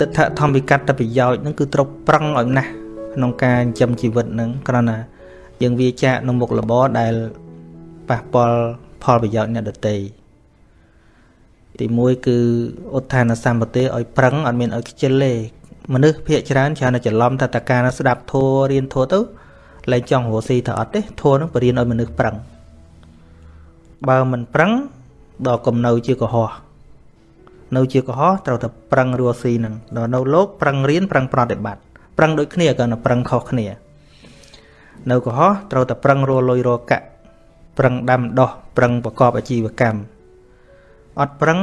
ទិដ្ឋធម្មវិកត្តប្រយោជន៍ហ្នឹងគឺត្រូវប្រឹងឲ្យណាស់ក្នុងការចិញ្ចឹមជីវិតហ្នឹងគ្រាន់តែយើងវាចាកនៅមុខរបរដែលប៉ះពាល់ផលប្រយោជន៍អ្នកដទៃទី1គឺឧទ្ធានសម្បទាឲ្យប្រឹងអត់មានឲ្យខ្ជិលទេមនុស្សភាកច្រើនច្រើនតែច្រឡំថាតការស្ដាប់ធัวរៀនធัวទៅលែងចង់រស់ស៊ីទៅអត់ទេធัวនឹងបរៀនឲ្យមនុស្សប្រឹងបើមិនប្រឹងដល់កំនៅជាកុហក នៅជាកុហកត្រូវតែប្រឹងរស់ស៊ីនឹងដល់នៅលោកប្រឹងរៀនប្រឹងប្រតិបត្តិប្រឹងដូចគ្នាក៏ប្រឹងខុសគ្នា នៅកុហកត្រូវតែប្រឹងរលុយរកាក់ប្រឹងដាំដោះប្រឹងប្រកបអាជីវកម្មអត់ប្រឹង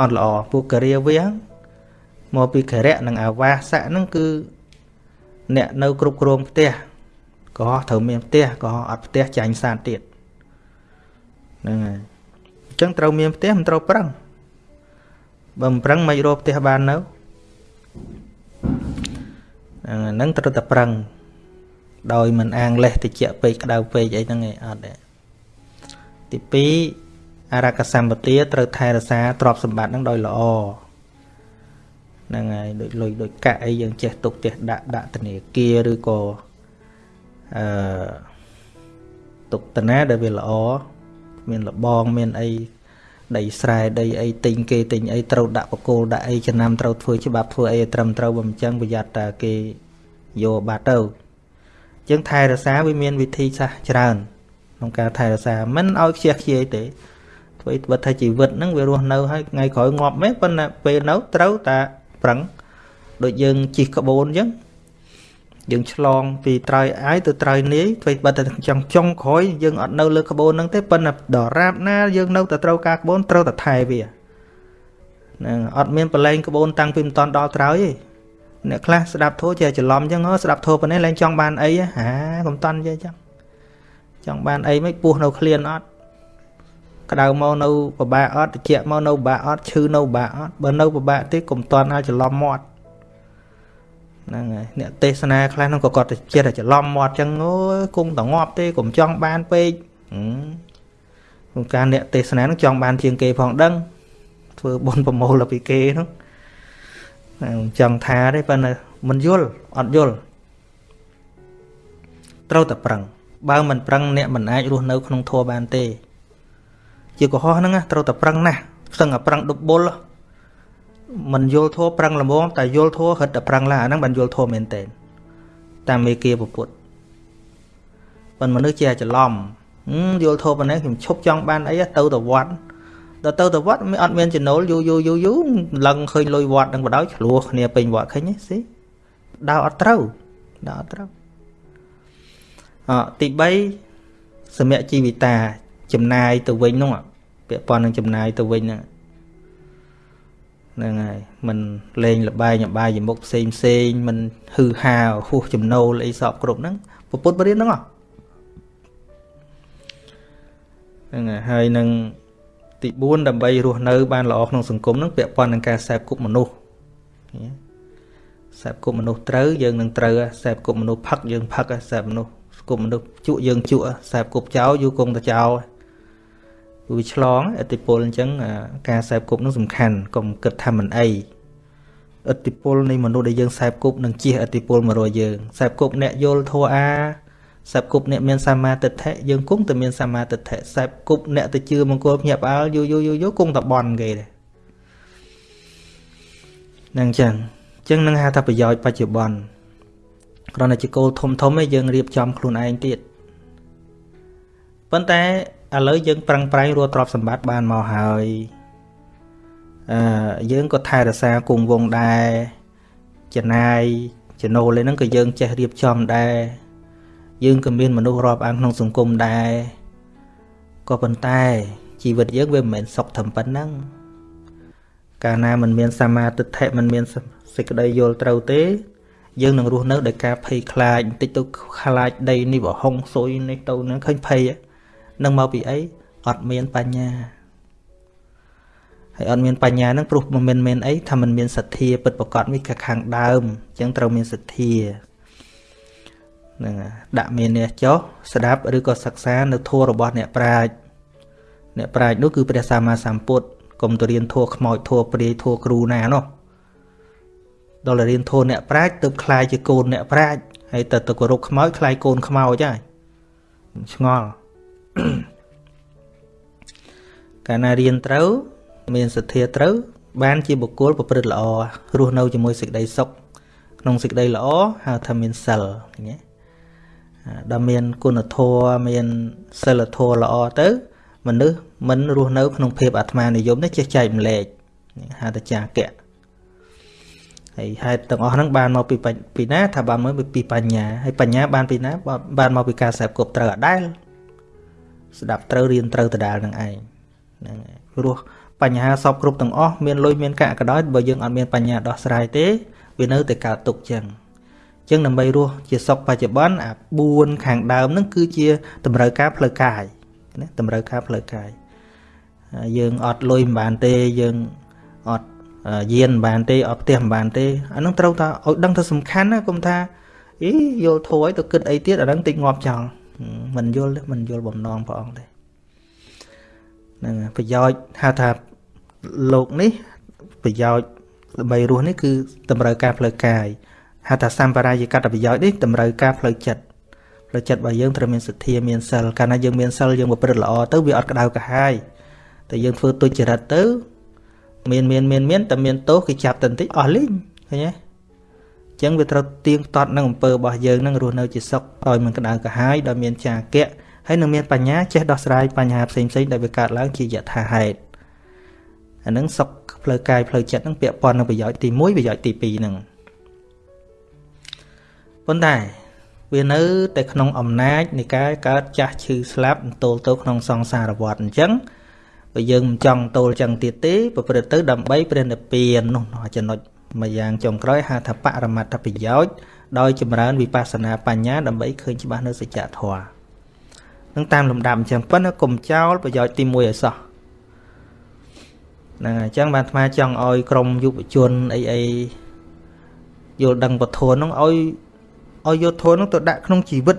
អត់ល្អពួកការាវាមកពីខរៈនិងអាវាសៈហ្នឹងគឺអ្នកនៅគ្រប់គ្រងផ្ទះក៏ត្រូវមានផ្ទះក៏អត់ផ្ទះចាញ់សានទៀតហ្នឹងហើយអញ្ចឹងត្រូវមានផ្ទះមិនត្រូវប្រឹង បើមិនប្រឹងមិនរកផ្ទះបាននៅហ្នឹងត្រូវតែប្រឹងដោយមិនអាងលេះតិចពេកក្តៅពេកអីហ្នឹងឯងអត់ទេទី2អរកសម្បទាត្រូវថែរក្សាទ្រព្យសម្បត្តិហ្នឹងដោយល្អហ្នឹងហើយដូចលុយដូចកាក់អីយើងចេះទុកចេះដាក់ដាក់ធនាគារឬក៏អឺទុកតាណាដែលវាល្អមានលបងមានអី ដីស្រែដីអីទិញគេទិញអីត្រូវដាក់បកគោលដាក់អីចំណាំត្រូវធ្វើច្បាប់ធ្វើអីត្រឹមត្រូវបើមិនចឹងប្រយ័ត្នតែគេយកបាត់ទៅចឹងថែរក្សាវាមានវិធីសាស្ត្រច្រើនក្នុងការថែរក្សាមិនឲ្យខ្ជះខ្ជាយទេធ្វើឲ្យបើថាជីវិតហ្នឹងវារស់នៅហើយថ្ងៃក្រោយងាប់មែនប៉ុន្តែពេលនៅត្រូវតែប្រឹងដូចយើងជិះក្បូនអញ្ចឹង យើងឆ្លងពីត្រៃអាយទៅត្រៃនាយធ្វើបើតែចង់ចុងក្រោយយើងអត់នៅលើក្បូនហ្នឹងទេប៉ុន្តែដរាបណាយើងនៅតែត្រូវការក្បូនត្រូវតែថែវាហ្នឹងអត់មានប្រឡែងក្បូនតាំងពីមិនតន់ដល់ត្រៃទេអ្នកខ្លះស្ដាប់ធោះចេះច្រឡំអញ្ចឹងហ៎ស្ដាប់ធោះប៉ុណ្ណេះឡើងចង់បានអីហាកុំតន់ចេះអញ្ចឹងចង់បានអីមិនពោះនៅឃ្លានអត់ក្តៅមកនៅពិបាកអត់ត្រជាក់មកនៅពិបាកអត់ឈឺនៅពិបាកអត់បើនៅពិបាកទេកុំតន់ឲ្យច្រឡំមាត់ ហ្នឹងហើយអ្នកទេសនាខ្លះហ្នឹងក៏គាត់ចិត្តតែច្រឡំមាត់ចឹងអូយគង់តងាប់ទេកុំចង់បានពេកក្នុងការអ្នកទេសនាហ្នឹងចង់បានជាងគេផងដឹងធ្វើបុណ្យប្រមូលពីគេហ្នឹងចង់ថាទេប៉ុន្តែមិនយល់អត់យល់ត្រូវតែប្រឹងបើមិនប្រឹងអ្នកមិនអាចរស់នៅក្នុងធម៌បានទេ ជាកុហកហ្នឹងត្រូវតែប្រឹងណាស់ស្ទឹងតែប្រឹងដុបបុល មិនយល់ធัวប្រឹងល្មមតែយល់ធัวហិតតែប្រឹងឡាអាហ្នឹងបានយល់ធัวមែនតើតាមមេគាពុទ្ធប៉ុន្តែមនុស្សជាច្រឡំយល់ធัวប៉ុណ្ណេះខ្ញុំឈប់ចង់បានអីទៅទៅវត្តដល់ទៅទៅវត្តមានអត់មានចំណូលយូរយូរយូរយូរឡើងឃើញលុយវត្តនឹងបដ ாய் ឆ្លោះគ្នាពេញវត្តឃើញទេស៊ីដើរអត់ត្រូវដើរអត់ត្រូវអទី3សម្រាប់ជីវិតាចំណាយទៅវិញនោះពាក់ព័ន្ធនឹងចំណាយទៅវិញហ្នឹង ហ្នឹងហើយមិនលេងលបែងអបាយយមុខផ្សេងផ្សេងមិនហឺហាហួសចំណូលអីសពគ្រប់ហ្នឹងពុទ្ធបរិញ្ញាហ្នឹងហ្នឹងហើយហើយនឹងទី4ដើម្បីរស់នៅ បានល្អក្នុងសង្គមហ្នឹងពាក់ព័ន្ធនឹងការសេពគប់មនុស្សសេពគប់មនុស្សត្រូវយើងនឹងត្រូវសេពគប់មនុស្សផឹកយើងផឹកសេពមនុស្សគប់មនុស្សជក់យើងជក់សេពគប់ចោលយូរគង់តែចោល វាឆ្លងអតិពលអញ្ចឹងការសែបគប់នឹងសំខាន់កុំគិតថាមិនអីអតិពលនៃមនុស្សដែលយើងសែបគប់នឹងជះអតិពលមករកយើងសែបគប់អ្នកយល់ធัวអាសែបគប់អ្នកមានសមាទិដ្ឋិយើងគង់តែមានសមាទិដ្ឋិសែបគប់អ្នកទៅជឿមង្គលភ្ញាក់ផ្អើលយូរយូរយូរយូរគង់តែបន់គេដែរនឹងចឹងចឹងនឹងហៅថាប្រយោជន៍បច្ចុប្បន្នគ្រាន់តែជាគោលធំធំឯងយើងរៀបចំខ្លួនឯងទៀតប៉ុន្តែ ឥឡូវយើងប្រឹងប្រែងរកទ្រព្យសម្បត្តិបានមកហើយអឺយើងក៏ថែរក្សាគង់វងដែរចំណាយចំណូលហ្នឹងក៏យើងចេះរៀបចំដែរយើងក៏មានមនុស្សរាប់អានក្នុងសង្គមដែរក៏ប៉ុន្តែជីវិតយើងវាមិនមែនសុខត្រឹមប៉ុណ្ណឹងកាលណាมันមានសមាទិដ្ឋិมันមានសេចក្តីយល់ត្រូវទេ យើងនឹងរស់នៅដោយការភ័យខ្លាចបន្តិចទៅខ្លាចដីនេះបរហុងស៊ុយនេះទៅនឹងឃើញភ័យនឹង មកពីអីអត់មានបញ្ញាហើយអត់មានបញ្ញានឹងព្រោះមិនមែនមែនអីថាมันមានសទ្ធាពិតប្រកបនេះខាងដើមអញ្ចឹងត្រូវមានសទ្ធានឹងដាក់មាននេះចុះស្ដាប់ឬក៏សិក្សានៅធម៌របស់អ្នកប្រាជ្ញអ្នកប្រាជ្ញនោះគឺព្រះសម្មាសម្ពុទ្ធកុំទៅរៀនធម៌ខ្មោចធម៌ព្រាយធម៌គ្រូណានោះ ដល់រៀនធនអ្នកប្រាជ្ញទៅคลายជាកូនអ្នកប្រាជ្ញហើយទៅទៅគោរពខ្មោចคลายកូនខ្មោចហើយឆ្ងល់ កាលណារៀនត្រូវ មានសទ្ធាត្រូវ បានជាបុគ្គលប្រព្រឹត្តល្អរស់នៅជាមួយសេចក្តីសុខក្នុងសេចក្តីល្អហៅថាមានសិលញ៉េដល់មានគុណធម៌មានសិលធម៌ល្អទៅ មនុស្សមិនរស់នៅ ក្នុងភាពអាត្មានិយមនេះចេះចែកម្លែកហៅថាចាកៈហើយហេតុទាំងអស់ហ្នឹងបានមកពីពីណាថាបានមកពីបញ្ញាហើយបញ្ញាបានពីណាបានមកពីការស្ដាប់គប់ត្រូវអដែល ស្ដាប់ត្រូវរៀនត្រូវដដែលនឹងឯងហ្នឹងព្រោះបញ្ហាសពគ្រប់ទាំងអស់មានលុយមានកាក់ក៏ដោយបើយើងអត់មានបញ្ញាដោះស្រាយទេវានៅតែកើតទុកចឹងចឹងដើម្បីរស់ជាសុខបច្ចុប្បន្នអា4ខាងដើមហ្នឹងគឺជាតម្រូវការផ្លូវកាយណាតម្រូវការផ្លូវកាយយើងអត់លុយមិនបានទេយើងអត់យានមិនបានទេអត់ផ្ទះមិនបានទេអានឹងត្រូវថាឲ្យដឹងថាសំខាន់ណាកុំថាអីយល់ធួយទៅគិតអីទៀតអានឹងតិចងាប់ចោល មិនយល់ទេមិនយល់បំណងព្រះអង្គទេហ្នឹងប្រយោជន៍ហៅថាលោកនេះប្រយោជន៍ដើម្បីរស់នេះគឺតម្រូវការផ្លូវកាយហៅថាសម្បារាយកតប្រយោជន៍នេះតម្រូវការផ្លូវចិត្តផ្លូវចិត្តរបស់យើងត្រូវមានសទ្ធាមានសិលកាលណាយើងមានសិលយើងប្រព្រឹត្តល្អទៅវាអត់ក្តៅក្រហាយតែយើងធ្វើទុច្ចរិតទៅ មានមានមានមានតែមានទោសគេចាប់តែបន្តិចអស់លីងឃើញទេអញ្ចឹងវាត្រូវទៀងទាត់នឹងអំពើរបស់យើងនឹងរស់នៅជាសុខឲ្យមិនក្តៅក្រហាយដោយមានចាគៈហើយនឹងមានបញ្ញាចេះដោះស្រាយបញ្ហាផ្សេងផ្សេងដែលវាកើតឡើងជាយថាហេតុអានឹងសុខផ្លូវកាយផ្លូវចិត្តនឹងពាក់ព័ន្ធនឹងប្រយោជន៍ទី1ប្រយោជន៍ទី2នឹងប៉ុន្តែវានៅតែក្នុងអំណាចនៃការកើតចាស់ឈឺស្លាប់ទល់ទៅក្នុងសង្សារវដ្តអញ្ចឹងបើយើងមិនចង់ទល់ចឹងទៀតទេប្រព្រឹត្តទៅដើម្បីព្រះនិព្វាននោះចំណុច ម្យ៉ាងចុងក្រោយហៅថាបរមត្ថប្រយោជន៍ដោយចម្រើនវិបស្សនាបញ្ញាដើម្បីឃើញច្បាស់នៅសច្ចធម៌នឹងតាមលំដាប់អញ្ចឹងប៉ុន្តែកុំចោលប្រយោជន៍ទី1ឲ្យសោះហ្នឹងហើយអញ្ចឹងបានអាត្មាចង់ឲ្យក្រមយុវជនអីអីយល់ដឹងពធនោះឲ្យឲ្យយកធម៌នោះទៅដាក់ក្នុងជីវិត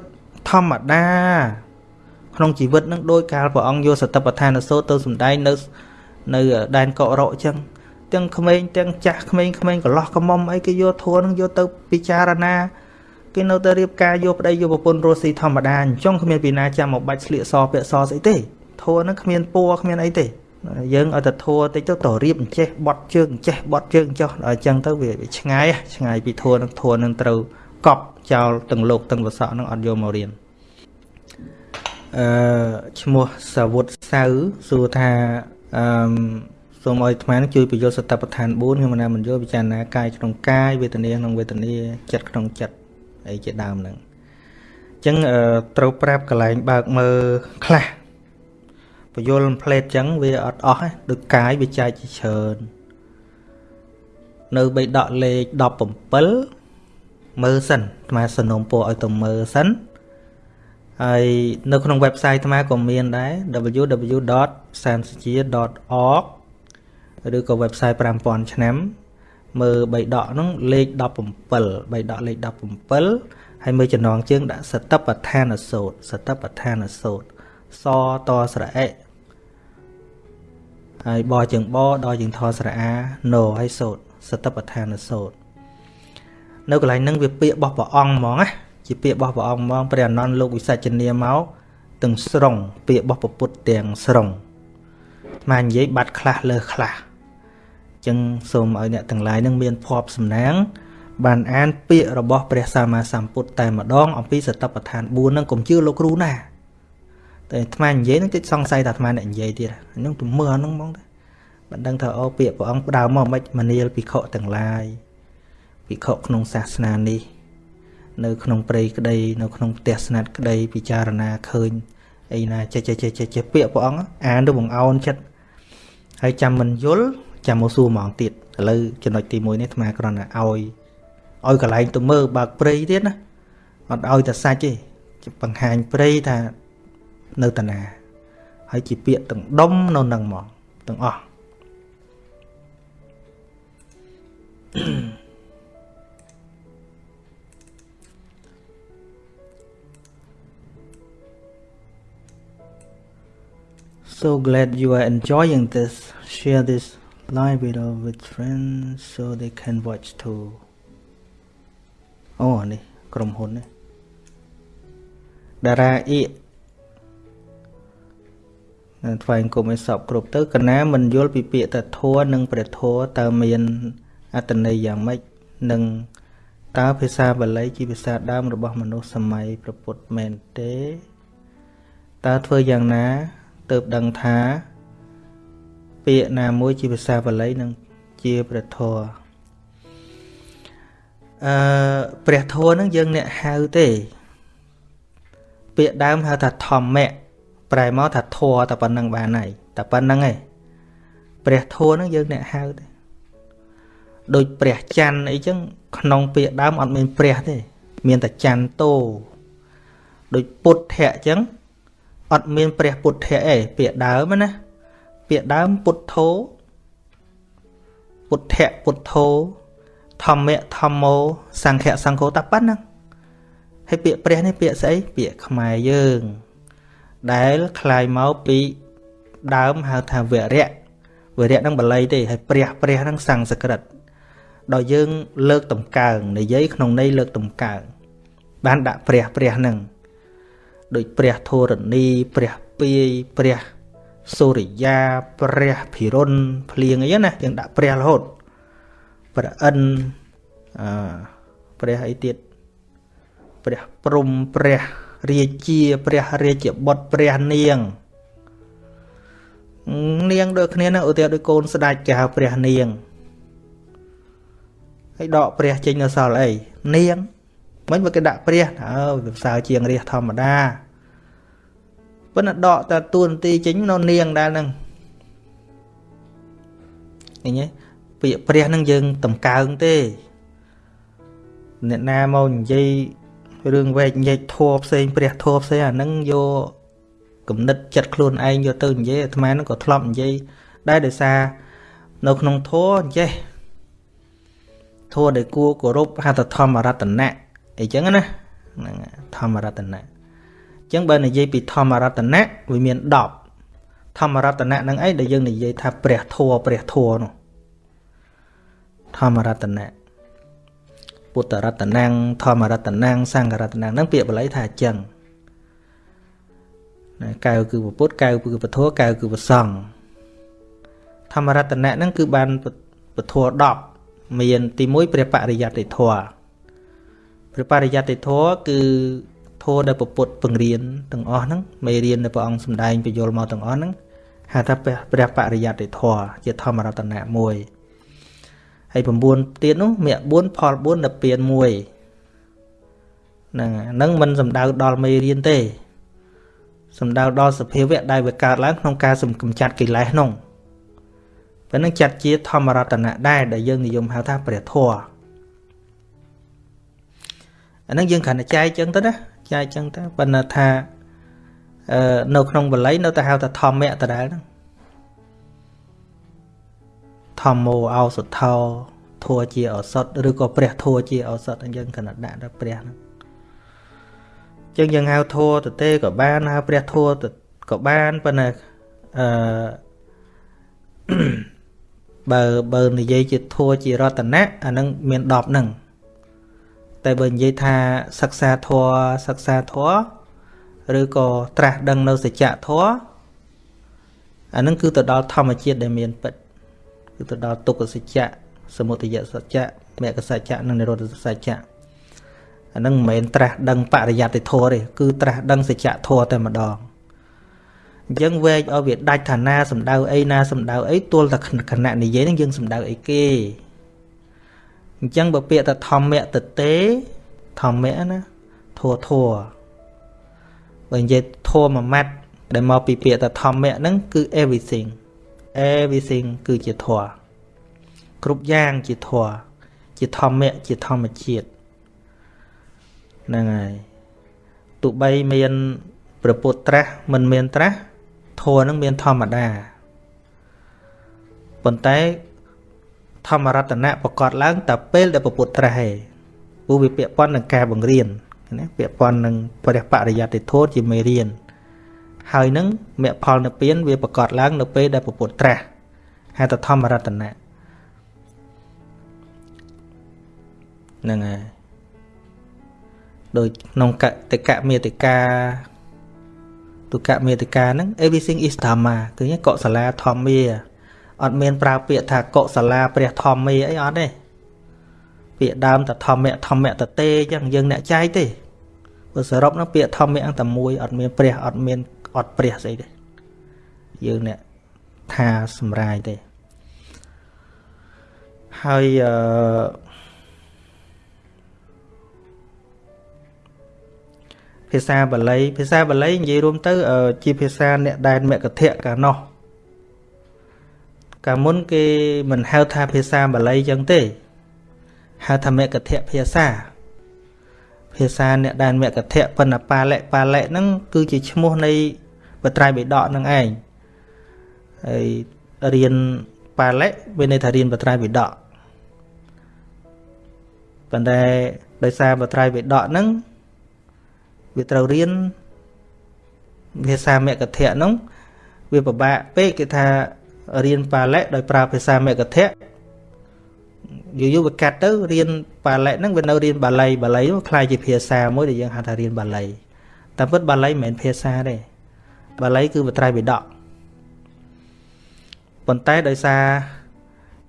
ធម្មតាក្នុងជីវិតនឹងដោយកាលព្រះអង្គយកសតិប្បដ្ឋានសូត្រទៅសំដែងនៅនៅដែនកករកអញ្ចឹង ទាំងក្មេងទាំងចាស់ក្មេងក្មេងកន្លោះកមុំអីគេយកធួនឹងយកទៅពិចារណាគេនៅតែរៀបការយកប្តីយកប្រពន្ធរស់ស៊ីធម្មតាអញ្ចឹងគ្មានពីណាចាំមកបាច់ស្លៀកសពាក់សស្អីទេធួនឹងគ្មានពួរគ្មានអីទេយើងឲ្យតែធួតិចទៅតរៀបអញ្ចេះបត់ជើងអញ្ចេះបត់ជើងចុះដល់អញ្ចឹងទៅវាឆ្ងាយឆ្ងាយពីធួនឹងធួនឹងត្រូវកប់ចោលទាំងលោកទាំងវសក់នឹងអត់យកមករៀនអឺឈ្មោះសាវុតសៅសួរថាអឺ សូមឲ្យអាត្មាជួយបញ្យល់សតបដ្ឋាន4ខ្ញុំណាមិនយល់ពិចារណាកាយក្នុងកាយវេទនាក្នុងវេទនាចិត្តក្នុងចិត្តអីជាដើមហ្នឹងអញ្ចឹងត្រូវប្រាប់កន្លែងបើកមើលខ្លះបញ្យល់ផ្លេតអញ្ចឹងវាអត់អស់ដូចកាយវាចែកជាច្រើននៅបៃដកលេខ17មើលសិនអាត្មាសនំពោឲ្យទៅមើលសិនហើយនៅក្នុង website អាត្មាក៏មានដែរ www.sansajia.org ឬក៏ website 5000ឆ្នាំមើលបីដកហ្នឹងលេខ17បីដកលេខ17ហើយមើលចំណងជើងដាក់សតបដ្ឋានសោតសតបដ្ឋានសោតសតស្រអិហើយបជើងបដល់ជើងថស្រអាណូហើយសោតសតបដ្ឋានសោតនៅកន្លែងហ្នឹងវាពាក្យរបស់ព្រះអង្គហ្មងណាជាពាក្យរបស់ព្រះអង្គហ្មងព្រះអនន្តលោកវិសាចនាមកទាំងស្រុងពាក្យរបស់ពុទ្ធទាំងស្រុងមកនិយាយបាត់ខ្លះលើខ្លះ ចឹងសូមឲ្យអ្នកទាំងឡាយនឹងមានភ័ព្វសំណាង បានអានពាក្យរបស់ព្រះសម្មាសម្ពុទ្ធតែម្ដងអំពីសតបដ្ឋាន4នឹងកុំជឿលោកគ្រូណាតែអាត្មានិយាយនឹងតិចសង្ស័យថាអាត្មាអ្នកនិយាយទៀតហ្នឹងទៅមើលហ្នឹងហ្មងតែបានដឹងថាអូពាក្យព្រះអង្គផ្ដើមមកមិនមនាលភិក្ខុទាំងឡាយភិក្ខុក្នុងសាសនានេះ នៅក្នុងព្រៃក្តី នៅក្នុងផ្ទះស្នាត់ក្តីពិចារណាឃើញអីណាចេះចេះចេះចេះពាក្យព្រះអង្គអានទៅបង្អោនចិត្តហើយចាំមិនយល់ ចាំមកសួរហ្មងទៀតឥឡូវចំណុចទី1នេះអាត្មាគ្រាន់តែឲ្យឲ្យកន្លែងទៅមើលបើកព្រៃទៀតណាអត់ឲ្យតែសាច់ទេបង្ហាញព្រៃថានៅតាណាហើយជាពាក្យទាំងដុំនៅនឹងហ្មងទាំងអស់ So glad you are enjoying this. Share this live video with friends so they can watch too. អូនេះក្រុមហ៊ុននេះតារាអៀកថ្វាយគុំឲ្យសពគ្រប់ទៅកណាមិនយល់ពីពាក្យតធัวនិងព្រះធัวតើមានអត្តន័យយ៉ាងម៉េចនិងតើភាសាបាលីជាភាសាដើមរបស់មនុស្សសម័យព្រះពុទ្ធមែនទេតើធ្វើយ៉ាងណាទើបដឹងថា ពាក្យណាមួយជាភាសាបាលីនិងជាព្រះធម៌អឺព្រះធម៌នឹងយើងអ្នកហៅទេ ពាក្យដើមហៅថាធម្មៈប្រែមកថាធម៌តែប៉ុណ្្នឹងបានហើយតែប៉ុណ្្នឹងឯងព្រះធម៌នឹងយើងអ្នកហៅទេដូចព្រះច័ន្ទអីចឹងក្នុងពាក្យដើមអត់មានព្រះទេ មានតែច័ន្ទតោដូចពុទ្ធៈចឹងអត់មានព្រះពុទ្ធៈឯងពាក្យដើមណា ពាក្យដើមពុទ្ធោពុទ្ធៈពុទ្ធោធម្មៈធម្មោសង្ឃៈសង្ឃោតែប៉ុណ្ណឹងហើយពាក្យព្រះនេះពាក្យស្អីពាក្យខ្មែរយើង ដែលคล้ายមកពីដើមហៅថាវរៈវរៈនឹងបល័យទេហើយព្រះព្រះនឹងសំស្ក្រឹតដល់យើងលើកតម្កើងនិយាយក្នុងន័យលើកតម្កើងបានដាក់ព្រះព្រះនឹងដូចព្រះធរណីព្រះពាយព្រះ សូរិយាព្រះភិរុនភ្លៀងអីណាយើងដាក់ព្រះរហូតព្រះអិនអឺព្រះអីទៀតព្រះព្រំព្រះរាជាព្រះរាជបុត្រព្រះនាងនាងដូចគ្នានឹងឧទាហរណ៍ដូចកូនស្ដេចគេហៅព្រះនាងហើយដកព្រះចេញនៅសល់អីនាងមិនមកគេដាក់ព្រះអើវាផ្សើជាងរាជធម្មតា ប៉ុន្តែដកតែតួនាទីចេញនៅនាងដែរហ្នឹងឃើញទេពាក្យព្រះហ្នឹងយើងតម្កើងទេអ្នកណាមកនិយាយរឿងវែកញែកធัวផ្សេងព្រះធัวផ្សេងអាហ្នឹងយកគំនិតចិត្តខ្លួនឯងយកទៅនិយាយអាត្មាហ្នឹងក៏ធ្លាប់និយាយដែរដោយសារនៅក្នុងធัวអញ្ចេះធัวដែលគួរគោរពហៅថាធម្មរតនៈអីចឹងណាហ្នឹងធម្មរតនៈអញ្ ចឹងបើនិយាយពីធម្មរតនៈវាមាន10ធម្មរតនៈហ្នឹងអីដែលយើងនិយាយថាព្រះធัวព្រះធัวនោះធម្មរតនៈពុទ្ធរតនំធម្មរតនំសង្ឃរតនំហ្នឹងពាក្យបាលីថាអញ្ចឹងណាកៅគឺពុទ្ធកៅគឺពធកៅគឺប្រសង់ធម្មរតនៈហ្នឹងគឺបានពធ10មានទី1ព្រះបរិយត្តិធម៌ព្រះបរិយត្តិធម៌គឺ ធម៌ដែលពុទ្ធពង្រៀនទាំងអស់ហ្នឹងមេរៀនដែលព្រះអង្គសម្ដែងបញ្យលមកទាំងអស់ហ្នឹងហៅថាព្រះបរិយត្តិធម៌ជាធម្មរតនៈមួយហើយ9ទៀតនោះមគ្គ4ផល4ដល់ពៀន1ហ្នឹងហ្នឹងមិនសំដៅដល់មេរៀនទេសំដៅដល់សភាវៈដែលវាកើតឡើងក្នុងការសំកំចាត់កិលេសនោះប៉ុណ្ណឹងចាត់ជាធម្មរតនៈដែរដែលយើងនិយមហៅថាព្រះធម៌អាហ្នឹងយើងគ្រាន់តែចែកចឹងទៅណា ចែកចឹងទៅប៉ុន្តែថាអឺនៅក្នុងបល័យនៅតែហៅថាធម្មៈដដែលហ្នឹងធម្មោអោសុថោធัวជាឱសថឬក៏ព្រះធัวជាឱសថអញ្ចឹងកណ្ដាក់ដល់ព្រះហ្នឹងអញ្ចឹងយើងហៅធัวទៅទេក៏បានហៅព្រះធัวក៏បានប៉ុន្តែអឺបើបើនិយាយជាធัวជារតនៈអានឹងមាន10ហ្នឹង តែបើនិយាយថាសិក្សាធម៌សិក្សាធម៌ឬក៏ត្រាស់ដឹងនៅសច្ចធម៌អានឹងគឺទៅដល់ធម្មជាតិដែលមានពិតគឺទៅដល់ទុក្ខសច្ចៈសមុទយសច្ចៈមគ្គសច្ចៈនិងនិរោធសច្ចៈអានឹងមិនមែនត្រាស់ដឹងបរិយត្តិធម៌ទេគឺត្រាស់ដឹងសច្ចធម៌តែម្ដងអញ្ចឹងវែកឲ្យវាដាច់ឋានាសម្ដៅអីណាសម្ដៅអីទល់តែគណៈនិយាយនឹងយើងសម្ដៅអីគេ អញ្ចឹងបើពាក្យថាធម្មៈតទេធម្មៈណាធัวធัวបើនិយាយធัวមួយម៉ាត់ដែលមកពីពាក្យថាធម្មៈហ្នឹងគឺ everything everything គឺជាធម៌គ្រប់យ៉ាងជាធម៌ជាធម្មៈជាធម្មជាតិហ្នឹងហើយទោះបីមានព្រះពុទ្ធត្រាស់មិនមានត្រាស់ធម៌នឹងមានធម្មតាប៉ុន្តែ ធម្មរតនៈប្រកាសឡើងតែពេលដែលព្រះពុទ្ធត្រាស់ឯងព្រោះវាពាក់ព័ន្ធនឹងការបង្រៀនណាពាក់ព័ន្ធនឹងព្រះបរិយត្តិធម៌ជាមេរៀនហើយនឹងមគ្គផលនិព្វានវាប្រកាសឡើងនៅពេលដែលពុទ្ធត្រាស់ហៅថាធម្មរតនៈហ្នឹងហើយដូចក្នុងកតិកមេតិកាទុកមេតិកាហ្នឹង everything is dhamma គឺកុសលាធម្មា អត់មានប្រើពាក្យថាកុសលាព្រះធម្មាអីអត់ទេពាក្យដើមតធម្មៈធម្មៈតទេអញ្ចឹងយើងអ្នកចែកទេព្រោះសរុបនោះពាក្យធម្មៈតែមួយអត់មានព្រះអត់មានអត់ព្រះស្អីទេយើងអ្នកថាសម្រាយទេហើយអឺភាសាបាលីភាសាបាលីនិយាយរួមទៅ ជាភាសាអ្នកដែនមគ្គធៈកាលនោះ កាលមុនគេមិនហៅថាភាសាបាលីចឹងទេហៅថាមគ្គធៈភាសាភាសាអ្នកដែនមគ្គធៈប៉ុន្តែបាលិបាលិហ្នឹងគឺជាឈ្មោះនៃបត្រៃបិដកហ្នឹងឯងហើយរៀនបាលិវាន័យថារៀនបត្រៃបិដកប៉ុន្តែដោយសារបត្រៃបិដកហ្នឹងវាត្រូវរៀនភាសាមគ្គធៈហ្នឹងវាពិបាកពេកគេថា រៀនបាលិដោយប្រើភាសាមគ្គធៈយូរយូរវាកាត់ទៅរៀនបាលិហ្នឹងវានៅរៀនបាលីបាលីនោះคล้ายជាភាសាមួយដែលយើងហៅថារៀនបាលីតែពិតបាលីមិនមែនភាសាទេបាលីគឺបត្រៃបិដកប៉ុន្តែដោយសារ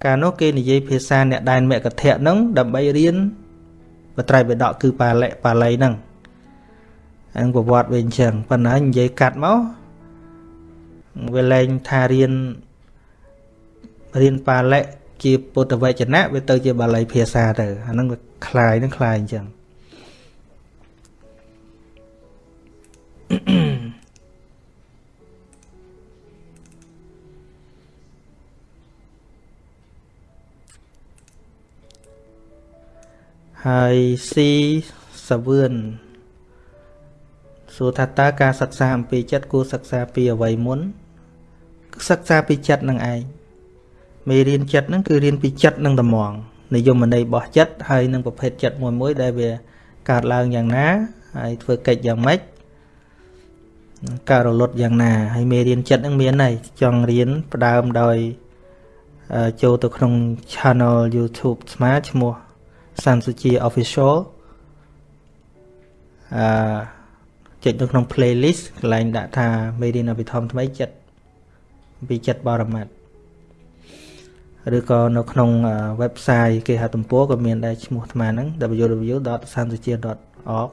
កាលនោះគេនិយាយភាសាអ្នកដែនមគ្គធៈហ្នឹងដើម្បីរៀនបត្រៃបិដកគឺបាលិបាលីហ្នឹងអង្គប្រវត្តិវាអញ្ចឹងប៉ុន្តែនិយាយកាត់មកវាលែងថារៀន រៀនបាលិជាពុទ្ធវចនៈវាទៅជាបាលីភាសាទៅអាហ្នឹងវាคล้ายនឹងคล้ายអញ្ចឹងហើយស៊ីសាវឿនសួរថាតើការសិក្សាអំពីចិត្តគួរសិក្សាពីអ្វីមុនសិក្សាពីចិត្តនឹងឯង មេរៀនចិត្តហ្នឹងគឺរៀនពីចិត្តនឹងតម្ងនិយមន័យរបស់ចិត្តហើយនឹងប្រភេទចិត្តមួយមួយដែលវាកើតឡើងយ៉ាងណាហើយធ្វើកិច្ចយ៉ាងម៉េចការរលត់យ៉ាងណាហើយមេរៀនចិត្តនឹងមានហើយចង់រៀនផ្ដើមដោយចូលទៅក្នុង channel YouTube ស្មាឈ្មោះសាន់សុជា official អឺចុចនៅក្នុង playlist កន្លែងដាក់ថាមេរៀនអភិធម្មថ្មីចិត្តពីចិត្តបរមត្ត ឬក៏នៅក្នុង website គេហទំព័រក៏មានដែរឈ្មោះអាត្មាហ្នឹង www.sansuchia.org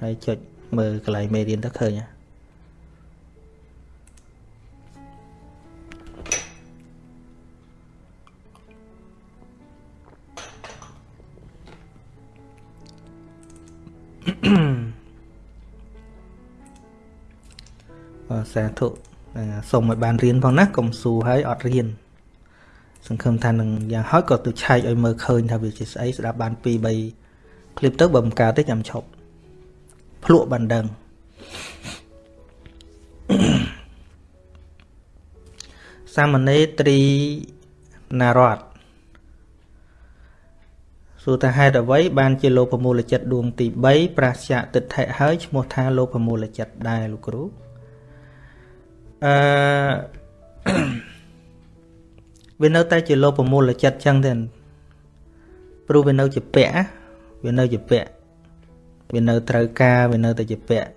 ហើយចុចមើលកន្លែងមេរៀនទៅឃើញបាទសាធុសូមឲ្យបានរៀនផងណាកុំស៊ូហើយអត់រៀន សង្ឃឹមថានឹងយ៉ាងហោចក៏ទៅឆែកឲ្យមើលឃើញថាវាជាស្អីស្ដាប់បាន2 3ឃ្លីបទៅបើមិនកើតទេចាំឈប់ភ្លក់បានដឹងសាមណេរត្រីណារតសួរថាហេតុអ្វីបានជាលោភមូលចិត្តដួងទី3ប្រស្យៈទិដ្ឋិហើយឈ្មោះថាលោភមូលចិត្តដែរលោកគ្រូអឺ វានៅតែជាលោភមូលចិត្តចឹងទេព្រោះវានៅជាពាក់វានៅជាពាក់វានៅត្រូវការវានៅតែជាពាក់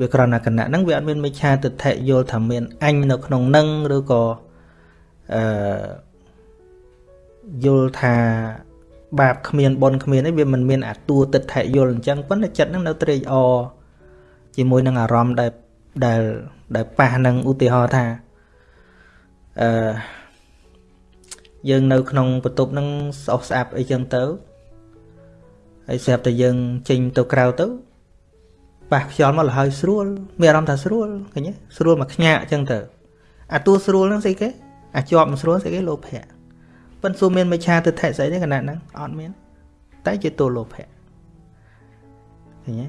វាគ្រាន់តែគណៈហ្នឹងវាអត់មានមិឆាទិដ្ឋិយល់ថាមានអញនៅក្នុងនឹងឬក៏អឺយល់ថាបាបគ្មានបុណ្យគ្មានអីវាមិនមានអាតួទិដ្ឋិយល់អញ្ចឹងប៉ុន្តែចិត្តហ្នឹងនៅត្រេកអរជាមួយនឹងអារម្មណ៍ដែលដែលដែលប៉ះនឹងឧទាហរណ៍ថាអឺ យើងនៅក្នុងបន្ទប់ហ្នឹងស្អុះស្អាប់អីចឹងទៅហើយស្រាប់តែយើងចេញទៅក្រៅទៅប៉ះខ្យល់មកលហើយស្រួលមានអារម្មណ៍ថាស្រួលឃើញទេស្រួលមកខ្ញាក់ចឹងទៅអាតួស្រួលហ្នឹងស្អីគេអាចប់មិនស្រួលស្អីគេលោភៈប៉ុន្តែសួរមានមិឆាទិដ្ឋិស្អីទេគណៈហ្នឹងអត់មាន តែជាតួលោភៈឃើញទេ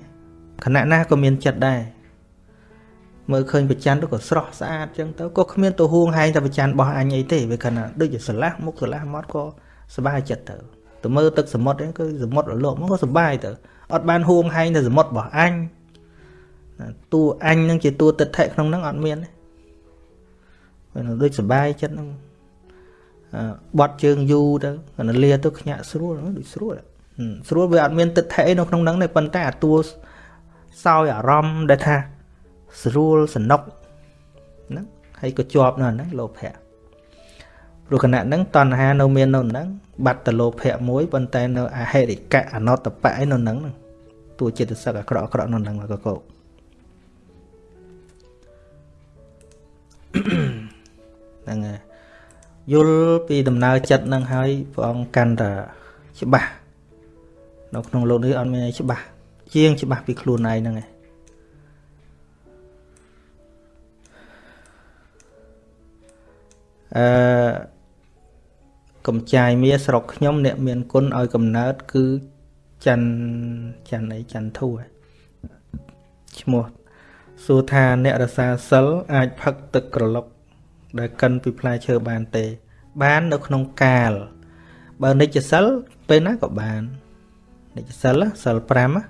គណៈណាក៏មានចិត្តដែរ មើលឃើញប្រច័នទៅក៏ស្រស់ស្អាតចឹងទៅក៏គ្មានទៅហួងហែងតែប្រច័នរបស់អញអីទេវាគណៈដូចជាស្រឡះមុខស្រឡះមាត់ក៏សុបាយចិត្តទៅទៅមើលទឹកសមុទ្រហ្នឹងគឺសមុទ្ររលកមកក៏សុបាយទៅអត់បានហួងហែងតែសមុទ្ររបស់អញតួអញនឹងជាតួទិដ្ឋិក្នុងហ្នឹងអត់មានទេដូចសុបាយចិត្តហ្នឹងបត់ជើងយូរទៅកណ្ដលាទៅខ្ញាក់ស្រួលដូចស្រួលស្រួលវាអត់មានទឹកថេនៅក្នុងហ្នឹងទេប៉ុន្តែអាតួសោយអារម្មណ៍ដែលថា ស្រួលសនុកហ្នឹងហើយក៏ជាប់នៅហ្នឹងលោភៈព្រោះគណៈហ្នឹងតណ្ហានៅមាននៅហ្នឹងបាត់ទៅលោភៈមួយប៉ុន្តែនៅអហេរិកៈអនតបៈឯនៅហ្នឹងតួចិត្តសឹកអាក្រក់អាក្រក់នៅហ្នឹងក៏កោហ្នឹងហើយយល់ពីដំណើរចិត្តនឹងហើយព្រះអង្គកាន់តែច្បាស់នៅក្នុងលោកនេះអត់មានអីច្បាស់ជាងច្បាស់ពីខ្លួនឯងហ្នឹងឯង អឺកំចាយមាស្រុកខ្ញុំ អ្នកមានគុណឲ្យកំណើត គឺច័ន្ទច័ន្ទអីច័ន្ទធូឈ្មោះសួរថាអ្នករសាសិលអាចផឹកទឹកក្រឡុក ដែលកិនពីផ្លែឈើបានទេ បាននៅក្នុងកាល បើនិច្ចសិលពេលណាក៏បាននិច្ចសិលសិល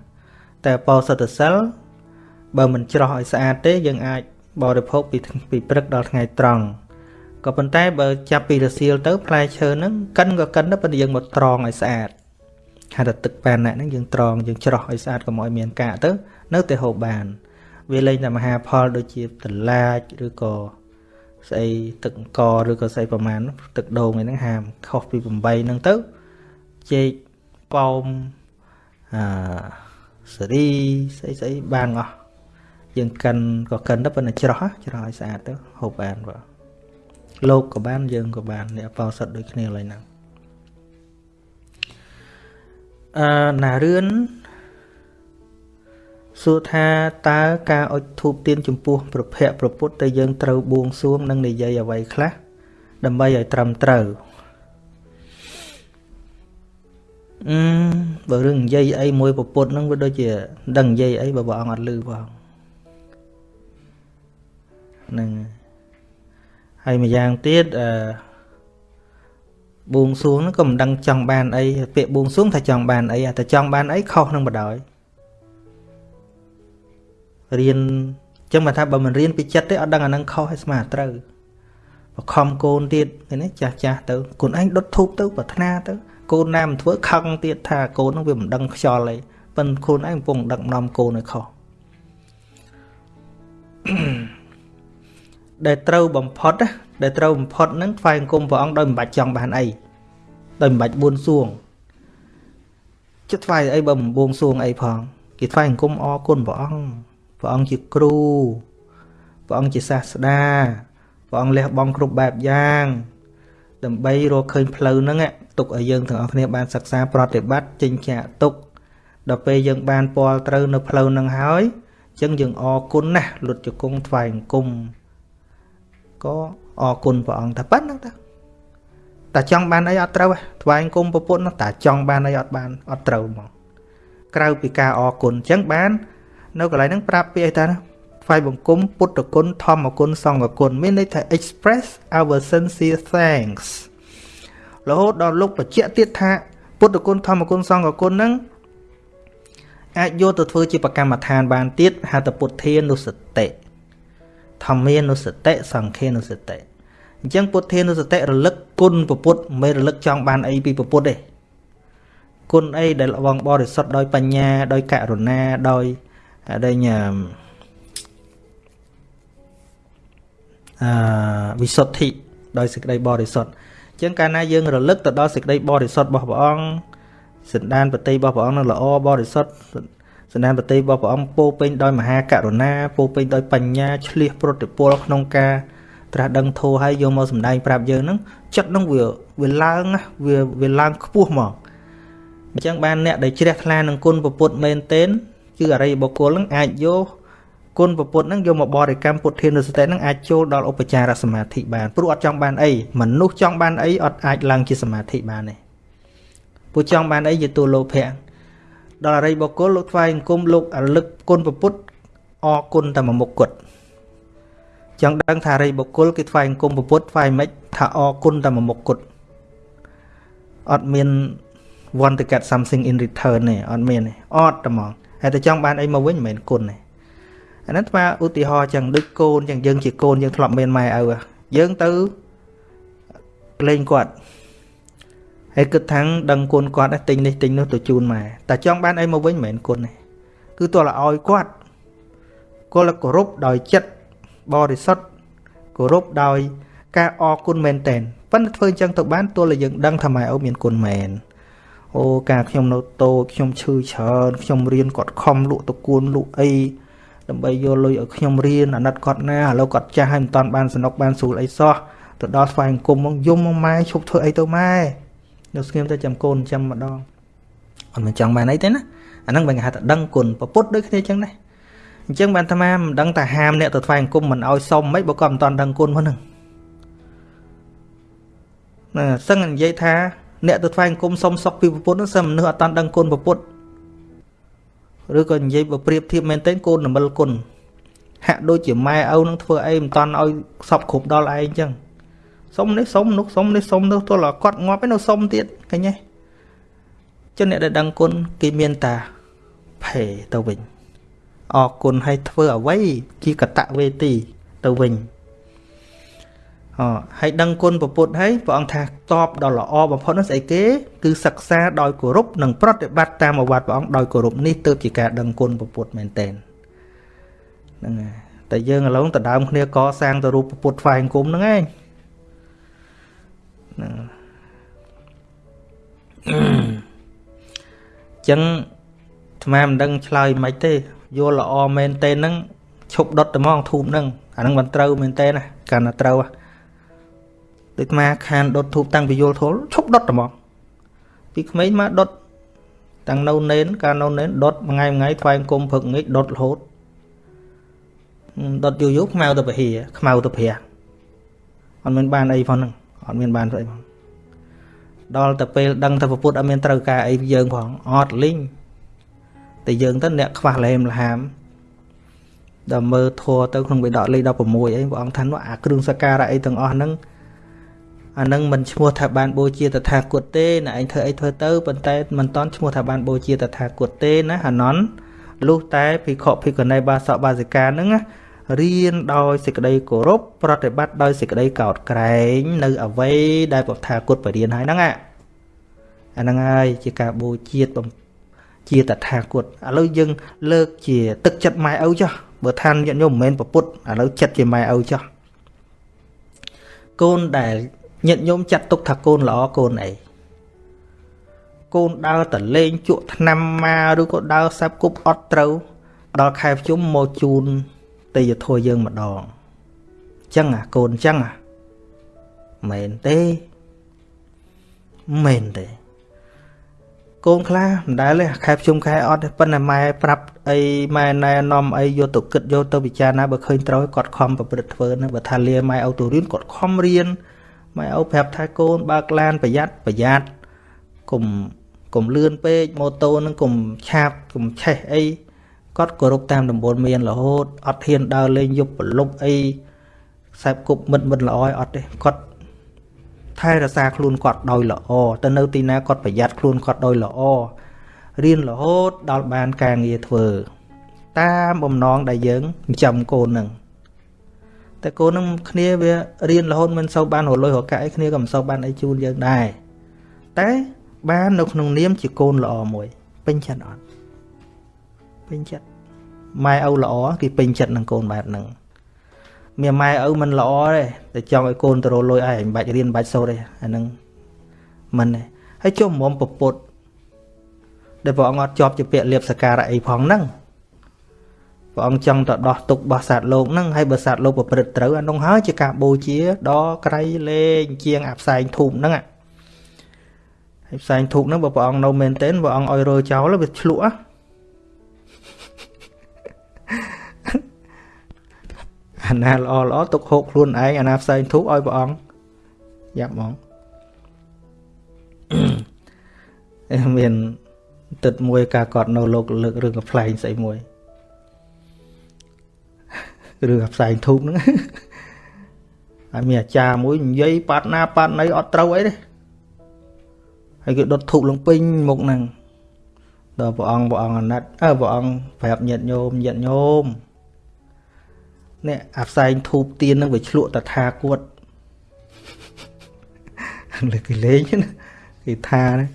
5តែបោសតសិលបើមិនច្រោះឲ្យស្អាតទេយើងអាចបរិភោគពីពីព្រឹកដល់ថ្ងៃត្រង់ ក៏ប៉ុន្តែបើចាប់ពីរសៀលទៅផ្លែឈើហ្នឹងកិនក៏កិនដែរប៉ុន្តែយើងមកត្រងឲ្យស្អាតហៅថាទឹកប៉ាណាហ្នឹងយើងត្រងយើងច្រោះឲ្យស្អាតកុំឲ្យមានកាកទៅ នៅតែហូបបាន វាលែងតែមហាផលដូចជាតឡាចឬក៏ស្អីទឹកអង្គឬក៏ស្អីប្រមាណទឹកដូងហ្នឹងហាមខុសពី8ហ្នឹងទៅចេកប៉ោមអឺសេរីស្អីស្អីបានអស់យើងកិនក៏កិនទៅប៉ុន្តែច្រោះច្រោះឲ្យស្អាតទៅហូបបានបាទ លោកក៏បានយើងក៏បានអ្នកបោសិតដូចគ្នាឡើយហ្នឹងអឺណារឿនសួរថាតើការអុជធូបទៀនចំពោះប្រភពប្រពុតទៅយើងត្រូវបួងសួងនិងនិយាយអ្វីខ្លះដើម្បីឲ្យត្រឹមត្រូវអឺបើរឿងនិយាយអីមួយប្រពុតហ្នឹងវាដូចជាដឹងនិយាយអីបើព្រះអង្គអត់លឺផងហ្នឹងហើយ ម្យ៉ាងទៀតអឺបួងសួងហ្នឹងក៏មិនដឹងចង់បានអីពាក្យបួងសួងថាចង់បានអីតែចង់បានអីខុសនឹងបដ ாய் រៀនចឹងមកថាបើមិនរៀនពីចិត្តទេអត់ដឹងអានឹងខុសឲ្យស្មាត្រូវបខំកូនទៀតឃើញទេចាស់ចាស់ទៅកូនឯងដុតធូបទៅប្រាថ្នាទៅកូនណាមិនធ្វើខឹងទៀតថាកូននឹងវាមិនដឹងខ្យល់អីប៉ិនខ្លួនឯងកំពុងដឹកនាំកូនឲ្យខុស ដែលត្រូវបំផុតដែលត្រូវបំផុតហ្នឹងថ្វាយអង្គមព្រះអង្គដោយមិនបាច់ចង់បានអីដោយមិនបាច់បួនសួងចិត្តថ្វាយអីបើមិនបួងសួងអីផងគេថ្វាយអង្គមអរគុណព្រះអង្គព្រះអង្គជាគ្រូព្រះអង្គជាសាស្តាព្រះអង្គលះបង់គ្រប់បែបយ៉ាងដើម្បីរកឃើញផ្លូវហ្នឹងទុកឲ្យយើងទាំងអស់គ្នាបានសិក្សាប្រតិបត្តិចិញ្ចាទុកដល់ពេលយើងបានពាល់ត្រូវនៅផ្លូវហ្នឹងហើយអញ្ចឹងយើងអរគុណណាស់លុតជង្គង់ថ្វាយអង្គម ក៏អរគុណព្រះអង្គតែប៉ុណ្្នឹងតាតែចង់បានអីអត់ត្រូវថ្វាយអង្គមប្រពន្ធតែចង់បានអីអត់បានអត់ត្រូវហ្មងក្រៅពីការអរគុណអញ្ចឹងបាន នៅកន្លែងហ្នឹងប្រាប់ពីអីតាថ្វាយបង្គំពុទ្ធគុណធម្មគុណសង្ឃគុណមានន័យថា express our sincere thanks រហូតដល់លោកបញ្ជាក់ទៀតថា ពុទ្ធគុណធម្មគុណសង្ឃគុណហ្នឹងអាចយកទៅធ្វើជាប្រកម្មដ្ឋានបានទៀតហៅថាពុទ្ធានុសតិ ធម្មានុសតិសង្ឃានុសតិអញ្ចឹងពុទ្ធានុសតិរលឹកគុណពុទ្ធមិនរលឹកចង់បានអីពីពុទ្ធទេគុណអីដែលបងបរិសុទ្ធដោយបញ្ញាដោយករុណាដោយដែលញ៉ាំអឺវិសុទ្ធិដោយសេចក្តីបរិសុទ្ធអញ្ចឹងកាលណាយើងរលឹកទៅដល់សេចក្តីបរិសុទ្ធរបស់ព្រះអង្គសន្តានបតីរបស់ព្រះអង្គនឹងល្អបរិសុទ្ធ សន្តានបតីរបស់ព្រះអង្គពោពេញដោយមហាករុណាពោពេញដោយបញ្ញាឆ្លៀសប្រតិពលក្នុងការត្រាស់ដឹងធោះហើយយកមកសម្ដែងប្រាប់យើងហ្នឹងចិត្តហ្នឹងវាវាឡើងវាវាឡើងខ្ពស់មកអញ្ចឹងបានអ្នកដែលជ្រះថ្លានឹងគុណពុទ្ធមែនទែនគឺអរិយបុគ្គលនឹងអាចយកគុណពុទ្ធនឹងយកមកបរិកម្មពុទ្ធានុសតិនឹងអាចចូលដល់ឧបចារសមាធិបានព្រោះអត់ចង់បានអីមនុស្សចង់បានអីអត់អាចឡើងជាសមាធិបានទេពួកចង់បានអីជាទូលោភៈ ដល់អរិយបុគ្គលលោកថ្វាយអង្គមលោករលឹកគុណពុទ្ធអរគុណតែមួយមុខគត់ចង់ដឹងថាអរិយបុគ្គលគេថ្វាយអង្គមពុទ្ធថ្វាយមិនថាអរគុណតែមួយមុខគត់អត់មាន want to get something in return ទេអត់មានទេអត់តែហ្មងហើយតែចង់បានអីមកវិញមិនមែនគុណទេអានេះស្មើឧទាហរណ៍ចឹងដូចកូនចឹងយើងជាកូនយើងធ្លាប់មានម៉ែឪយើងទៅលេងគាត់ ហហើយគិតថាដឹងគុណគាត់ទិញនេះទិញនោះទៅជូនម៉ែតែចង់បានអីមកវិញមិនមែនគុណទេគឺទោះឲ្យគាត់គាត់គោរពដោយចិត្តបរិសុទ្ធគោរពដោយការអរគុណមែនតែនប៉ុន្តែធ្វើអញ្ចឹងទៅបានទោះតែយើងដឹងថាម៉ែអូមានគុណមែនអូការខ្ញុំនៅតូចខ្ញុំឈឺច្រើនខ្ញុំរៀនគាត់ខំលក់តគួនលក់អីដើម្បីយកលុយឲ្យខ្ញុំរៀនអាណិតគាត់ណាឥឡូវគាត់ចាស់ហើយមិនតាន់បានសនុកបានស្រួលអីសោះទៅដល់ស្វែងគុំមកយំមកម៉ែឈប់ធ្វើអីទៅម៉ែ នៅស្ងៀមទៅចាំកូនចាំម្ដងអត់មិនចង់បានអីទេណាអាហ្នឹងបើគេហៅថាដឹងគុណប្រពុតដូចគ្នាអញ្ចឹងដែរអញ្ចឹងបានអាត្មាមិនដឹងថាហាមអ្នកទៅថ្វាយគុំមិនឲ្យសុំមិនបើគាត់មិនតាន់ដឹងគុណហ្នឹងណាសឹងនិយាយថាអ្នកទៅថ្វាយគុំសុំសុកពីប្រពុតហ្នឹងសឹងមនុស្សអត់តាន់ដឹងគុណប្រពុតឬក៏និយាយបើប្រៀបធៀបមែនទែនកូននមិលគុណហាក់ដូចជាម៉ែឪនឹងធ្វើអីមិនតាន់ឲ្យសពគ្រប់ដល់ឯងអញ្ចឹង សុំនេះសុំនោះសុំនេះសុំនោះទោះតែគាត់ងាប់ឯនៅសុំទៀតឃើញទេចឹងអ្នកដែលដឹងគុណគេមានតាភេទៅវិញអរគុណឲ្យធ្វើអ្វីជាកតវេទីទៅវិញអហើយដឹងគុណពពុទ្ធហើយព្រះអង្គថាតបដល់ល្អបំផុតនោះស្អីគេ គឺសិក្សាដោយគោរពនិងប្រតិបត្តិតាមអវត្តព្រះអង្គដោយគោរពនេះទើបជាការដឹងគុណពពុទ្ធមែនតែនហ្នឹងហើយតែយើងឥឡូវដដើមគ្នាកសាងទៅរូបពុទ្ធថ្វាយអង្គមហ្នឹងឯង ហ្នឹងចឹងអាត្មាមិនដឹងឆ្លើយមិនទេយល់ល្អមែនទេហ្នឹងឈប់ដុតតែហ្មងធូបហ្នឹងអាហ្នឹងមិនត្រូវមែនទេណាកាលណាត្រូវដូចអាត្មាខានដុតធូបតាំងពីយល់ធល់ឈប់ដុតតែហ្មងពីក្មេងមកដុតតាំងនៅនេនកាលនៅនេនដុតមួយថ្ងៃមួយថ្ងៃថ្វាយអង្គមព្រឹកងាយដុតរហូតដុតយូរយូរខ្មៅទៅពហិខ្មៅទៅព្រះអត់មានបានអីផងហ្នឹង អត់មានបានស្អីផងដល់ទៅពេលដឹងថាពុទ្ធអត់មានត្រូវការអីយើងផងអត់លីងតែយើងទៅអ្នកខ្វះលែមលហាមដល់មើលធัวទៅក្នុងវិដកលេខ16អីព្រះអង្គថានោះអាគ្រឿងសក្ការៈអីទាំងអស់ហ្នឹងអានឹងមិនឈ្មោះថាបានបូជាតថាគតទេណាឯងធ្វើអីធ្វើទៅប៉ុន្តែមិនតន់ឈ្មោះថាបានបូជាតថាគតទេណាអាណន់លុះតែភិក្ខុភិក្ខុនីបាសកបាសិកាហ្នឹង រៀនដោយសេចក្តីគោរពប្រតិបត្តិដោយសេចក្តីកោតក្រែង នៅអ្វីដែលពុទ្ធថាគុតបរៀនហើយហ្នឹងអាហ្នឹងហើយជាការបូជាជាតថាគតឥឡូវយើងលើកជាទឹកចិត្តម៉ែឪចុះបើឋានញាតិញោមមិនមែនប្រពុតឥឡូវចិត្តជាម៉ែឪចុះកូនដែលញាតិញោមចាត់ទុកថាកូនល្អកូនអីកូនដើរតលេងជក់ឆ្នាំមកឬក៏ដើរសាប់គប់អត់ត្រូវដល់ខែភ្ជុំមកជូន ទេយធัวយើងម្ដងចឹងអាកូនចឹងអាមែនទេមែនទេកូនខ្លះមិនដែលទេខែភ្ជុំខែអត់ទេប៉ុន្តែម៉ែប្រាប់អីម៉ែណែនាំអីយកទៅគិតយកទៅពិចារណាបើឃើញត្រូវគាត់ខំប្រព្រឹត្តធ្វើណាបើថាលាម៉ែឲ្យទៅរៀនគាត់ខំរៀនម៉ែឪប្រាប់ថាកូនបើកឡានប្រយ័ត្នប្រយ័ត្នកុំ កុំលឿនពេកម៉ូតូនឹងកុំឆាបកុំឆេះអី គាត់គោរពតាមដំបូលមានរហូតអត់ហ៊ានដើរលេងយប់ប្រលប់អីខ្សែគប់មិត្តមិត្តល្អឲ្យអត់ទេគាត់ថែរក្សាខ្លួនគាត់ដោយល្អទៅនៅទីណាគាត់ប្រយ័ត្នខ្លួនគាត់ដោយល្អរៀនរហូតដល់បានការងារធ្វើតាមបំណងដែលយើងចិញ្ចឹមកូននឹងតែកូននឹងគ្នាវារៀនរហូតមិនសូវបានរលុយរកាក់អីគ្នាក៏មិនសូវបានអីជូនយើងដែរតែបាននៅក្នុងនាមជាកូនល្អមួយពេញចិត្តអត់ពេញចិត្ត ម៉ែឪល្អគេពេញចិត្តនឹងកូនបែបហ្នឹងមានម៉ែឪមិនល្អទេតែចង់ឲ្យកូនទៅរលុយឯងមិនបាច់រៀនមិនបាច់សូត្រទេអាហ្នឹងមិនទេហើយចុះមុំពពុតដែលព្រះអង្គអត់ជាប់ជាពាក្យលៀបសការៈអីផងហ្នឹងព្រះអង្គចង់ទៅដោះទុករបស់សត្វលោកហ្នឹងហើយបើសត្វលោកប្រព្រឹត្តត្រូវអានោះហើយជាការបូជាដល់ក្រៃលេងជាងអាផ្សែងធូបហ្នឹងហើយផ្សែងធូបហ្នឹងបើព្រះអង្គនៅមែនទែនព្រះអង្គឲ្យរើចោលវាឆ្លក់ អាណាល្អល្អទុកហូបខ្លួនឯងអាណាផ្សែងធូបឲ្យព្រះអង្គយ៉ាប់ហ្មងមានទឹកមួយការកត់នៅលោកលើករឿងកំ pl ែងស្អីមួយរឿងផ្សែងធូបហ្នឹងហើយមានអាចារ្យមួយនិយាយប៉ាត់ណាប៉ាត់ណីអត់ត្រូវអីទេហើយគេដុតធូបលងពេញមុខហ្នឹង ដល់ព្រះអង្គព្រះអង្គអាណិតអើព្រះអង្គប្រាប់ញាតិញោមញាតិញោមនេះអាផ្សែងធូបទៀនហ្នឹងវាឆ្លក់តថាគតលើគេលេងណាគេគេថាណា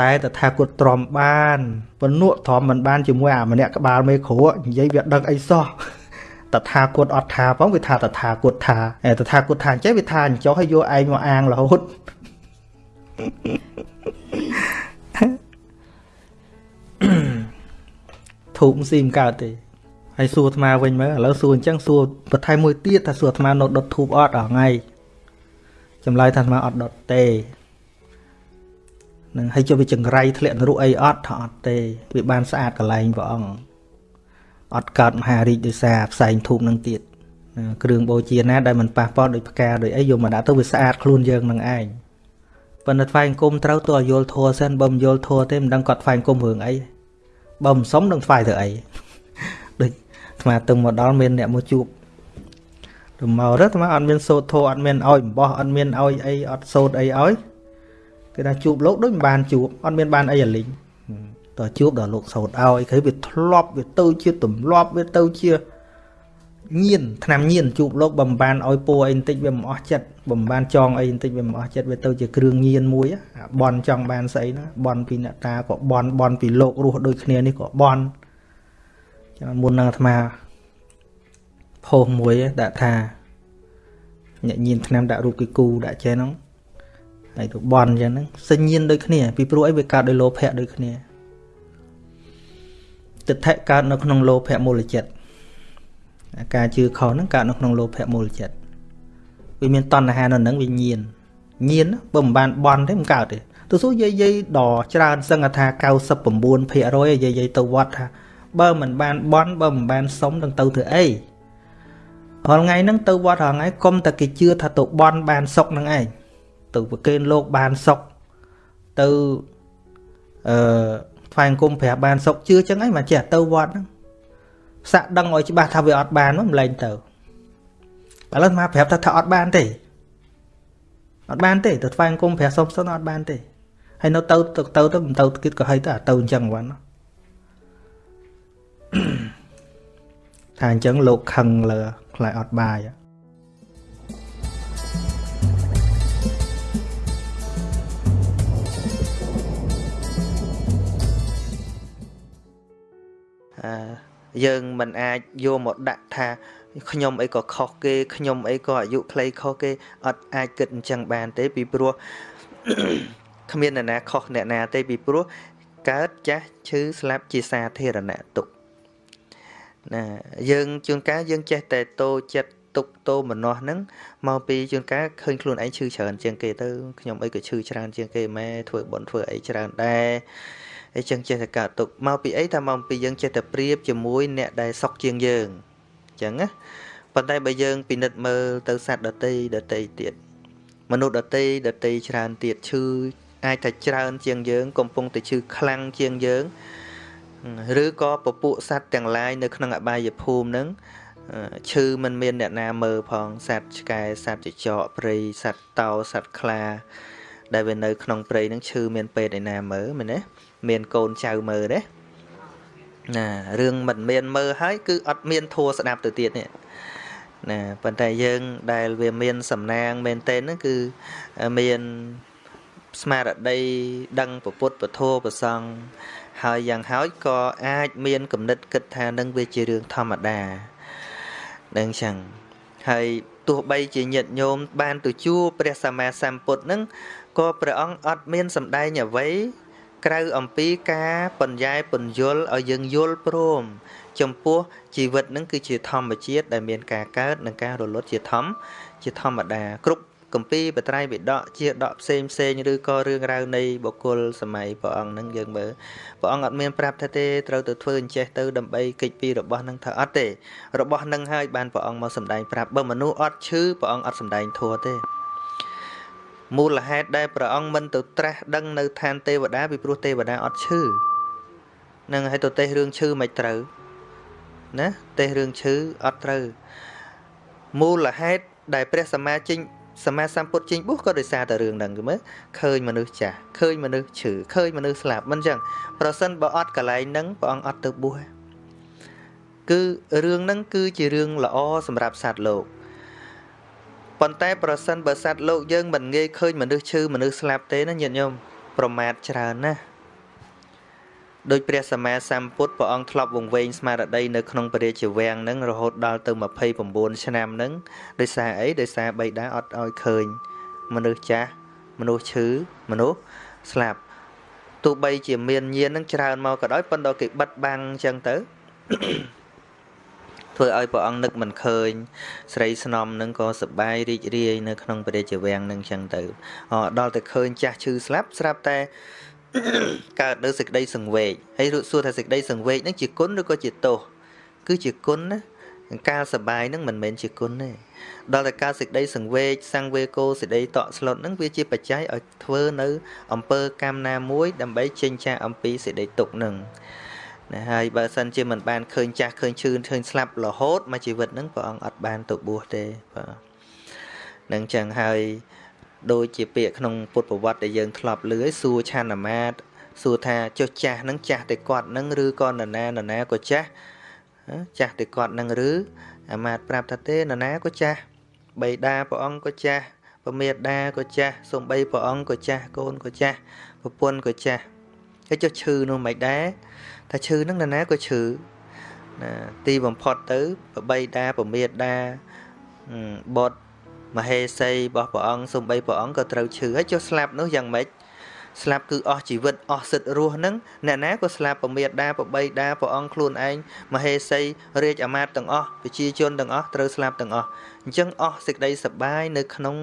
តែតថាគតទ្រាំបានពនក់ទ្រាំមិនបានជាមួយអាម្នាក់ក្បាលមេគ្រួនិយាយវាដឹកអីសោះតថាគតអត់ថាផងវាថាតថាគតថាតែតថាគតថាអញ្ចឹងវាថាអញ្ចោះឲ្យយកឯងមកអាងរហូត ធូបស៊ីមិនកើតទេហើយសួរអាត្មាវិញមើលឥឡូវសួរអញ្ចឹងសួរបន្ថែមមួយទៀតថាសួរអាត្មានៅដុតធូបអត់អស់ថ្ងៃចម្លើយថាអាត្មាអត់ដុតទេនឹងហើយចុះវាចង្រៃធ្លាក់នរុអីអត់ថាអត់ទេវាបានស្អាតកន្លែងព្រះអង្គអត់កើតមហារាជដោយសារផ្សែងធូបនឹងទៀតគ្រឿងបូជាណាដែលមិនប៉ះពាល់ដោយផ្កាដោយអីយកមកដាក់ទៅវាស្អាតខ្លួនយើងនឹងឯងប៉ុន្តែថ្វាយអង្គមត្រូវទៅឲ្យយល់ធัวសិនបើមិនយល់ធัวទេមិនដឹងគាត់ថ្វាយអង្គមរឿងអី បើមិនសុំនឹងថ្វាយទៅអីដូចអាត្មាទៅមកដល់មានអ្នកមកជួបទៅមកទៅអាត្មាអត់មានសូត្រធัวអត់មានឲ្យអំបោះអត់មានឲ្យអីអត់សូត្រអីឲ្យគេថាជួបលោកដូចមិនបានជួបអត់មានបានអីអាលីងតើជួបដល់លោកសោតឲ្យគឺវាធ្លាប់វាទៅជាទម្លាប់វាទៅជា ញៀនឆ្នាំញៀនជួបលោកបំបានឲ្យពូអីបន្តិចវាមិនអស់ចិត្តបំបានចងអីបន្តិចវាមិនអស់ចិត្តវាទៅជាគ្រឿងញៀនមួយបនចង់បានស្អីណាបនពីអ្នកតាក៏បនបនពីលោករស់ដូចគ្នានេះក៏បនចាំមុននឹងអាត្មាផុសមួយដាក់ថាអ្នកញៀនឆ្នាំដាក់រូបគីគូដាក់ចេះហ្នឹងហើយទៅបន់អញ្ចឹងហ្នឹងសញ្ញៀនដូចគ្នាពីព្រោះអីវាកើតដោយលោភៈដូចគ្នាទិដ្ឋិកើតនៅក្នុងលោភៈមូលចិត្ត ការជឿខុសហ្នឹងកើតនៅក្នុងលោភៈមូលចិត្តវាមានតណ្ហានៅហ្នឹងវាញៀនញៀនបើមិនបានបន់ទេមិនកើតទេទៅសួរយាយយាយដល់ច្រើនសឹងថា99%យាយយាយទៅវត្តថាបើមិនបានបន់បើមិនបានសុំនឹងទៅធ្វើអីរាល់ថ្ងៃហ្នឹងទៅវត្តរាល់ថ្ងៃកុំតែគេជឿថាទៅបន់បានសុកនឹងឯងទៅប្រគេនលោកបានសុខទៅអឺថ្វាយអង្គមប្រាប់បានសុខជឿចឹងអីមកចេះទៅវត្តហ្នឹង សាក់ដឹងឲ្យច្បាស់ថាវាអត់បានមិនលែងទៅឥឡូវមកប្រាប់ថាថាអត់បានទេអត់បានទេទៅថ្វាយអង្គមប្រាប់សុំសិនអត់បានទេហើយនៅទៅទៅទៅទៅមិនទៅគិតក៏ហីទៅទៅអញ្ចឹងវ៉ាន់ថាអញ្ចឹងលោកខឹងលើខ្លាចអត់បាយ យើងមិនអាចយកមកដាក់ថាខ្ញុំអីក៏ខុសគេខ្ញុំអីក៏អាយុខ្លីខុសគេអត់អាចគិតអញ្ចឹងបានទេពីព្រោះគ្មានអ្នកណាខុសអ្នកណាទេពីព្រោះកើតចាស់ឈឺស្លាប់ជាសាធារណៈទុកណាយើងជួនកាលយើងចេះតែតោចិត្តទុកតោមនោះហ្នឹងមកពីជួនកាលឃើញខ្លួនឯងឈឺច្រើនជាងគេទៅខ្ញុំអីក៏ឈឺច្រើនជាងគេម៉ែធ្វើបន់ធ្វើអីច្រើនដែរ អញ្ចឹងចេះតែកើតទុកមកពីអីថាមកពីយើងចេះតែប្រៀបជាមួយអ្នកដែលសុកជាងយើងអញ្ចឹងណាប៉ុន្តែបើយើងពិនិត្យមើលទៅសត្វដតីដតីទៀតមនុស្សដតីដតីច្រើនទៀតឈឺអាចថាច្រើនជាងយើង កំពុងតែឈឺខ្លាំងជាងយើងឬក៏ពពួកសត្វទាំងឡាយនៅក្នុងអបាយភូមិនឹងឈឺមិនមានអ្នកណាមើលផងសត្វឆ្កែសត្វចចកព្រៃសត្វតោសត្វខ្លា ដែលវានៅក្នុងព្រៃនឹងឈឺមានពេទ្យឯណាមើលមែនទេ មានកូនចៅមើលទេណារឿងមិនមានមើលហើយគឺអត់មានធัวស្ដាប់ទៅទៀតនេះណាប៉ុន្តែយើងដែលវាមានសំណាងមែនទែនហ្នឹងគឺមានស្មារតីដឹងពុទ្ធពធប្រសង់ហើយយ៉ាងហោចក៏អាចមានគំនិតគិតថានឹងវាជារឿងធម្មតានឹងចឹងហើយទោះបីជាញាតិញោមបានទៅជួបព្រះសម្មាសម្ពុទ្ធនឹងក៏ព្រះអង្គអត់មានសម្ដែងអ្វី ក្រៅអំពីការបញ្ញែពន្យល់ឲ្យយើងយល់ព្រម ចំពោះជីវិតនឹងគឺជាធម្មជាតិដែលមានការកើតនិងការរលត់ជាធម្មជាធម្មតាគ្រប់កម្ពីបត្រៃបិដកជាដកផ្សេងផ្សេងឬក៏រឿងរ៉ាវនៃបុគ្គលសម័យព្រះអង្គនឹងយើងមើលព្រះអង្គអត់មានប្រាប់ថាទេត្រូវទៅធ្វើអញ្ចេះទៅដើម្បីកិច្ចពីរបស់នឹងថាអត់ទេរបស់នឹងហើយបានព្រះអង្គមកសម្ដែងប្រាប់បើមនុស្សអត់ឈឺព្រះអង្គអត់សម្ដែងធัวទេ មូលហេតុដែលព្រះអង្គមិនទៅត្រាស់ដឹងនៅឋានទេវតាពីព្រោះទេវតាអត់ឈឺនឹងឲ្យទៅទេសរឿងឈឺមិនត្រូវណាទេសរឿងឈឺអត់ត្រូវមូលហេតុដែលព្រះសម្មាជិញសម្មាសម្ពុទ្ធជិញបុះក៏ដោយសារតែរឿងហ្នឹងគឺមើលឃើញមនុស្សចាស់ឃើញមនុស្សឈឺឃើញមនុស្សស្លាប់មិនចឹងប្រសិនបើអត់កន្លែងហ្នឹងព្រះអង្គអត់ទៅបួសគឺរឿងហ្នឹងគឺជារឿងល្អសម្រាប់សត្វលោក ប៉ុន្តែប្រសិនបើសត្វលោកយើងមិនងាយឃើញមនុស្សឈឺមនុស្សស្លាប់ទេណាញាតិញោមប្រមាថច្រើនណាស់ដោយព្រះសម្មាសម្ពុទ្ធព្រះអង្គធ្លាប់វង្វេងស្មារតីនៅក្នុងពរាជវាំងហ្នឹងរហូតដល់ទៅ29ឆ្នាំហ្នឹងដោយសារអីដោយសារបៃតាអត់ឲ្យឃើញ មនុស្សចាស់មនុស្សឈឺមនុស្សស្លាប់ទោះបីជាមានញៀននឹងច្រើនមកក៏ដោយប៉ុន្តែគេបិទបាំងអញ្ចឹងទៅ ធ្វើឲ្យព្រះអង្គនឹកមិនឃើញ ស្រីស្នំនឹងក៏សបាយរីករាយនៅក្នុងព្រះរាជវាំងនឹងអញ្ចឹងទៅដល់តែឃើញចាស់ឈឺស្លាប់ស្រាប់តែកើតនៅសេចក្តីសង្វេគហើយរួចសួរថាសេចក្តីសង្វេគនឹងជាគុណឬក៏ជាទោសគឺជាគុណណាការសបាយនឹងមិនមែនជាគុណទេដល់តែការសេចក្តីសង្វេគសង្វេគោសេចក្តីតក់ស្លុតនឹងវាជាបច្ច័យឲ្យធ្វើនៅអំពើកម្មណាមួយ ដើម្បីចេញចាកអំពីសេចក្តីទុក្ខនឹង ណាហើយបើសិនជាមិនបានឃើញចាស់ឃើញឈឺឃើញស្លាប់រហូតមកជីវិតនឹងព្រះអង្គអត់បានទៅបួសទេបាទនឹងចឹងហើយដូចជាពាក្យក្នុងពុទ្ធប្រវត្តិដែលយើងធ្លាប់លឺឲ្យសួរឆានមាតសួរថាចុះចាស់នឹងចាស់តែគាត់នឹងឬក៏នរណានរណាក៏ចាស់ចាស់តែគាត់នឹងឬអាមាតប្រាប់ថាទេនរណាក៏ចាស់បៃតាព្រះអង្គក៏ចាស់ពមេដាក៏ចាស់សំបីព្រះអង្គក៏ចាស់កូនក៏ចាស់ប្រពន្ធក៏ចាស់ហើយចុះឈឺនោះមិនដែរ ថាឈឺនឹងនរណាក៏ឈឺណាទីបំផុតទៅបបៃតាពមេដាបតមហេសីរបស់ព្រះអង្គសំបីព្រះអង្គក៏ត្រូវឈឺហើយចុះស្លាប់នោះយ៉ាងម៉េចស្លាប់គឺអស់ជីវិតអស់សិទ្ធរស់នឹងអ្នកណាក៏ស្លាប់ពមេដាប្របីដាព្រះអង្គខ្លួនឯងមហេសីរាជអាមាត្យទាំងអស់ប្រជាជនទាំងអស់ត្រូវស្លាប់ទាំងអស់អញ្ចឹងអស់សេចក្តីសបាយនៅក្នុង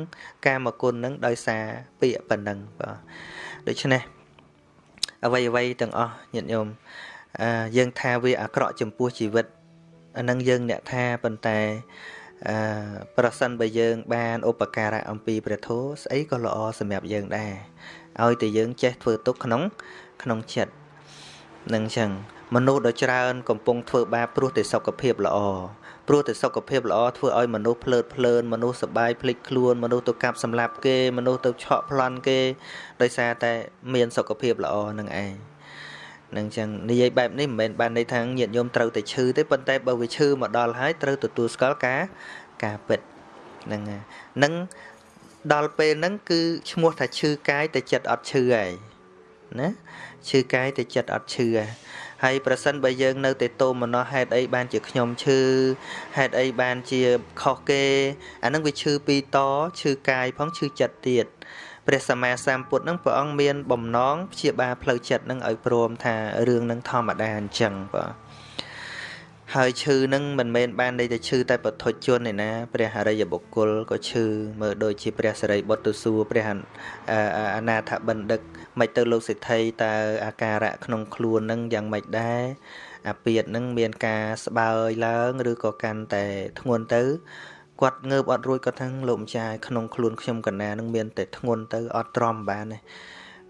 កាមគុណនឹងដោយសារពាក្យប៉ុណ្ណឹងបាទដូច្នេះអ្វីអ្វីទាំងអស់ញាតិញោមអឺ យើងថាវាអាក្រក់ចំពោះជីវិតអានឹងយើងអ្នកថាប៉ុន្តែអឺប្រសិនបើយើង បានឧបការៈអំពីព្រះធម៌ស្អីក៏ល្អសម្រាប់យើងដែរឲ្យតែយើងចេះធ្វើទុកក្នុង ក្នុងចិត្តនឹងចឹងមនុស្សដ៏ច្រើនកំពុងធ្វើបាបព្រោះតែសុខភាពល្អព្រោះតែសុខភាពល្អធ្វើឲ្យមនុស្សភ្លើតភ្លើនមនុស្សសបាយភ្លេចខ្លួនមនុស្សទៅកាប់សម្លាប់គេមនុស្សទៅឆក់ប្លន់គេដោយសារតែមានសុខភាពល្អនឹងឯង នឹងចឹងនិយាយបែបនេះមិនមែនបានន័យថាញាតិញោមត្រូវតែឈឺទេប៉ុន្តែបើវាឈឺមកដល់ហើយត្រូវទទួលស្គាល់ការការពិតហ្នឹងនឹងដល់ពេលហ្នឹងគឺឈ្មោះថាឈឺកាយតែចិត្តអត់ឈឺហើយណាឈឺកាយតែចិត្តអត់ឈឺហើយហើយប្រសិនបើយើងនៅតែតោមនោះហេតុអីបានជាខ្ញុំឈឺហេតុអីបានជាខុសគេអានឹងវាឈឺពីរតឈឺកាយផងឈឺចិត្តទៀត ព្រះសម្មាសម្ពុទ្ធនឹងព្រះអង្គមានបំណងព្យាបាលផ្លូវចិត្តនឹងឲ្យព្រមថារឿងនឹងធម្មតាអញ្ចឹងបាទហើយឈឺនឹងមិនមែនបានន័យតែឈឺតែពុទ្ធជនឯណាព្រះអរិយបុគ្គលក៏ឈឺមើលដូចជាព្រះសិរីបុត្រសួរព្រះអនាថបណ្ឌិតមិនទៅលោកសិទ្ធិតើអាការៈក្នុងខ្លួននឹងយ៉ាងម៉េចដែរអាពាតនឹងមានការស្បើយឡើង ឬក៏កាន់តែធ្ងន់ទៅ គាត់ងើបអត់រួចគាត់ថាលោកម្ចាស់ក្នុងខ្លួនខ្ញុំកណានឹងមានតែធ្ងន់ទៅអត់ទ្រាំបានទេ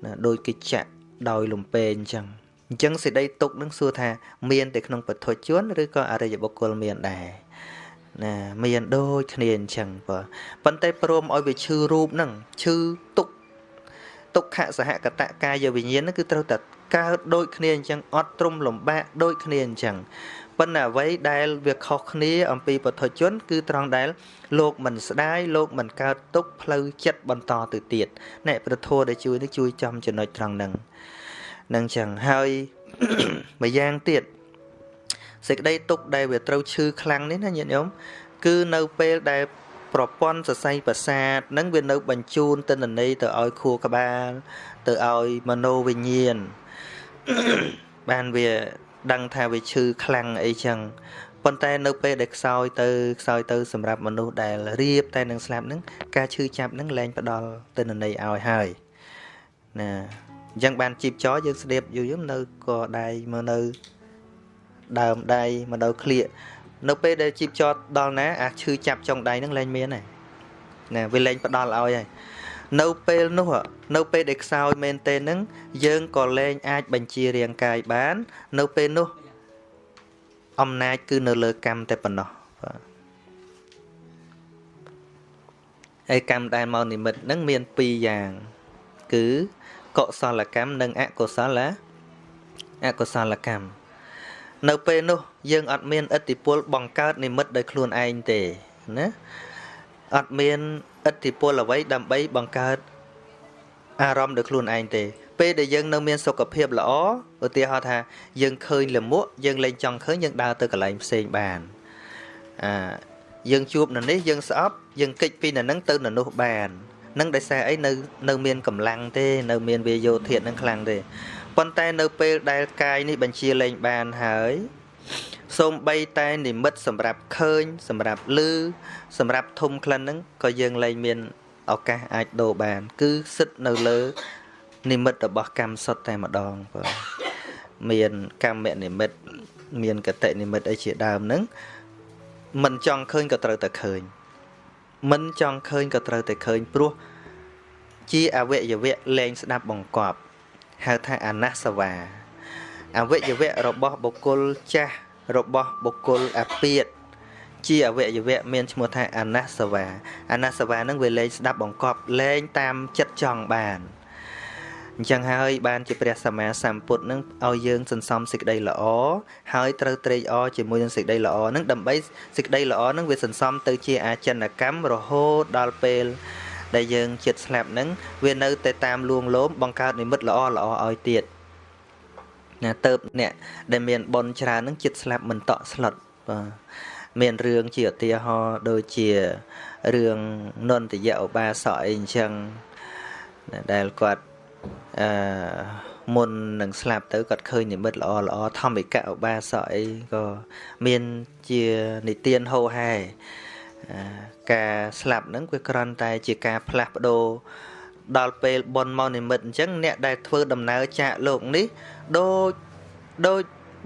ណាដូចគេចាក់ដោយលំពេអញ្ចឹងអញ្ចឹងសេចក្តីទុកនឹងសួរថាមានតែក្នុងពធជនឬក៏អរិយបុគ្គលមានដែរណាមានដូចគ្នាអញ្ចឹងបើប៉ុន្តែព្រមឲ្យវាឈឺរូបហ្នឹងឈឺទុកទុក្ខសហកតកាយវិញ្ញាណហ្នឹងគឺត្រូវតែកើតដូចគ្នាអញ្ចឹងអត់ទ្រំលំបាកដូចគ្នាអញ្ចឹង ប៉ុន្តែអ្វីដែលវាខុសគ្នា អំពីពុទ្ធជន គឺត្រង់ដែលលោកមិនស្ដាយលោកមិនកើតទុកផ្លូវចិត្តបន្តទៅទៀតអ្នកប្រធោដែលជួយនេះជួយចំចំណុចត្រង់ហ្នឹងនឹងចឹងហើយម្យ៉ាងទៀតសេចក្តីទុកដែលវាត្រូវឈឺខ្លាំងនេះណាញាតិញោមគឺនៅពេលដែលប្រព័ន្ធសរសៃប្រសាទនឹងវានៅបញ្ជូនទិន្នន័យទៅឲ្យខួរក្បាល ទៅឲ្យមโนវិញ្ញាណបានវា ដឹងថាវាឈឺខ្លាំងអីចឹងប៉ុន្តែនៅពេលដែលខ្សោយទៅខ្សោយទៅសម្រាប់មនុស្សដែលរៀបតែនឹងស្លាប់នឹងការឈឺចាប់នឹងលែងផ្ដល់ទិន្នន័យឲ្យហើយណាអញ្ចឹងបានជីបចយើងស្ដៀបយូរយូរនៅក៏ដៃមកនៅដើមដៃមកនៅក្លៀកនៅពេលដែលជីបចដល់ណាអាឈឺចាប់ចុងដៃនឹងលែងមានហើយណាវាលែងផ្ដល់ឲ្យហើយ នៅពេលនោះនៅពេលដែលខ្សោយមែនទេនឹងយើងក៏លែងអាចបញ្ជារាងកាយបាន នៅពេលនោះអំណាចគឺនៅលើកម្មតែប៉ុណ្ណោះបាទហើយកម្មដែលមកនិមិត្តនឹងមាន2យ៉ាង គឺកុសលកម្មនិងអកុសលអកុសលកម្មនៅពេលនោះយើងអត់មានឥទ្ធិពលបង្កើតនិមិត្តដោយខ្លួនឯងទេណាអត់មាន ឥទ្ធិពលអ្វីដើម្បីបង្កើតអារម្មណ៍ដោយខ្លួនឯងទេ ពេលដែលយើងនៅមានសុខភាពល្អឧទាហរណ៍ថាយើងឃើញលមួកយើងលែងចង់ឃើញយើងដើរទៅកន្លែងផ្សេងបានអាយើងជួបនៅនេះយើងស្អប់យើងគេចពីនៅនឹងទៅនៅនោះបាននឹងដោយសារអីនៅនៅមានកម្លាំងទេនៅមានវាយោធាតនឹងខ្លាំងទេប៉ុន្តែនៅពេលដែលកាយនេះបញ្ជាលែងបានហើយ សូម្បីតែនិមិត្តសម្រាប់ឃើញ សម្រាប់ឮសម្រាប់ធំក្លិនហ្នឹងក៏យើងលែងមានឱកាសអាចដូរបាន គឺសិតនៅលើ និមិត្តរបស់កម្មសុទ្ធតែម្ដងបាទមានកម្មនិមិត្តមានកតិនិមិត្តអីជាដើមហ្នឹងមិនចង់ឃើញក៏ត្រូវតែឃើញ មិនចង់ឃើញក៏ត្រូវតែឃើញព្រោះជាអវយវៈលែងស្ដាប់បង្កប់ហៅថាអនសវាអវយវៈរបស់បុគ្គលចាស់ របស់បុគ្គលអាពាតជាអវយវៈមានឈ្មោះថាអនសវា អនសវានឹងវាលែងស្ដាប់បង្កប់លែងតាមចិត្តចង់បានអញ្ចឹងហើយបានជាព្រះសម្មាសម្ពុទ្ធនឹងឲ្យយើងសន្សំសេចក្តីល្អហើយត្រូវត្រេកអរជាមួយនឹងសេចក្តីល្អនឹងដើម្បីសេចក្តីល្អនឹងវាសន្សំទៅជាអាចិនកម្មរហូតដល់ពេលដែលយើងចិត្តស្លាប់នឹងវានៅតែតាមលួងលោមបង្កើតនិមិត្តល្អល្អឲ្យទៀត ណាទៅអ្នកដែលមានប៉ុនច្រើននឹងចិត្តស្លាប់មិនតក់ស្លុតបាទមានរឿងជាឧទាហរណ៍ដូចជារឿងនន្តយៈឧបាសកអីអញ្ចឹងដែលគាត់អឺមុននឹងស្លាប់ទៅគាត់ឃើញនិមិត្តល្អល្អធម្មិកឧបាសកអីក៏មានជានិទានហោហែការស្លាប់ហ្នឹងវាគ្រាន់តែជាការផ្លាស់ប្ដូរដល់ពេលបនមកនិមិត្តអញ្ចឹងអ្នកដែលធ្វើដំណើរចាកលោកនេះ ដូចដូច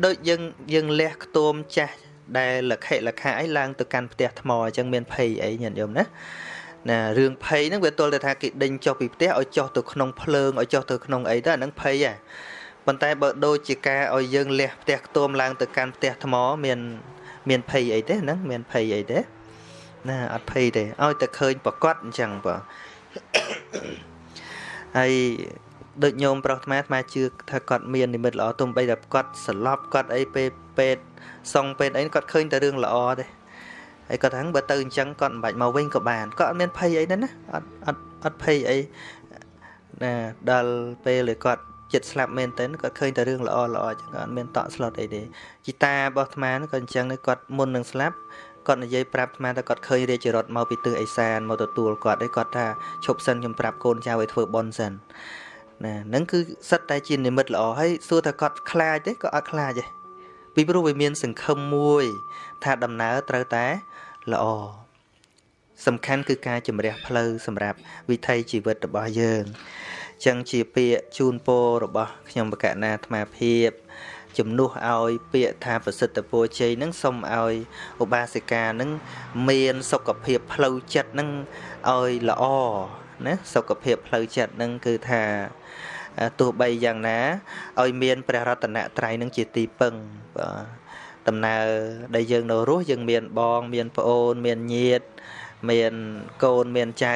ដូចយើងយើងលះខ្ទមចាស់ដែលលខិលខៈអីឡើងទៅកាន់ផ្ទះថ្មអញ្ចឹងមានភ័យអីញាតិញោមណាណារឿងភ័យហ្នឹងវាទល់តែថាគេដេញចុះពីផ្ទះឲ្យចុះទៅក្នុងភ្លើងឲ្យចុះទៅក្នុងអីទៅអាហ្នឹងភ័យហ៎ប៉ុន្តែបើដូចជាការឲ្យយើងលះផ្ទះខ្ទមឡើងទៅកាន់ផ្ទះថ្មមានមានភ័យអីទេហ្នឹងមានភ័យអីទេណាអត់ភ័យទេឲ្យតែឃើញប្រកាសអញ្ចឹងបើហើយ ដូចញោមប្រុសអាត្មាអាត្មាជឿថាគាត់មាននិមិត្តល្អទំបីតែគាត់ស្លប់គាត់អីពេលពេទ្យសងពេទ្យអីគាត់ឃើញតែរឿងល្អទេហើយគាត់ថាបើទៅអញ្ចឹងគាត់មិនបាច់មកវិញក៏បានគាត់អត់មានភ័យអីណាណាអត់អត់អត់ភ័យអីណាដល់ពេលគាត់ចិត្តស្លាប់មែនទែនគាត់ឃើញតែរឿងល្អល្អអញ្ចឹងគាត់អត់មានតក់ស្លុតអីទេជីតារបស់អាត្មាក៏អញ្ចឹងគាត់មុននឹងស្លាប់គាត់និយាយប្រាប់អាត្មាថាគាត់ឃើញរាជរថមកពីទិសឦសានមកទទួលគាត់ហើយគាត់ថាឈប់សិនខ្ញុំប្រាប់កូនចៅឲ្យធ្វើបន់សិន ណាហ្នឹងគឺសិតតែជានិមិត្តល្អហើយសួរថាគាត់ខ្លាចទេក៏អត់ខ្លាចទេពីព្រោះវាមានសង្ឃឹមមួយ ថាដំណើរត្រូវតែល្អសំខាន់គឺការជំរះផ្លូវសម្រាប់វិថីជីវិតរបស់យើងចឹងជាពាក្យជូនពររបស់ខ្ញុំបកណាអាត្មាភាពជំនួសឲ្យពាក្យថាប្រសិទ្ធពរជ័យនឹងសូមឲ្យឧបាសិកានឹងមានសុខភាពផ្លូវចិត្តនឹងឲ្យល្អ ណាសុខភាពផ្លូវចិត្តនឹងគឺថាទោះបីយ៉ាងណាឲ្យមានព្រះរតនត្រ័យនឹងជាទីពឹងបាទដំណើរដែលយើងនៅរស់យើងមានបង មានប្អូន មានញាតិមានកូនមានចៅ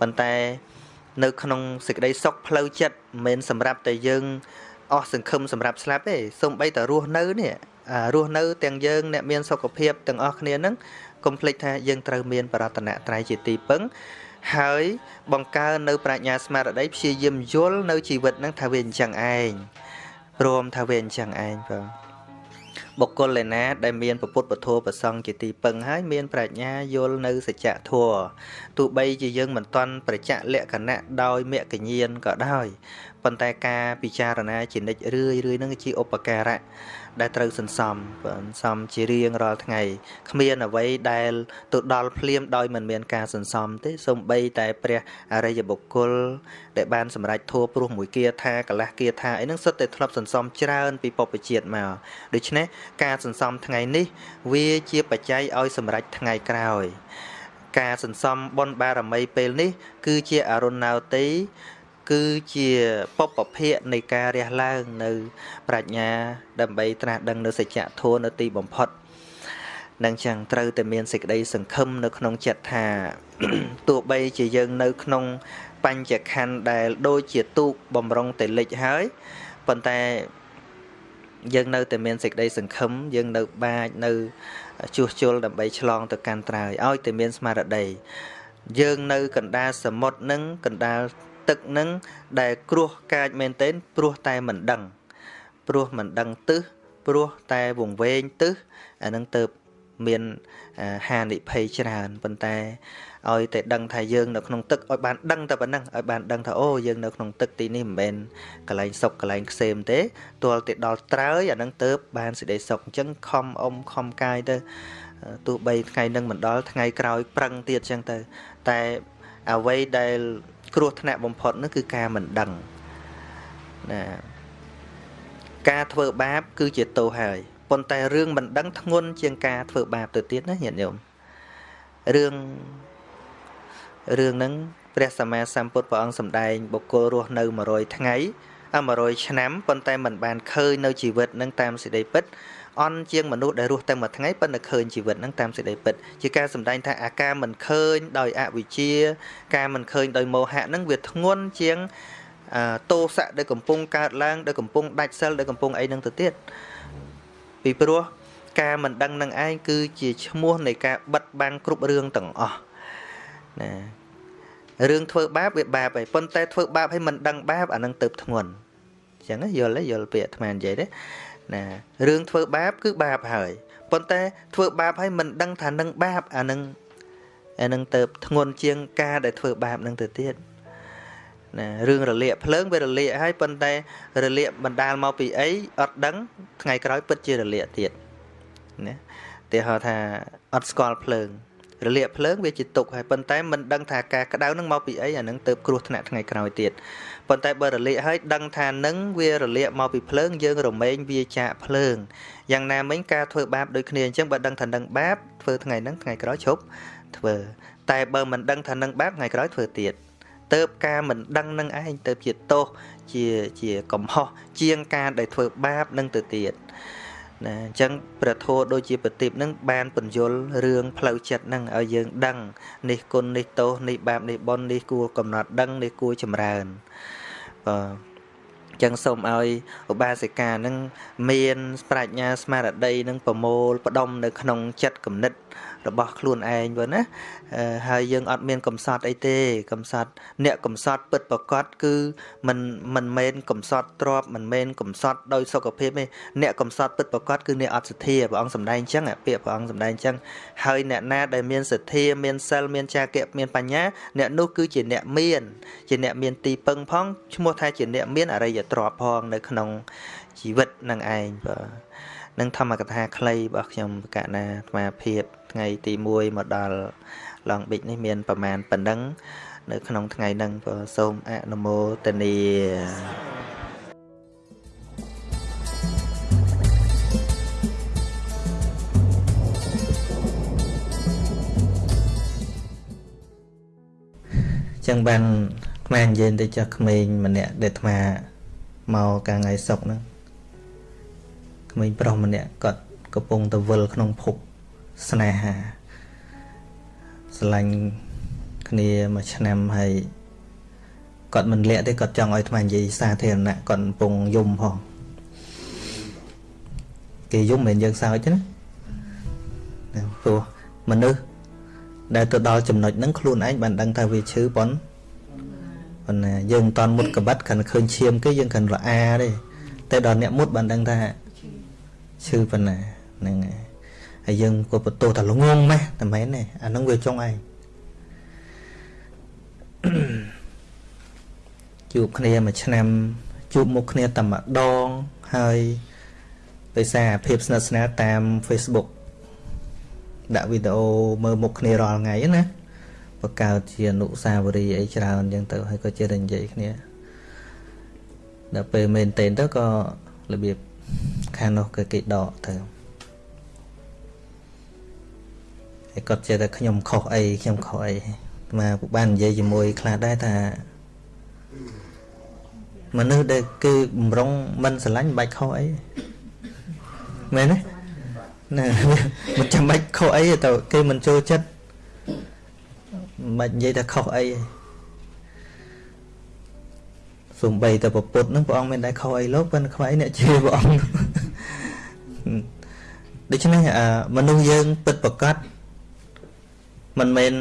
ប៉ុន្តែនៅក្នុងសេចក្តីសុខផ្លូវចិត្តមិនមែនសម្រាប់តែយើងអស់សង្ឃឹមសម្រាប់ស្លាប់ទេសូម្បីតែរស់នៅនេះរស់នៅទាំងយើងអ្នកមានសុខភាពទាំងអស់គ្នានឹងកុំភ្លេចថាយើងត្រូវមានបរតនត្រ័យជាទីពឹង ហើយបង្កើននៅប្រាជ្ញាស្មារតីព្យាយាមយល់នៅជីវិតនឹងថាវាអញ្ចឹងឯងព្រមថាវាអញ្ចឹងឯងបងបុគ្គលឯណាដែលមានពុទ្ធពធប្រសង់ជាទីពឹងហើយមានប្រាជ្ញាយល់នៅសច្ចធម៌ទោះបីជាយើងមិនទាន់ប្រចាក់លក្ខណៈដោយមគ្គញានក៏ដោយប៉ុន្តែការពិចារណាជានិច្ចរឿយរឿយនឹងជាឧបការៈ ដែលត្រូវសន្សំសន្សំជារៀងរាល់ថ្ងៃគ្មានអ្វីដែលទៅដល់ភ្លាមដោយមិនមានការសន្សំទេសំបីតែព្រះអរិយបុគ្គលដែលបានសម្រេចធัวព្រោះមួយគាថាកលះគាថាអីហ្នឹងសុទ្ធតែធ្លាប់សន្សំច្រើនពីពុព្វជាតិមកដូច្នេះការសន្សំថ្ងៃនេះ វាជាបច្ច័យឲ្យសម្រេចថ្ងៃក្រោយ ការសន្សំបុណ្យបារមីពេលនេះ គឺជាអរុណោទ័យ គឺជាពពភៈនៃការរះឡើងនៅប្រាជ្ញា ដើម្បីត្រាស់ដឹងនៅសច្ចធម៌នៅទីបំផុតនឹងចឹងត្រូវតែមានសេចក្តីសង្ឃឹមនៅក្នុងចិត្តថាទោះបីជាយើងនៅក្នុងបញ្ចខណ្ឌដែលដូចជាទូកបំរុងតែលិចហើយប៉ុន្តែយើងនៅតែមានសេចក្តីសង្ឃឹមយើងនៅបាចនៅជួសជុលដើម្បីឆ្លងទៅកាន់ត្រើយឲ្យតែមានស្មារតីយើងនៅកណ្ដាលសមុទ្រនឹងកណ្ដាល ទឹកនឹងដែលគ្រោះកាចមែនទែនព្រោះតែមិនដឹង ព្រោះមិនដឹងទឹះព្រោះតែវង្វេងទឹះអានឹងទៅមានហានិភ័យច្រើនប៉ុន្តែឲ្យតែដឹងថាយើងនៅក្នុងទឹកឲ្យបានដឹងតែប៉ុណ្ណឹងឲ្យបានដឹងថាអូយើងនៅក្នុងទឹកទីនេះមិនមែនកន្លែងសុកកន្លែងខ្សែមទេទាល់តែដល់ត្រើយអានឹងទៅបានសេចក្តីសុខអញ្ចឹងខំអុំខំកាយទៅទោះបីថ្ងៃនឹងមិនដល់ថ្ងៃក្រោយប្រឹងទៀតអញ្ចឹងទៅតែអ្វីដែល គ្រោះថ្នាក់បំផុតនោះគឺការមិនដឹងណាការធ្វើបាប គឺជាទោសហើយប៉ុន្តែរឿងមិនដឹងធ្ងន់ជាងការធ្វើបាបទៅទៀតណាញាតិញោមរឿងរឿងហ្នឹងព្រះសម្មាសម្ពុទ្ធព្រះអង្គសម្ដែងបុគ្គលរស់នៅ100ថ្ងៃ100ឆ្នាំប៉ុន្តែមិនបានឃើញនៅជីវិតនឹងតាមសេចក្តីពិត អន់ជាងមនុស្សដែលរស់តែមួយថ្ងៃប៉ុន្តែឃើញជីវិតនឹងតាមសេចក្តីពិតជាការសម្ដែងថាអាការមិនឃើញដោយអវិជ្ជាការមិនឃើញដោយមោហៈនឹងវាធ្ងន់ជាងតោសៈដែលកំពុងកើតឡើងដែលកំពុងដាច់សិលដែលកំពុងអីនឹងទៅទៀតពីព្រោះការមិនដឹងនឹងឯងគឺជាឈ្មោះនៃការបិទបាំងគ្រប់រឿងទាំងអស់ណារឿងធ្វើបាបវាបាបហើយប៉ុន្តែធ្វើបាបឲ្យមិនដឹងបាបអានឹងទៅធ្ងន់អញ្ចឹងយល់ទេយល់ពាក្យអាត្មានិយាយទេ ណារឿងធ្វើបាបគឺបាបហើយប៉ុន្តែធ្វើបាបហើយមិនដឹងថានឹងបាបអានឹងអានឹងទៅធ្ងន់ជាងការដែលធ្វើបាបនឹងទៅទៀតណារឿងរលាកភ្លើងវារលាកហើយប៉ុន្តែរលាកបណ្ដាលមកពីអីអត់ដឹងថ្ងៃក្រោយពិតជារលាកទៀតណាទីហៅថាអត់ស្គាល់ភ្លើង រលាកភ្លើងវាជាទុកហើយប៉ុន្តែមិនដឹងថាការក្តៅនឹងមកពីអីអានឹងទៅគ្រោះថ្នាក់ថ្ងៃក្រោយទៀតប៉ុន្តែបើរលាកហើយដឹងថានឹងវារលាកមកពីភ្លើងយើងរមែងវាចាកភ្លើងយ៉ាងណាមិញការធ្វើបាបដូចគ្នាអញ្ចឹងបើដឹងថានឹងបាបធ្វើថ្ងៃហ្នឹងថ្ងៃក្រោយឈប់ធ្វើតែបើមិនដឹងថានឹងបាបថ្ងៃក្រោយធ្វើទៀតទៅការមិនដឹងនឹងឯងទៅជាទោសជាជាកំហុសជាងការដែលធ្វើបាបនឹងទៅទៀត ណាអញ្ចឹងព្រះធម៌ដូចជាប្រទីបនឹងបានពន្យល់រឿងផ្លូវចិត្តនឹងឲ្យយើងដឹងនេះគុណនេះទោសនេះបាបនេះបុណ្យនេះគួរកំណត់ដឹងនេះគួរចម្រើនបាទចឹងសូមឲ្យឧបាសិកានឹងមានប្រាជ្ញាស្មារតីនឹងប្រមូលផ្ដុំនៅក្នុងចិត្តគំនិត របស់ខ្លួនឯងបើណាហើយយើងអត់មានកំសត់អីទេកំសត់អ្នកកំសត់ពិតប្រកបគឺមិនមិនមែនកំសត់ទ្របមិនមែនកំសត់ដោយសុខភាពទេអ្នកកំសត់ពិតប្រកបគឺអ្នកអត់សទ្ធាព្រះអង្គសម្ដែងអញ្ចឹងពាក្យព្រះអង្គសម្ដែងអញ្ចឹងហើយអ្នកណាដែលមានសទ្ធាមានសិលមានចាគៈមានបញ្ញា អ្នកនោះគឺជាអ្នកមានជាអ្នកមានទីពឹងផងឈ្មោះថាជាអ្នកមានអរិយទ្រព្យផងនៅក្នុងជីវិតនឹងឯងបាទ នឹងធម្មកថាខ្លីរបស់ខ្ញុំកណាអាត្មាភាពថ្ងៃទី1មកដល់ឡងប៊ិចនេះមានប្រមាណប៉ុណ្ណឹងនៅក្នុងថ្ងៃហ្នឹងក៏សូមអនុមោទនាចឹងបានអាត្មានិយាយទៅចាស់ក្មេងម្នាក់ដែលអាត្មាមកកាលថ្ងៃសុកហ្នឹង ក្មេងប្រុសម្នាក់គាត់កំពុងទៅវិលក្នុងភពស្នេហាស្រឡាញ់គ្នាមួយឆ្នាំហើយគាត់មិនលាក់ទេគាត់ចង់ឲ្យថ្មនិយាយសាធារណៈគាត់កំពុងយំផងគេយំមិនយើងសើចទេណាព្រោះមនុស្សដែលទៅដល់ចំណុចហ្នឹងខ្លួនឯងបានដឹងថាវាឈឺប៉ុនប៉ុន្តែយើងមិនតន់មុតកបិតគ្រាន់ឃើញឈាមគេយើងគ្រាន់រអាទេតែដល់អ្នកមុតបានដឹងថា ឈឺប៉ុណ្ណាហ្នឹងហើយហើយយើងក៏បន្ទោសថាល្ងងម៉េះតែមែនទេអាហ្នឹងវាចុងឯងជួបគ្នាមួយឆ្នាំជួបមុខគ្នាតែម្ដងហើយដោយសារភាពស្និទ្ធស្នាលតាម Facebook ដាក់វីដេអូមើលមុខគ្នារាល់ថ្ងៃណាបង្កើតជាអនុស្សាវរីយ៍អីច្រើនអញ្ចឹងទៅហើយក៏ជាតែនិយាយគ្នាដល់ពេលមែនតេនទៅក៏របៀប ខាងនោះគឺគេដកទៅហើយគាត់ចេះតែខ្ញុំខុសអីខ្ញុំខុសអីមកបាននិយាយជាមួយខ្លះដែរថាមនុស្សដែលគេបំរុងមិនស្រឡាញ់មិនបាច់ខុសអីមែនទេណាមិនចាំបាច់ខុសអីទៅគេមិនចូលចិត្តមិនបាច់និយាយថាខុសអីសំបីតែពុទ្ធនឹងព្រះអង្គមានដែរខុសអីលោកប៉ុន្តែខ្វាយអ្នកជឿព្រះអង្គ ដូច្នេះមនុស្សយើងពិតប្រកបមិនមែន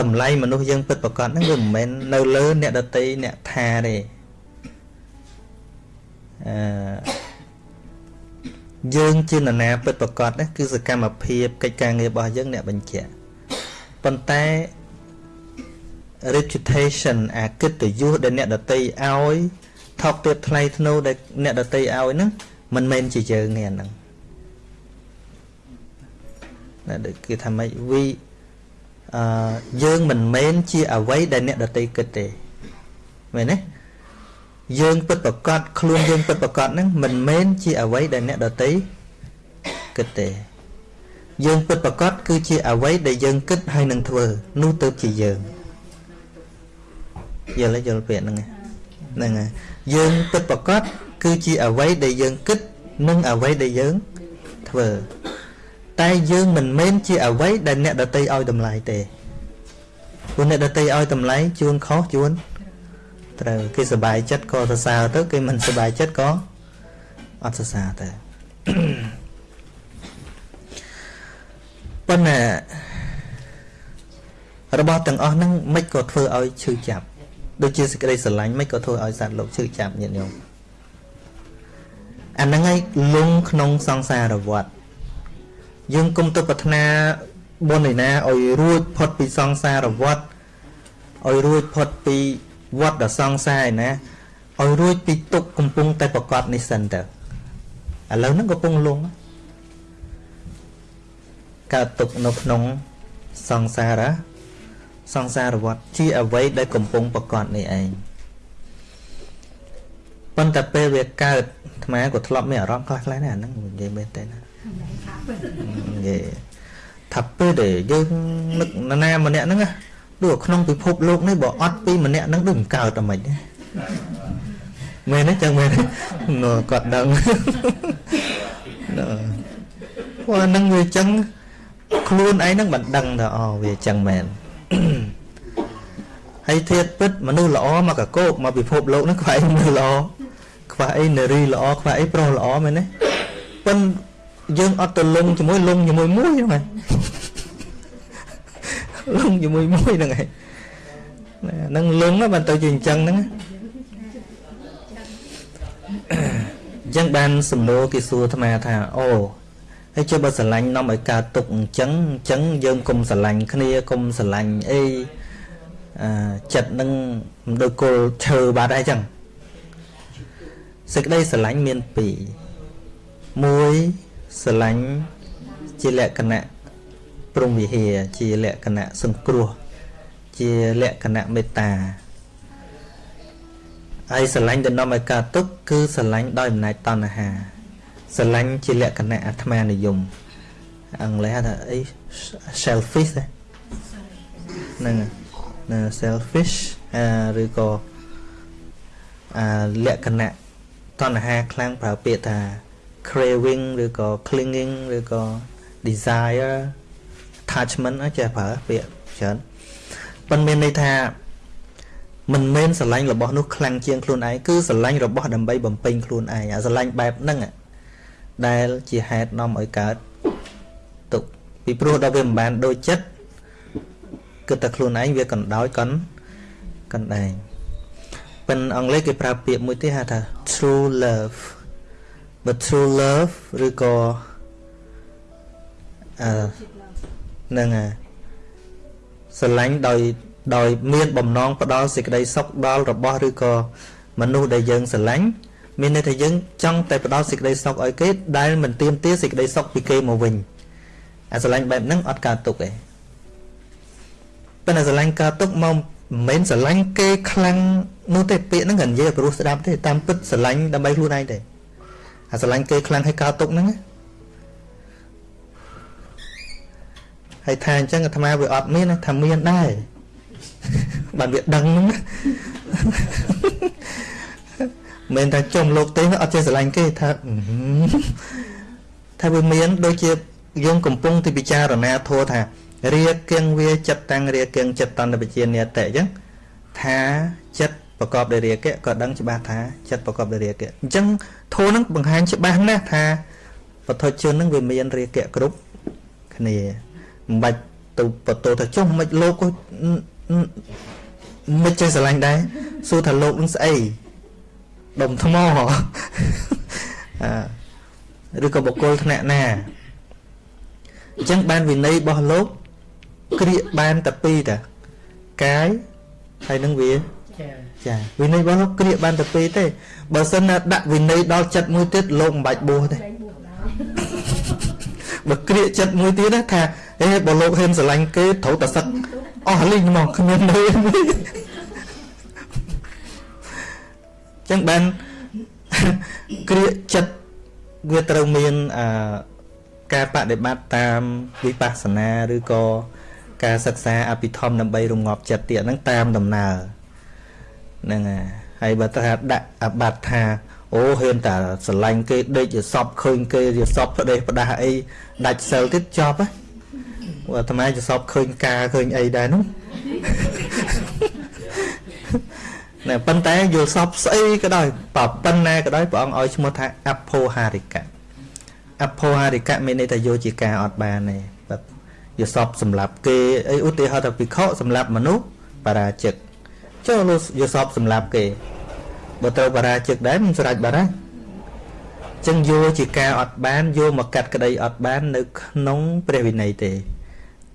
តម្លៃមនុស្សយើងពិតប្រកបហ្នឹងវាមិនមែននៅលើអ្នកដតីអ្នកថាទេអឺយើងជានរណាពិតប្រកបណាគឺសកម្មភាពកិច្ចការងាររបស់យើងអ្នកបញ្ជាក់ប៉ុន្តែ reputation អាកិត្តិយសដែលអ្នកដតីឲ្យថោកទាបថ្លៃធ្នូដែលអ្នកដតីឲ្យហ្នឹងមិនមែនជាយើងទេអាហ្នឹង ណាដូចគេថាម៉េចវីអឺយើងមិនមែនជាអ្វីដែលអ្នកដតីគិតទេមែនទេយើងពិតប្រកបខ្លួនយើងពិតប្រកបហ្នឹងមិនមែនជាអ្វីដែលអ្នកដតីគិតទេយើងពិតប្រកបគឺជាអ្វីដែលយើងគិតហើយនឹងធ្វើនោះទៅជាយើងយល់យល់ពាក្យហ្នឹងហ្នឹងហើយយើងពិតប្រកបគឺជាអ្វីដែលយើងគិតនិងអ្វីដែលយើងធ្វើ តែយើងមិនមែនជាអ្វីដែលអ្នកដតីឲ្យតម្លៃទេព្រោះអ្នកដតីឲ្យតម្លៃជួនខុសជួនត្រូវគេសុបាយចិត្តក៏សរសើរទៅគេមិនសុបាយចិត្តក៏អត់សរសើរទៅប៉ុន្តែរបស់ទាំងអស់ហ្នឹងមិនក៏ធ្វើឲ្យឈឺចាប់ដូចជាសេចក្តីស្រឡាញ់មិនក៏ធ្វើឲ្យសត្វលោកឈឺចាប់ញាតិញោមអាហ្នឹងឯងលងក្នុងសង្សារវដ្ត យើងគុំទៅប្រាថ្នាបុណ្យឯណាឲ្យរួចផុតពីសង្សារវដ្តឲ្យរួចផុតពីវត្តដ៏សង្សារឯណាឲ្យរួចពីទុកកំពុងតែប្រកបនេះសិនទៅឥឡូវហ្នឹងកំពុងលងកើតទុកនៅក្នុងសង្សារសង្សារវត្តជាអ្វីដែលកំពុងប្រកបនេះឯងប៉ុន្តែពេលវាកើតអាត្មាក៏ធ្លាប់មានអារម្មណ៍ខ្លះខ្លះដែរអាហ្នឹងនិយាយមែនទេណានិ យាយថាពេលដែលយើងនឹកណាម្នាក់ហ្នឹងដូចក្នុងពិភពលោកនេះបើអត់ពីម្នាក់ហ្នឹងដូចមិនកើតតែមិនមែនទេចឹងមែនគាត់ដឹងព្រោះហ្នឹងវាចឹងខ្លួនឯងហ្នឹងមិនដឹងថាអូវាចឹងមែនហើយធៀបពិតមនុស្សល្អមកកកោកមកពិភពលោកហ្នឹងខ្វះអីមនុស្សល្អខ្វះអីនារីល្អខ្វះអីប្រុសល្អមែនទេប៉ុន្តែ យើងអត់ទៅលងជាមួយលងជាមួយមួយហ្នឹងហើយលងជាមួយមួយហ្នឹងហើយហ្នឹងលងបានទៅជាអញ្ចឹងហ្នឹងអញ្ចឹងបានសំណួរគេសួរអាត្មាថាអូហើយចុះបើស្រឡាញ់នាំឲ្យកើតទុកអញ្ចឹងអញ្ចឹងយើងកុំស្រឡាញ់គ្នាកុំស្រឡាញ់អីអឺចិត្តនឹងមិនដូចគល់ឈើបាត់ហើយអញ្ចឹងសេចក្តីស្រឡាញ់មានពីរមួយ ស្រឡាញ់ជាលក្ខណៈព្រមវិហារជាលក្ខណៈសង្គ្រោះ ជាលក្ខណៈមេត្តាហើយស្រឡាញ់ដែលនាំឲ្យកើតទុក្ខគឺស្រឡាញ់ដោយអំណាចតណ្ហាស្រឡាញ់ជាលក្ខណៈអាត្មានិយមអង់គ្លេសថាអី selfish ហ្នឹងណា selfish ឬក៏អាលក្ខណៈតណ្ហាខ្លាំងប្រើពាក្យថា craving ឬក៏ clinging ឬក៏ desire attachment ចេះប្រើពាក្យច្រើនប៉ុន្តែមានន័យថាមិនមែនស្រឡាញ់របស់នោះខ្លាំងជាងខ្លួនឯងគឺស្រឡាញ់របស់ដើម្បីបំពេញខ្លួនឯងអាស្រឡាញ់បែបហ្នឹងដែលជាហេតុនាំឲ្យកើតទុកពីព្រោះដល់វាមិនបានដូចចិត្តគិតតែខ្លួនឯងវាកណ្ដោចកណ្កណ្ដែងប៉ុន្តែអង់គ្លេសគេប្រើពាក្យមួយទៀតហៅថា true love but true love ឬក៏អឺនឹងស្រឡាញ់ដោយដោយមានបំណងផ្ដល់សេចក្តីសុខដល់របស់ឬក៏មនុស្សដែលយើងស្រឡាញ់មានន័យថាយើងចង់តែផ្ដល់សេចក្តីសុខឲ្យគេដែលមិនទៀមទាសេចក្តីសុខពីគេមកវិញអាស្រឡាញ់បែបហ្នឹងអត់កើតទុកទេប៉ុន្តែស្រឡាញ់កើតទុកមកមិនមែនស្រឡាញ់គេខ្លាំងនោះទេពាក្យហ្នឹងក៏និយាយព្រោះស្ដាប់ទេតាមពិតស្រឡាញ់ដើម្បីខ្លួនឯងទេ អាស្រឡាញ់គេខ្លាំងឲ្យកើតទុកហ្នឹងហើយថាអញ្ចឹងអាត្មាវាអត់មានថាមានដែរបានវាដឹងហ្នឹងមិនថាចំលោកទេអត់ចេះស្រឡាញ់គេថាថាវាមានដូចជាយើងកំពុងទីពិចារណាធัวថារាគៀងវាចិត្តតាំងរាគៀងចិត្តតន្តវិជានិតៈអញ្ចឹងថាចិត្តប្រកបដោយរាគៈក៏ដឹងច្បាស់ថាចិត្តប្រកបដោយរាគៈអញ្ចឹង ធัวនឹងបង្ហាញច្បាស់ណាស់ថាបទជននឹងវាមានរាគៈគ្រប់គ្នាមិនបាច់ទៅបន្ទោថាចុះមិនលោកមិនចេះស្រឡាញ់ដែរសួរថាលោកនឹងស្អីដុំថ្មអឺឬក៏បុគ្គលថ្នាក់ណាអញ្ចឹងបានវិន័យរបស់លោកក្រៀកបានតែពីរតាកាយហើយនឹងវាចាចាវិន័យរបស់លោកក្រៀកបានតែពីរទេ បើសិនណាដាក់វិន័យដល់ចិត្តមួយទៀតលោកមិនបាច់បួសទេបើក្រៀកចិត្តមួយទៀតថាអេបើលោកហ៊ានស្រឡាញ់គេត្រូវតែសឹកអស់លីងមកគ្មានន័យចឹងបានក្រៀកចិត្តវាត្រូវមានអឺការបដិបត្តិតាមវិបស្សនាឬក៏ការសិក្សាអភិធម្មដើម្បីរងាប់ចិត្តទៀតហ្នឹងតាមដំណើរហ្នឹងហើយ បើថាដាក់អបត្តិថាអូហ៊ានតែស្រឡាញ់គេដេកជាសពឃើញគេជាសពផ្ដេសផ្ដាស់អីដាច់សិលទៀតចប់ហ៎អាត្មាជាសពឃើញការឃើញអីដែរនោះណែប៉ុន្តែយល់សពស្អីក៏ដោយបើប៉ុណ្ណាក៏ដោយព្រះអង្គឲ្យឈ្មោះថាអភោហារិកៈអភោហារិកៈមានន័យថាយកជាការអត់បានទេបាទយល់សពសម្រាប់គេអីឧទាហរណ៍ថាភិក្ខុសម្រាប់មនុស្សបរាជិក ចូលយល់សពសម្រាប់គេបើត្រូវបរាជិកដែរមិនស្រេចបាត់ហើយចឹងយកជាការអត់បានយកមកកាត់ក្តីអត់បាន នៅ ក្នុង ព្រះវិន័យទេ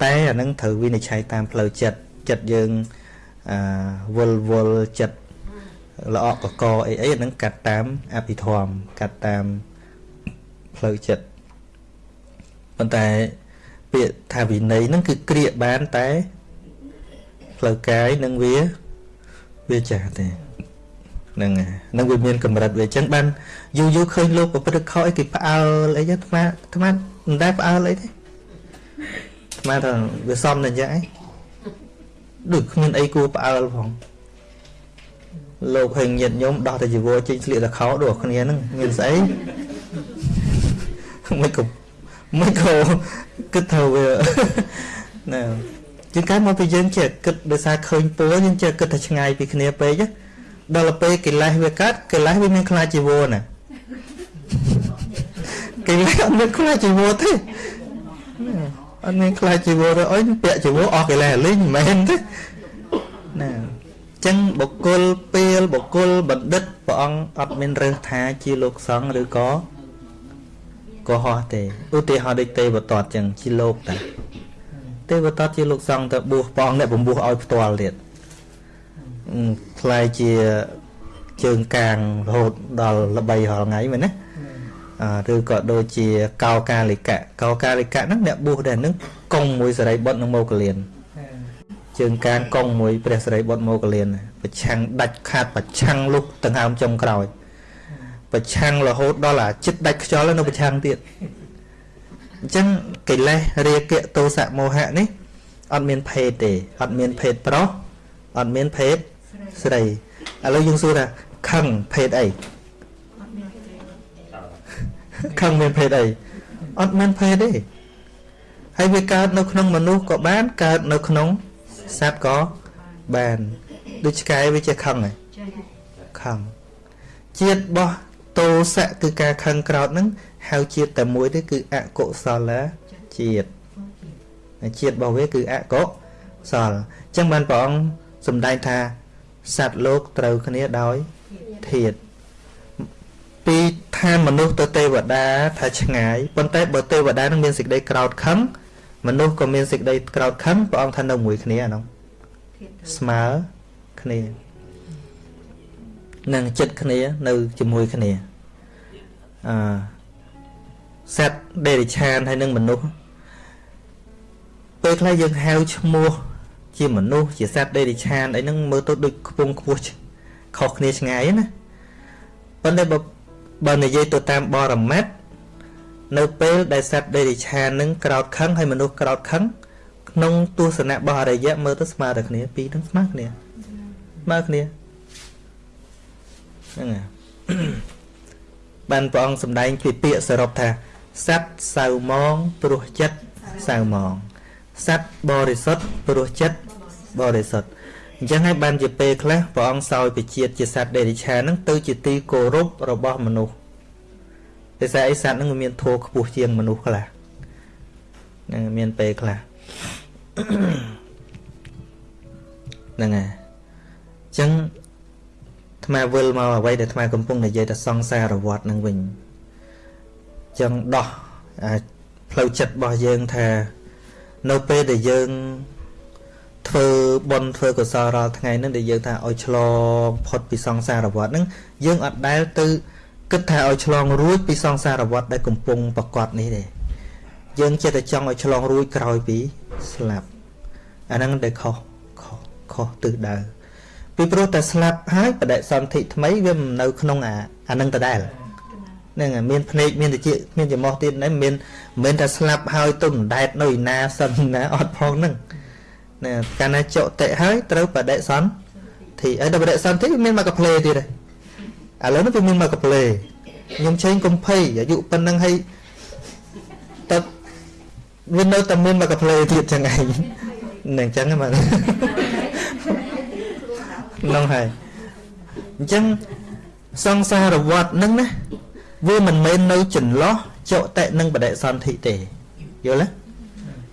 តែអានឹងត្រូវវិនិច្ឆ័យតាមផ្លូវចិត្តចិត្តយើងអឺវល់វល់ចិត្តល្អកកអីអីអានឹងកាត់តាមអភិធម្មកាត់តាមផ្លូវចិត្តប៉ុន្តែពាក្យថាវិន័យហ្នឹងគឺក្រៀកបានតែផ្លូវកាយនិងវា វាចាស់ទេហ្នឹងហ្នឹងវាមានកម្រិតវាអញ្ចឹងបានយូរយូរឃើញលោកប្រព្រឹត្តខុសអីគេផ្អើលអីចឹងអាត្មាអាត្មាមិនដែលផ្អើលអីទេអាត្មាថាវាសមតែអញ្ចឹងឯងដូចគ្មានអីគួរផ្អើលផងលោកហេងញាតញោមដោះតែជីវរចេញស្លៀកតែខោដូចគ្នាហ្នឹងមានស្អីមិនក៏មិនក៏គិតថាវាណា ជាងកាលមកពីយើងចេះគិតដោយសារឃើញពូយើងចេះគិតថាឆ្ងាយពីគ្នាពេកដល់ពេលកិលេសវាកាត់កិលេសវាមានខ្លាចជីវរណាកិលេសអត់មានខ្លាចជីវរទេអត់មានខ្លាចជីវរទេអុយពាក់ជីវរអស់កិលេសលេងមិនមែនទេណាចឹងបុគ្គលពេលបុគ្គលបណ្ឌិតព្រះអង្គអត់មានរើសថាជាលោកសង្ឃឬក៏កុហកទេឧទាហរណ៍ដូចទេវតតចឹងជាលោកតា ទេវតតជាលោកសង្ឃទៅបួសព្រះអង្គអ្នកបំពោះឲ្យផ្ទាល់ទៀតខ្លាយជាជើងកាងរហូតដល់ល្បីរាល់ថ្ងៃមែនណាឬក៏ដូចជាកោកាលិកៈកោកាលិកៈហ្នឹងអ្នកបួសដែរហ្នឹងកុងមួយសរិបុត្រនឹងមកលៀនជើងកាងកុងមួយព្រះសរិបុត្រមកលៀនប្រឆាំងដាច់ខាតប្រឆាំងលុះដង្ហើមចុងក្រោយប្រឆាំងរហូតដល់អាចិត្តដាច់ខ្យល់នៅប្រឆាំងទៀតអ ញ្ចឹងកិលេសរាគៈទោសៈមោហៈនេះអត់មានភេទទេអត់មានភេទប្រុសអត់មានភេទស្រីឥឡូវយើងសួរថាខឹងភេទអីខឹងមានភេទអីអត់មានភេទទេហើយវាកើតនៅក្នុងមនុស្សក៏បានកើតនៅក្នុងសត្វក៏បានដូចឆ្កែវាជាខឹងហ៎ខឹងជាតិរបស់ តោសៈគឺការខឹងក្រោតហ្នឹងហៅជាតិតែមួយទេគឺអកុសលជាតិជាតិរបស់វាគឺអកុសលអញ្ចឹងបានព្រះអង្គសម្ដែងថាសត្វលោកត្រូវគ្នាដោយធាតពីថាមនុស្សទៅទេវតាថាឆ្ងាយប៉ុន្តែបើទេវតានឹងមានសេចក្តីក្រោតខឹងមនុស្សក៏មានសេចក្តីក្រោតខឹងព្រះអង្គថានៅមួយគ្នាអានោះស្មើគ្នានឹងចិត្តគ្នានៅជាមួយគ្នា អឺសត្វដេរិឆានហើយនឹងមនុស្សពេលខ្លះយើងហៅឈ្មោះ ជាមនុស្សជាសត្វដេរិឆានអីហ្នឹងមើលទៅដូចខ្ពង់ខ្ពស់ខុសគ្នាឆ្ងាយណាប៉ុន្តែបើបើនិយាយទៅតាមបរមត្តនៅពេលដែលសត្វដេរិឆាននឹងក្រោតខឹងហើយមនុស្សក្រោតខឹងក្នុងទស្សនៈរបស់អរិយៈមើលទៅស្មើតែគ្នាពីរនឹងស្មើគ្នាស្មើគ្នាហ្នឹងហើយ បានព្រះអង្គសម្ដែងពីពាក្យសរុបថាសត្វសៅមងព្រោះចិត្តសៅមងសត្វបរិសុទ្ធព្រោះចិត្តបរិសុទ្ធអញ្ចឹងហើយបានជាពេលខ្លះព្រះអង្គសោយពជាតិជាសត្វដេរិឆានហ្នឹងទៅជាទីគោរពរបស់មនុស្សដោយសារអីសត្វហ្នឹងមានធัวខ្ពស់ជាងមនុស្សខ្លះហ្នឹងមានពេលខ្លះហ្នឹងហើយអញ្ចឹង ថ្មវិលមកអ្វីដែលថ្មកំពុងនិយាយតែសង្សារវត្តនឹងវិញអញ្ចឹងដោះអាផ្លូវចិត្តរបស់យើងថា នៅពេលដែលយើងធ្វើបុណ្យធ្វើកុសលរាល់ថ្ងៃហ្នឹងដែលយើងថាឲ្យឆ្លងផុតពីសង្សារវដ្តហ្នឹងយើងអត់ដែលទៅគិតថាឲ្យឆ្លងរួចពីសង្សារវដ្តដែលកំពុងប្រកបនេះទេយើងចិត្តតែចង់ឲ្យឆ្លងរួចក្រោយពីស្លាប់អាហ្នឹងដែលខុសខុសខុសទិសដៅ ពីព្រោះតែស្លាប់ហើយបដិសន្ធិថ្មីវាមិននៅក្នុងអាអាហ្នឹងដដែលហ្នឹងមានភ្នែកមានតិចមានច្រមុះទៀតហ្នឹងមានមិនមែនថាស្លាប់ហើយទុំដែតនៅឯណាសិនណាអត់ផងហ្នឹងណាកាលណាចុតិហើយត្រូវបដិសន្ធិហើយដល់បដិសន្ធិមានមកកផ្លេទៀតឥឡូវនេះវាមានមកកផ្លេខ្ញុំឆេងកំភៃអាយុប៉ុណ្ណឹងហើយតើវានៅតែមានមកកផ្លេទៀតចឹងឯងនឹងចឹងហ្មង ហ្នឹងហើយអញ្ចឹងសង្សារវត្តហ្នឹងណាវាមិនមែននៅចន្លោះចុតិនិងបដិសន្ធិទេយល់ទេ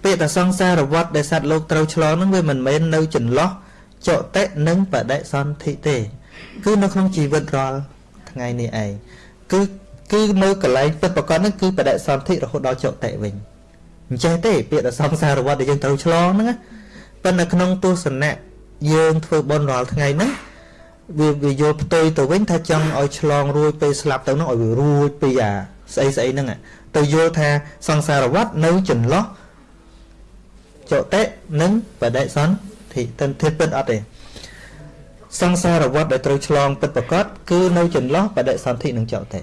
ពាក្យថាសង្សារវត្តដែលសត្វលោកត្រូវឆ្លងហ្នឹងវាមិនមែននៅចន្លោះចុតិនិងបដិសន្ធិទេ គឺនៅក្នុងជីវិតរាល់ថ្ងៃនេះឯងគឺគឺនៅកន្លែងពិតប្រកបហ្នឹងគឺបដិសន្ធិរហូតដល់ចុតិវិញអញ្ចេះទេពាក្យថាសង្សារវត្តដែលយើងត្រូវឆ្លងហ្នឹងប៉ុន្តែក្នុងទស្សនៈ យើងធ្វើបុណ្យរាល់ថ្ងៃហ្នឹងវាវាយល់ផ្ទុយទៅវិញថាចង់ឲ្យឆ្លងរួចពេលស្លាប់ទៅហ្នឹងឲ្យវារួចពីអាស្អីស្អីហ្នឹងទៅយល់ថាសង្សារវត្តនៅចន្លោះចតិនិងបដិសន្ធិតិធិពិតអត់ទេសង្សារវត្តដែលត្រូវឆ្លងពិតប្រកបគឺនៅចន្លោះបដិសន្ធិនិងចតិ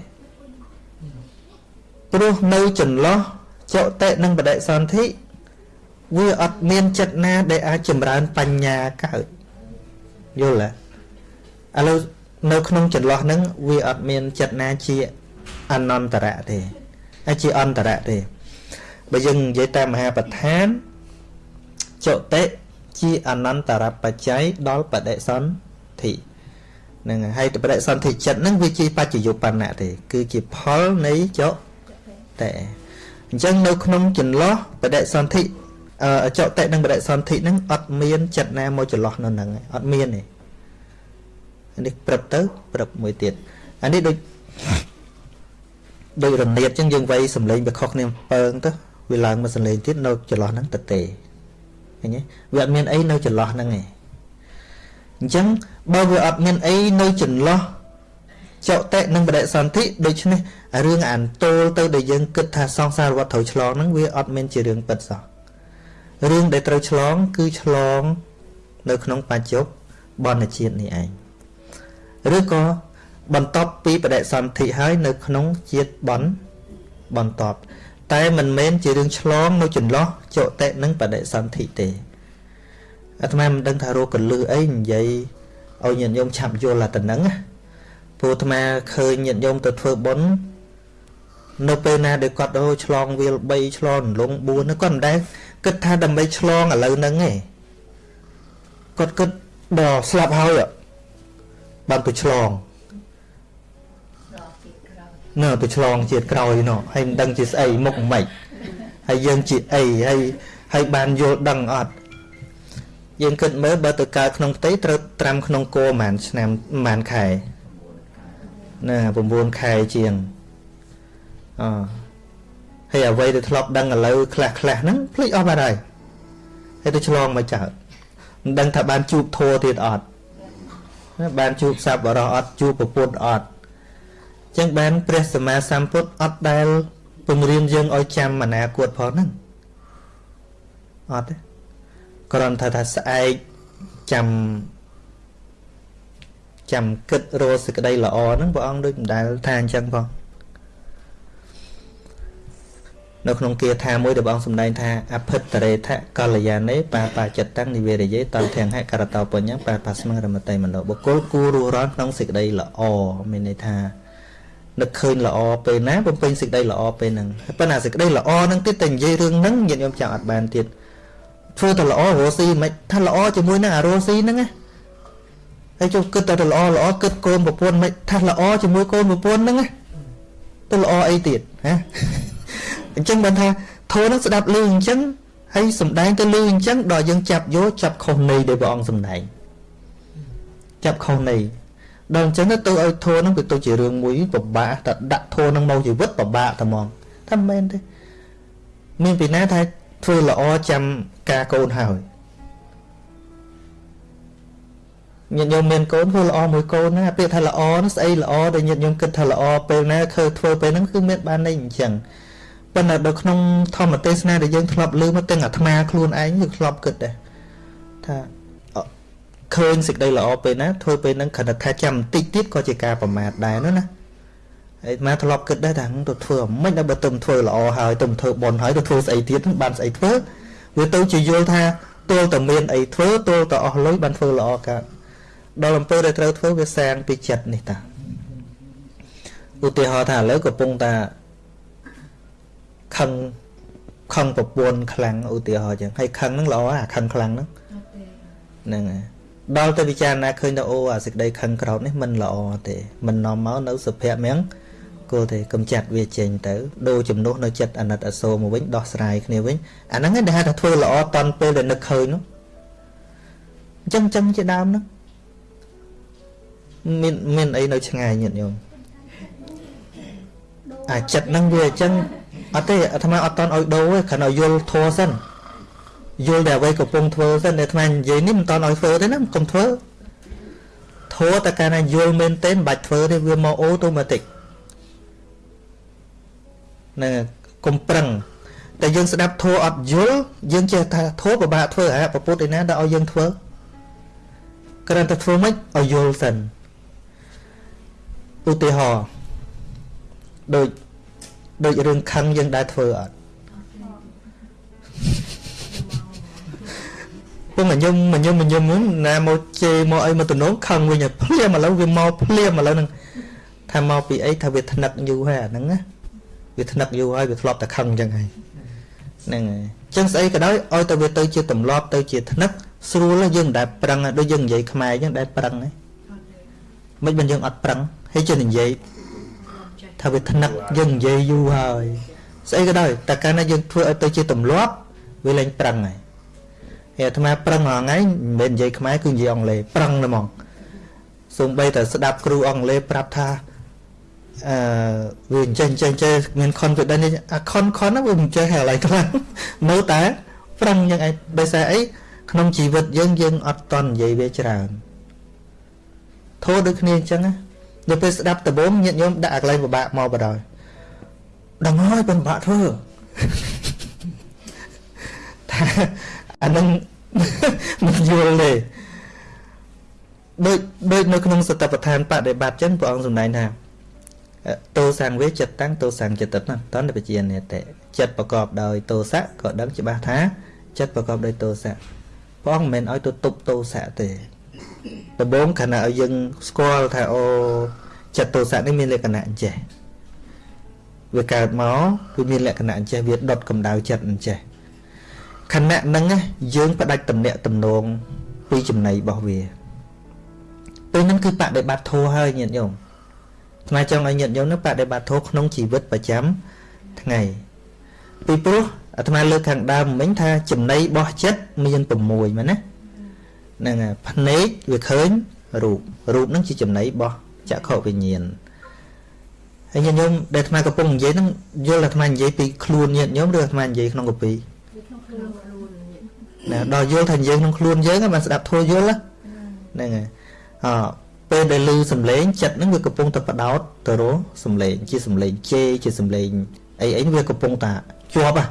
ព្រោះនៅចន្លោះចតិនិងបដិសន្ធិ វាអត់មានចិត្តណា ដែលអាចចម្រើនបញ្ញាកើតយល់ទេឥឡូវនៅក្នុងចន្លោះហ្នឹងវាអត់មានចិត្តណាជាអនន្តរៈទេហើយជាអន្តរៈទេបើយើងនិយាយតាមមហាប្រធានចតិជាអនន្តរបច្ច័យដល់បដិសន្ធិហ្នឹងហើយបដិសន្ធិចិត្តហ្នឹងវាជាបច្ចយុបណ្ណៈទេ គឺជាផលនៃចតិអញ្ចឹងនៅក្នុងចន្លោះបដិសន្ធិអ ចតិនិងបដិសន្ធិហ្នឹងអត់មានចិត្តណាមកចន្លោះនៅហ្នឹងអត់មានទេនេះព្រឹបទៅព្រឹបមួយទៀតអានេះដូចដូចរនៀតអញ្ចឹងយើងវៃសំឡេងវាខុសគ្នាពើងទៅវាឡើងមកសំឡេងទៀតនៅចន្លោះហ្នឹងទៅទេឃើញទេវាអត់មានអីនៅចន្លោះហ្នឹងឯងអញ្ចឹងបើវាអត់មានអីនៅចន្លោះចុតិនិងបដិសន្ធិដូច្នេះរឿងអានតូលទៅដែលយើងគិតថាសង្សារវត្តត្រូវឆ្លងហ្នឹងវាអត់មានជារឿងពិតសោះ រឿងដែលត្រូវឆ្លង គឺឆ្លង នៅក្នុងបច្ចុប្បន្នជាតិនេះឯងឬក៏បន្ទាប់ពីបដិសន្ធិហើយនៅក្នុងជាតិបនបន្ទាប់តែមិនមែនជារឿងឆ្លងនៅចន្លោះចុតិនិងបដិសន្ធិទេអាត្មាមិនដឹងថារកកលឹះអីនិយាយឲ្យញាតិញោមឆាប់យល់តែប៉ុណ្្នឹងព្រោះអាត្មាឃើញញាតិញោមទៅធ្វើបុណ្យនៅពេលណាដែលគាត់អូឆ្លងវាល3ឆ្លងលង4នោះគាត់មិនដែល គិតថាដើម្បីឆ្លងឥឡូវហ្នឹងឯងគាត់គិតដល់ស្លាប់ហើយបានទៅឆ្លងនៅទៅឆ្លងជាតិក្រោយនោះហើយមិនដឹងជាស្អីមុខមិនហើយយើងជាអីហើយហើយបានយល់ដឹងអត់យើងគិតមើលបើទៅកើតក្នុងផ្ទៃត្រូវត្រាំក្នុងគោប្រហែលឆ្នាំប្រហែលខែណា9ខែជាងអ ហើយអ្វីដែលធ្លាប់ដឹងឥឡូវខ្លះខ្លះហ្នឹងភ្លេចអស់បាត់ហើយហើយទៅឆ្លងមកចោលមិនដឹងថាបានជួបធัวទៀតអត់បានជួបសัพបរោះអត់ជួបប្រពុតអត់ចឹងបានព្រះសម្មាសម្ពុទ្ធអត់ដែលពង្រៀនយើងឲ្យចាំអនាគតផងហ្នឹងអត់ទេគ្រាន់តែថាស្អែកចាំចាំគិតរកសេចក្តីល្អហ្នឹងព្រះអង្គដូចមិនដែលថាអញ្ចឹងផង នៅក្នុងគាថាមួយដែលបងសម្ដែងថាអភិតរេថកល្យានេបាបាចិត្តតាំងនិវេរយេតន្តហៈករតោបញ្ញបាបាស្មងរមតេមនោបុគ្គលគួររស់រានក្នុងសេចក្តីល្អមានន័យថានឹកឃើញល្អពេលណាបំពេញសេចក្តីល្អពេលហ្នឹងប៉ុន្តែសេចក្តីល្អហ្នឹងទៀតតែនិយាយរឿងហ្នឹងញាតិញោមចាំអត់បានទៀតធ្វើតែល្អរស់ស៊ីមិនថាល្អជាមួយនឹងអារស់ស៊ីហ្នឹងណាហើយចុះគិតតែល្អល្អគិតកូនប្រពន្ធមិនថាល្អជាមួយកូនប្រពន្ធហ្នឹងណាទៅល្អអីទៀតហ៎ អញ្ចឹងបានថាធូរហ្នឹងស្ដាប់លឺអញ្ចឹងហើយសំដែងទៅលឺអញ្ចឹងដល់យើងចាប់យកចាប់ខុសនៃដែលព្រះអង្គសំដែងចាប់ខុសនៃដល់អញ្ចឹងទៅឲ្យធัวនឹងវាទៅជារឿងមួយពិបាកតែដាក់ធัวនឹងមកជីវិតពិបាកតែហ្មងថាមិនមែនទេមានពីណាថាធ្វើល្អចាំការកូនហើយញាតិញោមមានកូនធ្វើល្អមួយកូនណាពាក្យថាល្អនោះស្អីល្អដែលញាតិញោមគិតថាល្អពេលណាឃើញធ្វើពេលហ្នឹងគឺមានបានន័យអញ្ចឹង ប៉ុន្តែនៅក្នុងធម្មទេសនាដែលយើងធ្លាប់លើមកទាំងអាត្មាខ្លួនឯងយើងធ្លាប់គិតដែរថាឃើញសេចក្តីល្អពេលណាធ្វើពេលហ្នឹងគ្រាន់តែថាចាំបន្តិចទៀតក៏ជាការប្រមាថដែរនោះណាហើយអាធ្លាប់គិតដែរថាទៅធ្វើមិនដល់បើទៅធ្វើល្អហើយទៅធ្វើបន់ហើយទៅធ្វើស្អីទៀតបានស្អីធ្វើវាទៅជាយល់ថាទល់តែមានអីធ្វើទល់តែអស់លុយបានធ្វើល្អកើតដល់អំពើដែលត្រូវធ្វើវាសាងពីចិត្តនេះតាឧទាហរណ៍ថាឥឡូវកំពុងតា ខឹងខឹងប្រពន្ធខ្លាំងឧទាហរណ៍ចឹងហើយខឹងហ្នឹងល្អអាខឹងខ្លាំងហ្នឹងហ្នឹងហើយដល់ទៅពិចារណាឃើញថាអូអាសេចក្តីខឹងក្រោតនេះមិនល្អទេមិននាំមកនៅសុភមង្គលគោលទេកំចាត់វាចេញទៅដូរជំនួសនៅចិត្តអាណិតអាសូរមកវិញដោះស្រាយគ្នាវិញអាហ្នឹងឯងដែលហៅថាធ្វើល្អតន់ពេលដែលនឹកឃើញនោះអញ្ចឹងអញ្ចឹងជាដើមហ្នឹងមានមានអីនៅឆ្ងាយញាតិញោមអាចិត្តហ្នឹងវាអញ្ចឹង អត់ទេអាត្មាអត់តន់ឲ្យដូរទេគ្រាន់តែយល់ធัวសិនយល់តែអ្វីកំពុងធ្វើសិនតែអាត្មានិយាយនេះមិនតន់ឲ្យធ្វើទេណាកុំធ្វើធัวតែកាលណាយល់មែនទេមិនបាច់ធ្វើទេវាមកអូតូម៉ាទិកហ្នឹងកុំប្រឹងតែយើងស្ដាប់ធัวអត់យល់យើងចេះថាធัวពិបាកធ្វើអាប្រពុតឯណាដែលឲ្យយើងធ្វើគ្រាន់តែធ្វើមិនឲ្យយល់សិនឧទាហរណ៍ដូច ដូចរឿងខឹងយើងដែរធ្វើអត់ពុំញឹមញឹមញឹមណាមកជេរមកអីមកតំណងខឹងវិញភ្លាមឥឡូវវាមកភ្លាមឥឡូវហ្នឹងថាមកពីអីថាវាថ្នឹកយូរហើយអាហ្នឹងណាវាថ្នឹកយូរហើយវាធ្លាប់តែខឹងអញ្ចឹងហើយហ្នឹងហើយអញ្ចឹងស្អីក៏ដោយឲ្យតែវាទៅជាទម្លាប់ទៅជាថ្នឹកស្រួលយើងមិនដែលប្រឹងដូចយើងនិយាយខ្មែរអញ្ចឹងដែលប្រឹងហ៎មិនមិនយើងអត់ប្រឹងហើយជានិយាយ ថាវាថ្នឹកយើងនិយាយយូរហើយស្អីក៏ដោយតែកាលណាយើងធ្វើឲ្យទៅជាទម្លាប់វាលែងប្រឹងហើយហើយអាត្មាប្រឹងហងៃមិនមែននិយាយខ្មែរគឺនិយាយអង់គ្លេសប្រឹងតែហ្មងសូម្បីតែស្ដាប់គ្រូអង់គ្លេសប្រាប់ថាអឺវាអញ្ចឹងអញ្ចឹងចេះមាន confidence អា con con ហ្នឹងវាមិនចេះហើយឡើយខ្លាំងនៅតែប្រឹងយ៉ាងឯងដោយសារអីក្នុងជីវិតយើងយើងអត់តន់និយាយវាច្រើនធោះដូចគ្នាអញ្ចឹងណា ដល់ពេលស្ដាប់ដំបងញាតិញោមដាក់អាកន្លែងពិបាកមកបដ ாய் ដឹងហើយពិបាកធ្វើថាអានឹងមិនយល់ទេដូចដូចនៅក្នុងសតបដ្ឋានបដិបត្តិចឹងព្រះអង្គសម្ដែងថាតោសង្វេចិត្តតាំងតោសង្ចិត្តណាតន្តបជានេតិចិត្តប្រកបដោយតោសៈក៏ដឹងច្បាស់ថាចិត្តប្រកបដោយតោសៈព្រះអង្គមិនមែនឲ្យទៅទប់តោសៈទេ ដំបូងខណៈឲ្យយើងស្គាល់ថាអូចិត្តទោសៈនេះមានលក្ខណៈអញ្ចេះវាកើតមកវាមានលក្ខណៈអញ្ចេះវាដុតកម្ដៅចិត្តអញ្ចេះខណៈហ្នឹងយើងផ្ដាច់តំណាក់តំណងពីចំណៃរបស់វាពេលហ្នឹងគឺបដិបត្តិធម៌ហើយញាតិញោមថ្មចង់ឲ្យញាតិញោមនឹងបដិបត្តិធម៌ក្នុងជីវិតប្រចាំថ្ងៃពីព្រោះអាត្មាលើកខាងដើមមិញថាចំណៃរបស់ចិត្តមាន6មែនណា ហ្នឹងហើយភ្នែកវាឃើញរូបរូបហ្នឹងជាចំណៃរបស់ចក្ខុវិញ្ញាណហើយញាតិញោមដែលអាត្មាកំពុងនិយាយហ្នឹងយល់អាត្មានិយាយពីខ្លួនញាតិញោមឬអាត្មានិយាយក្នុងកពីក្នុងខ្លួនណាដល់យល់ថានិយាយក្នុងខ្លួនយើងបានស្ដាប់ធัวយល់ហ្នឹងហើយអពេលដែលឮសំឡេងចិត្តហ្នឹងវាកំពុងតែបដោតទៅរកសំឡេងជាសំឡេងជេជាសំឡេងអីអីវាកំពុងតែជាប់ហ่ะ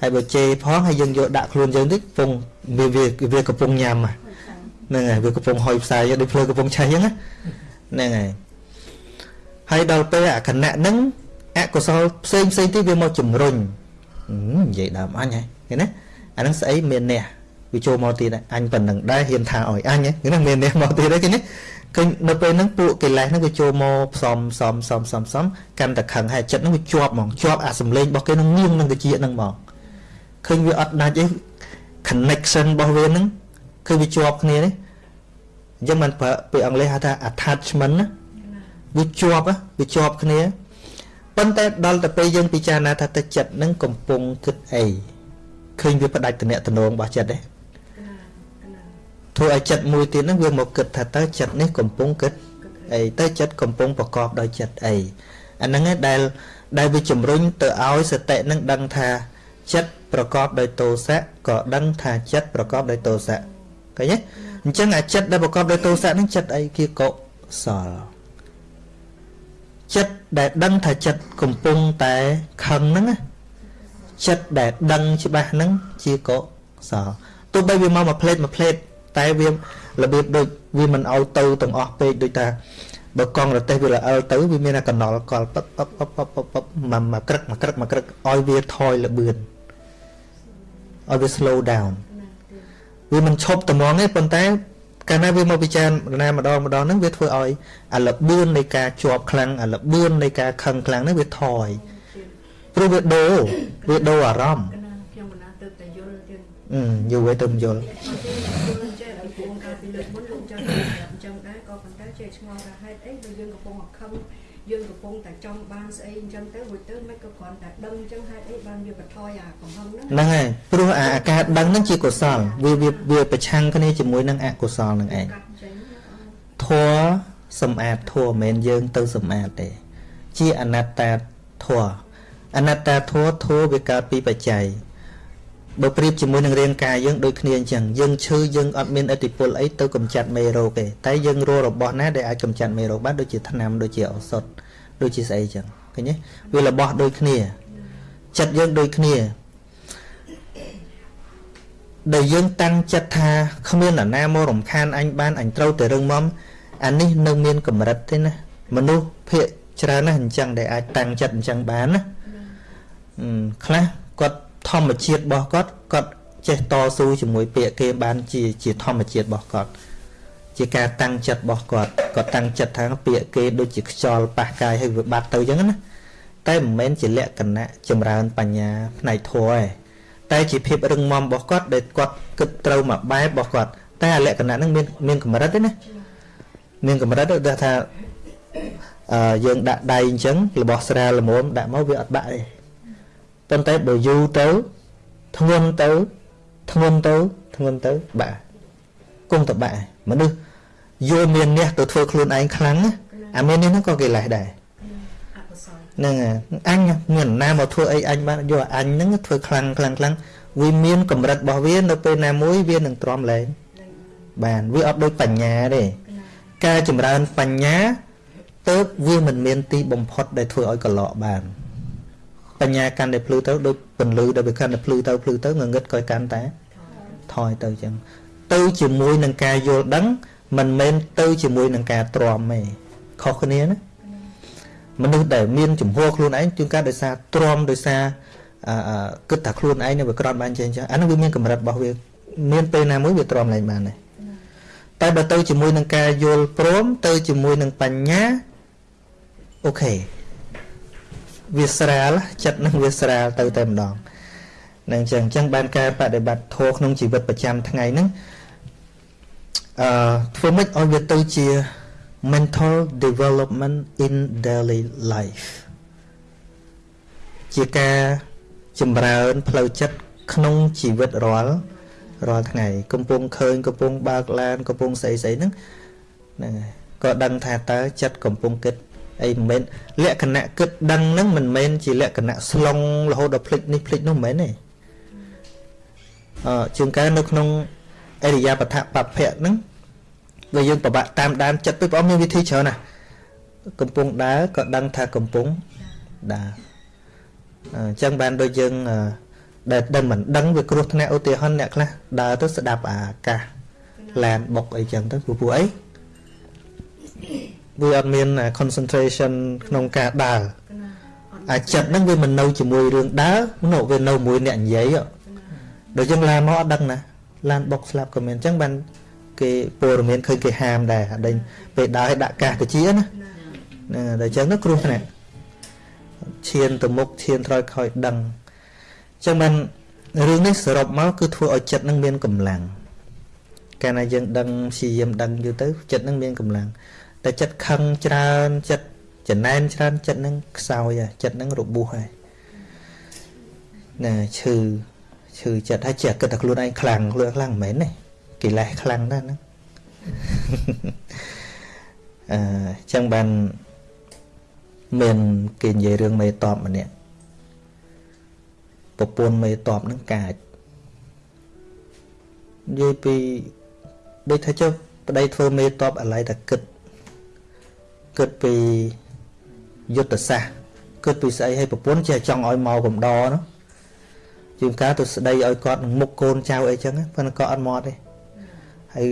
ហើយបើជេផងហើយយើងយកដាក់ខ្លួនយើងតិចកំពុងវាវាកំពុងញ៉ាំហ្នឹងហើយវាកំពុងហុយផ្សាយដូចភ្លើកំពុងឆេះអញ្ចឹងហ្នឹងហើយហើយដល់ពេលអាគណៈហ្នឹងអកុសលផ្សេងផ្សេងទៀតវាមកជំរុញនិយាយដើមអញហ្នឹងឃើញណាអាហ្នឹងស្អីមានអ្នកវាចូលមកទៀតអញប៉ុណ្ណឹងដែរហ៊ានថាឲ្យអញហ្នឹងមានអ្នកមកទៀតហ្នឹងឃើញណាឃើញនៅពេលហ្នឹងពួកកិលេសហ្នឹងវាចូលមកផ្សំផ្សំផ្សំផ្សំផ្សំកាន់តែខឹងហើយចិត្តហ្នឹងវាជាប់ហ្មងជាប់អាសម្លេងរបស់គេហ្នឹងងៀងនឹងតិចហ្នឹងហ្មង ឃើញវាអត់ដាច់ទេ connection របស់វាហ្នឹងគឺវាជាប់គ្នានេះអញ្ចឹងមិនប្រើពាក្យអង់គ្លេសហៅថា attachment ណាវាជាប់វាជាប់គ្នាប៉ុន្តែដល់ទៅពេលយើងពិចារណាថាទឹកចិត្តនឹងកំពុងគិតអីគឃើញវាផ្ដាច់តំណែងរបស់ចិត្តទេធ្វើឲ្យចិត្តមួយទៀតហ្នឹងវាមកគិតថាតើចិត្តនេះកំពុងគិតអីតើចិត្តកំពុងប្រកបដោយចិត្តអីអាហ្នឹងឯងដែលដែលវាជំរុញទៅឲ្យសតិនឹងដឹងថា ចិត្តប្រកបដោយទោសៈក៏ដឹងថាចិត្តប្រកបដោយទោសៈឃើញទេអញ្ចឹងអាចិត្តដែលប្រកបដោយទោសៈហ្នឹងចិត្តអីគេកុសលចិត្តដែលដឹងថាចិត្តកំពុងតែខឹងហ្នឹងចិត្តដែលដឹងច្បាស់ហ្នឹងជាកុសលទោះបីវាមកមួយផ្លេតមួយផ្លេតតែវារបៀបដូចវាមិនឲ្យទៅទាំងអស់ពេកដូចថាបើកង់រទេះវាល្អិលទៅវាមានតែកណល់កលពឹបពឹបពឹបពឹបពឹបពឹបមកមកក្រឹកមកក្រឹកមកក្រឹកឲ្យវាថយលបឿន ឲ្យវា slow down វាមិនឈប់ត្មងទេប៉ុន្តែកាលណាវាមកពិចារណាម្ដងម្ដងហ្នឹងវាធ្វើឲ្យអាលបឿននៃការជាប់ខ្លាំងអាលបឿននៃការខឹងខ្លាំងហ្នឹងវាថយព្រោះវាដូរវាដូរអារម្មណ៍ខ្ញុំមិនណាទៅតែយល់ទៀតអឺយល់ទៅទៅយល់ឆ្ងល់ថាហេតុអីបើយើងកំពុងខឹង យើងកំពុងតែចង់បានស្អីអញ្ចឹងទៅរួចទៅមិនក៏គ្រាន់តែដឹងអញ្ចឹងហេតុអីបានវាបន្ថយអាកំហឹងហ្នឹងហ្នឹងហើយព្រោះអាការដឹងហ្នឹងជាកុសលវាវាវាប្រឆាំងគ្នាជាមួយនឹងអកុសលនឹងឯងធัวសម្អាតធัวមិនមែនយើងទៅសម្អាតទេ ជាអនត្តាធัวអនត្តាធัวធัวវាកើតពីបច្ច័យបើប្រៀបជាមួយនឹងរាងកាយយើងដូចគ្នាអញ្ចឹងយើងឈឺយើងអត់មានអតិពលអីទៅកម្ចាត់មេរោគទេតែយើងរករបស់ណាដែលអាចកម្ចាត់មេរោគបានដូចជាថ្នាំដូចជាឱសថ ដូចជាស្អីអញ្ចឹងឃើញទេវារបស់ដូចគ្នាចិត្តយើងដូចគ្នាដែលយើងតាំងចិត្តថាគ្មាននរណាមករំខានអញបានអញត្រូវតែរឹងមាំអានេះនៅមានកម្រិតទេណាមនុស្សភាកច្រើនណាស់អញ្ចឹងដែលអាចតាំងចិត្តអញ្ចឹងបានណាខ្លះគាត់ធម្មជាតិរបស់គាត់គាត់ចេះតស៊ូជាមួយពាក្យគេបានជាជាធម្មជាតិរបស់គាត់ ជាការតាំងចិត្តរបស់គាត់គាត់តាំងចិត្តថាពាក្យគេដូចជាខ្យល់ប៉ះកាយឲ្យវាបាត់ទៅអញ្ចឹងណាតែមិនមែនជាលក្ខណៈចម្រើនបញ្ញាផ្នែកធម៌ទេតែជាភាពរឹងមាំរបស់គាត់ដែលគាត់គិតត្រូវមកបែបរបស់គាត់តែអាលក្ខណៈហ្នឹងមានមានកម្រិតទេណាមានកម្រិតដូចថាអឺយើងដាក់ដៃអញ្ចឹងរបស់ស្រាលល្មមដាក់មកវាអត់បាក់ទេប៉ុន្តែបើយូរទៅធ្ងន់ទៅធ្ងន់ទៅធ្ងន់ទៅបាក់គង់តែបាក់មនុស្ស យល់មានអ្នកទៅធ្វើខ្លួនឯងខ្លាំងអាមាននេះហ្នឹងក៏កិលេសដែរហ្នឹងអញមានណាមកធ្វើអីអញបានយកអញហ្នឹងធ្វើខ្លាំងខ្លាំងខ្លាំងវាមានកម្រិតរបស់វានៅពេលណាមួយវានឹងទ្រាំលែងបានវាអត់ដូចបញ្ញាទេការចម្រើនបញ្ញាទៅវាមិនមានទីបំផុតដែលធ្វើឲ្យកលក់បានបញ្ញាកាន់តែភ្លឺទៅដូចពន្លឺដែលវាកាន់តែភ្លឺទៅភ្លឺទៅងងឹតក៏កាន់តែថយទៅចឹងទៅជាមួយនឹងការយល់ដឹង មិនមែនទៅជាមួយនឹងការទ្រាំទេខុសគ្នាណាមនុស្សដែលមានចំហខ្លួនឯងជួនកាលដោយសារទ្រាំដោយសារអឺគិតថាខ្លួនឯងនឹងវាក្រត់បានចេះចឹងអានោះវាមានកម្រិតរបស់វាមានពេលណាមួយវាទ្រាំឡើងបានដែរតែបើទៅជាមួយនឹងការយល់ព្រមទៅជាមួយនឹងបញ្ញាអូខេវាស្រាលចិត្តនឹងវាស្រាលទៅតែម្ដងនឹងចឹងចឹងបានការបដិបត្តិធម៌ក្នុងជីវិតប្រចាំថ្ងៃហ្នឹង អឺធ្វើម៉េចឲ្យវាទៅជា mental development in daily life ជាការចម្រើនផ្លូវចិត្តក្នុងជីវិតរាល់រាល់ថ្ងៃ កំពុងឃើញកំពុងបើកឡានកំពុងស្អីស្អីហ្នឹងហ្នឹងហើយក៏ដឹងថាតើចិត្តកំពុងគិតអីមិនមែនលក្ខណៈគិតដឹងហ្នឹងមិនមែនជាលក្ខណៈស្លុងរហូតដល់ភ្លេចនេះភ្លេចនោះមិនមែនទេអឺជាងកែនៅក្នុង អរិយាបថបភៈហ្នឹងបើយើងប្របាក់តាមដានចិត្តពីបងមានវិធីច្រើនណាស់កំពុងដើរក៏ដឹងថាកំពុងដើរអញ្ចឹងបានដូចយើងដែលដែលមិនដឹងវាគ្រោះថ្នាក់ឧទាហរណ៍អ្នកខ្លះដើរទៅស្ដាប់អាកាសឡានបុកអីចឹងទៅព្រោះពួកអីវាអត់មាន concentration ក្នុងការដើរអាចិត្តហ្នឹងវាមិននៅជាមួយរឿងដើរនោះវានៅមួយអ្នកនិយាយដូចយើងឡានមកអត់ដឹងណា ឡានបុកស្លាប់ក៏មានអញ្ចឹងបានគេព័ត៌មានឃើញគេហាមដែរអដេញពេលដើរឲ្យដាក់កាសទៅជាណាណាតែអញ្ចឹងទៅគ្រោះថ្នាក់ឈានទៅមុខឈានត្រោយខ້ອຍដឹងអញ្ចឹងបានរឿងនេះសរុបមកគឺធ្វើឲ្យចិត្តនឹងមានកម្លាំងកាលណាយើងដឹងព្យាយាមដឹងយូរទៅចិត្តនឹងមានកម្លាំងតែចិត្តខឹងច្រើនចិត្តចំណែនច្រើនចិត្តនឹងខ្សោយហើយចិត្តនឹងរបួសហើយណាឈឺ ឈឺចិត្តហើយចេះគិតតែខ្លួនឯងខ្លាំងខ្លួនខ្លាំងមិនមែនទេកិលេសខ្លាំងណាស់ហ្នឹងអឺចឹងបានមានគេនិយាយរឿងមេតបម្នាក់ប្រពន្ធមេតបនឹងកាចនិយាយពីដូចថាចុះប្តីធ្វើមេតបអាឡ័យតែគិតគិតពីយុទ្ធសាស្ត្រគិតពីស្អីឲ្យប្រពន្ធចេះចង់ឲ្យមកកំដរនោះ ជាងការទៅស្ដីឲ្យគាត់នឹងមុខកូនចៅអីចឹងប៉ុន្តែគាត់អត់មកទេហើយ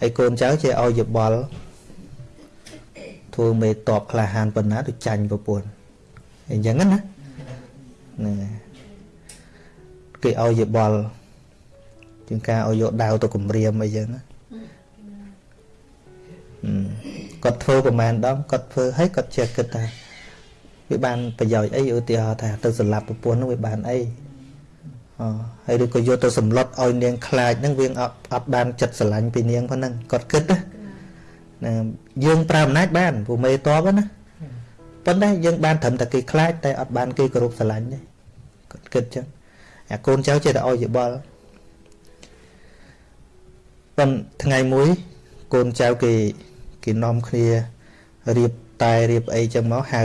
ហើយកូនចៅចេះឲ្យយោបល់ធ្វើមេតបក្លាហានប៉ុណ្ណាទៅចាញ់ប្រពន្ធអញ្ចឹងណាហ្នឹងគេឲ្យយោបល់ជាងការឲ្យយកដាវទៅគម្រាមអីចឹងណាគាត់ធ្វើប្រហែលដងគាត់ធ្វើឲ្យគាត់ចេះគិតថា វាបានប្រយោជន៍អីឧទាហរណ៍ថាទៅសម្លាប់ប្រពន្ធនោះវាបានអីអហើយឬក៏យកទៅសម្លុតឲ្យនាងខ្លាចហ្នឹងវាអត់អត់បានចិត្តស្រឡាញ់ពីនាងប៉ុណ្ណឹងគាត់គិតណាណាយើងប្រើអំណាចបានពូមេតបណាប៉ុន្តែយើងបានត្រឹមតែគេខ្លាចតែអត់បានគេគោរពស្រឡាញ់ទេគាត់គិតចឹងអាកូនចៅចេះតែឲ្យយោបល់ប៉ុន្តែថ្ងៃមួយកូនចៅគេគេនាំគ្នារៀបតែរៀបអីចឹងមកហៅ